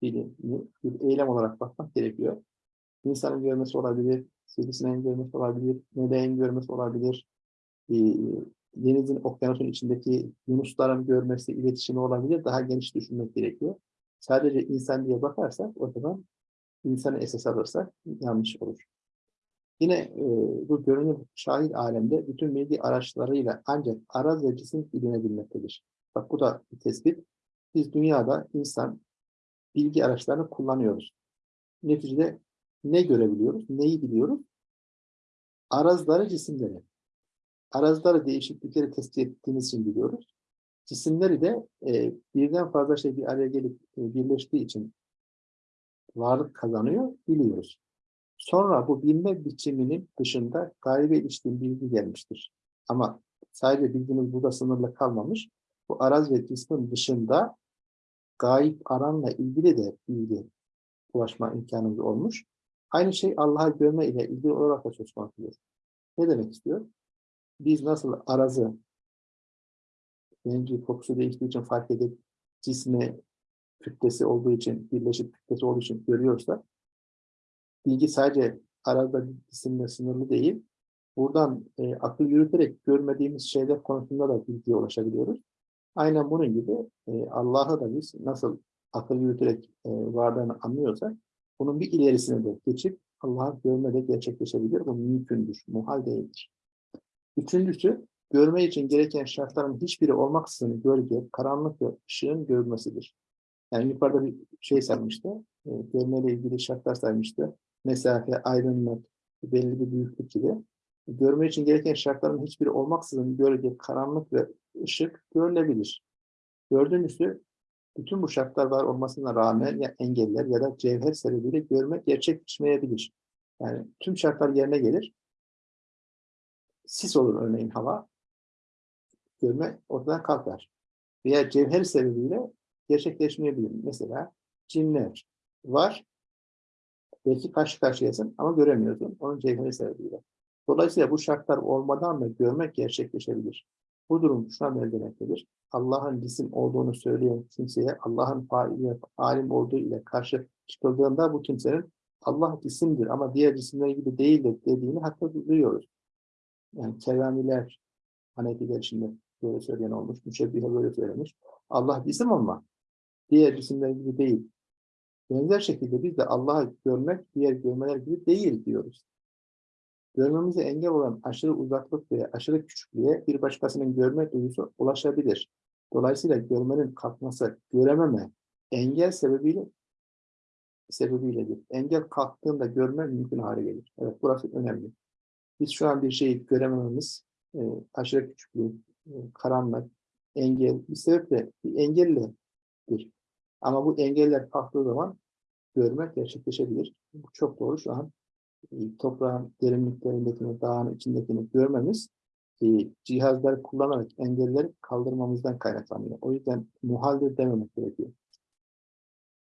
fiilini bir eylem olarak bakmak gerekiyor. İnsanın görmesi olabilir, sivrisineğin görmesi olabilir, meleğin görmesi olabilir, denizin, okyanusun içindeki yunusların görmesi, iletişimi olabilir. Daha geniş düşünmek gerekiyor. Sadece insan diye bakarsak o zaman insanı esas alırsak yanlış olur. Yine e, bu görünüm şahit alemde bütün bilgi araçlarıyla ancak araz ve cisim bilinebilmektedir. Bak bu da bir tespit. Biz dünyada insan bilgi araçlarını kullanıyoruz. Neticede ne görebiliyoruz, neyi biliyoruz? Arazları, cisimleri. Arazları değişiklikleri tespit ettiğimiz için biliyoruz. Cisimleri de e, birden fazla şey bir araya gelip e, birleştiği için varlık kazanıyor, biliyoruz. Sonra bu bilme biçiminin dışında gaybe ilişkin bilgi gelmiştir. Ama sadece bilgimiz burada sınırlı kalmamış. Bu araz ve cismin dışında gayip aranla ilgili de bilgi ulaşma imkanımız olmuş. Aynı şey Allah'a görme ile ilgili olarak da söz konusudur. Ne demek istiyor? Biz nasıl arazı rengi kokusu değiştiği için fark edip cisme kütlesi olduğu için, birleşik kütlesi olduğu için görüyorsa bilgi sadece arada cisimle sınırlı değil. Buradan e, akıl yürüterek görmediğimiz şeyler konusunda da bilgiye ulaşabiliyoruz. Aynen bunun gibi e, Allah'ı da biz nasıl akıl yürüterek e, varlığını anlıyorsak bunun bir ilerisine de geçip Allah'ı görme de gerçekleşebilir. Bu mümkündür, muhal değildir. Üçüncüsü, görme için gereken şartların hiçbiri olmaksızın gölge, karanlık ve ışığın görülmesidir. Yani yukarıda bir şey saymıştı, e, görmeyle ilgili şartlar saymıştı. Mesafe, aydınlık, belli bir büyüklük gibi. Görme için gereken şartların hiçbiri olmaksızın gölge, karanlık ve ışık görülebilir. Dördüncüsü, bütün bu şartlar var olmasına rağmen ya engeller ya da cevher sebebiyle görme gerçekleşmeyebilir. Yani tüm şartlar yerine gelir. Sis olur örneğin hava. Görme ortadan kalkar. Veya cevher sebebiyle gerçekleşmeyebilir. Mesela cinler var. Belki karşı karşıyasın ama göremiyorsun. Onun cevheri sebebiyle. Dolayısıyla bu şartlar olmadan da görmek gerçekleşebilir. Bu durum şuna belirlemektedir. Allah'ın cisim olduğunu söyleyen kimseye Allah'ın faili, alim olduğu ile karşı çıkıldığında bu kimsenin Allah cisimdir ama diğer cisimler gibi değildir dediğini hatta duyuyoruz. Yani keramiler, Hanefiler içinde böyle söyleyen olmuş, müşebbihe böyle söylemiş. Allah cisim ama diğer cisimler gibi değil. Benzer şekilde biz de Allah'ı görmek diğer görmeler gibi değil diyoruz. Görmemize engel olan aşırı uzaklık veya aşırı küçüklüğe bir başkasının görme duyusu ulaşabilir. Dolayısıyla görmenin kalkması, görememe, engel sebebiyle sebebiyledir. Engel kalktığında görme mümkün hale gelir. Evet, burası önemli. Biz şu an bir şeyi göremememiz, e, aşırı küçüklük, e, karanlık, engel, bir sebeple bir engelledir. Ama bu engeller kalktığı zaman görmek gerçekleşebilir. Bu çok doğru şu an e, toprağın derinliklerindekini, dağın içindekini görmemiz e, cihazları kullanarak engelleri kaldırmamızdan kaynaklanıyor. O yüzden muhaldir dememek gerekiyor.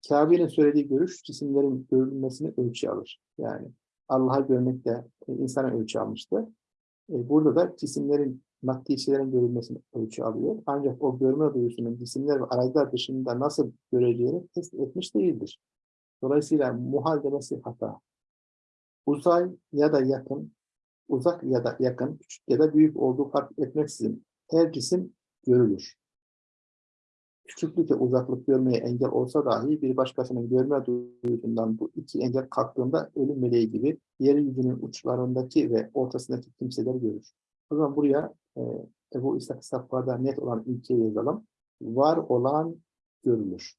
Kabe'nin söylediği görüş cisimlerin görülmesini ölçü alır. Yani Allah'ı görmekte e, insana ölçü almıştı. E, burada da cisimlerin, maddi şeylerin görülmesini ölçü alıyor. Ancak o görme duyusunun cisimler ve araçlar dışında nasıl göreceğini test etmiş değildir. Dolayısıyla muhal demesi hata. Uzay ya da yakın, uzak ya da yakın, küçük ya da büyük olduğu fark etmeksizin her cisim görülür. Küçüklük ve uzaklık görmeye engel olsa dahi bir başkasının görme duyusundan bu iki engel kalktığında ölüm meleği gibi yeryüzünün uçlarındaki ve ortasındaki kimseler görür. O zaman buraya e, Ebu İshak Safvar'da net olan ilkeyi yazalım. Var olan görülür.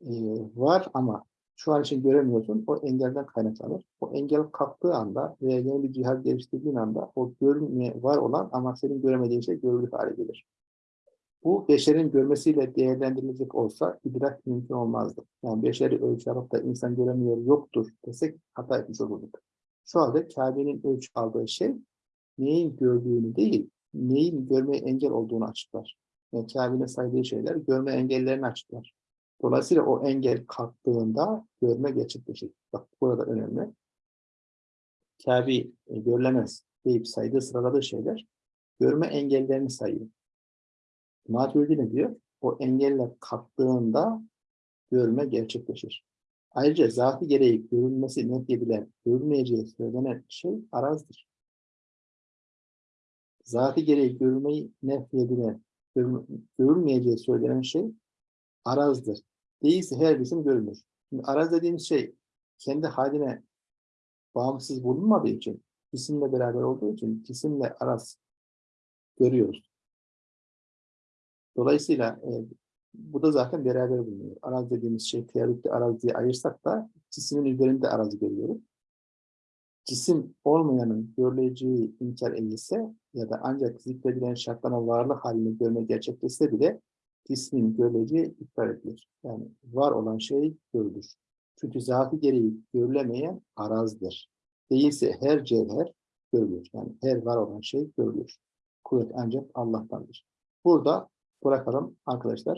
E, var ama şu an için göremiyorsun, o engelden kaynaklanır. O engel kalktığı anda veya yeni bir cihaz geliştirdiğin anda o görünmeye var olan ama senin göremediğin şey görülür hale gelir. Bu beşerin görmesiyle değerlendirilecek olsa idrak mümkün olmazdı. Yani beşeri ölçü alıp da insan göremiyor yoktur desek hata etmiş olurduk. Şu anda Kabe'nin ölçü aldığı şey neyin gördüğünü değil, neyin görmeye engel olduğunu açıklar. Yani Kabe'nin saydığı şeyler görme engellerini açıklar. Dolayısıyla o engel kalktığında görme gerçekleşir. Bak burada önemli. Kabe e, görülemez deyip saydığı sıraladığı şeyler görme engellerini sayıyor. Maturidi ne diyor? O engeller kalktığında görme gerçekleşir. Ayrıca zatı gereği görülmesi nefyedilen, görülmeyeceği söylenen şey arazdır. Zatı gereği görülmeyi nefyedilen, görülmeyeceği söylenen şey arazdır. Değilse her cisim görülür. Şimdi araz dediğimiz şey kendi haline bağımsız bulunmadığı için, cisimle beraber olduğu için cisimle araz görüyoruz. Dolayısıyla e, bu da zaten beraber bulunuyor. Araz dediğimiz şey teorikte araziye ayırsak da cismin üzerinde arazi görüyoruz. Cisim olmayanın görüleceği inkar edilse ya da ancak zikredilen şartların varlık halini görme gerçekleşse bile cismin görüleceği iptal edilir. Yani var olan şey görülür. Çünkü zatı gereği görülemeyen arazdır. Değilse her cevher görülür. Yani her var olan şey görülür. Kuvvet ancak Allah'tandır. Burada bırakalım arkadaşlar.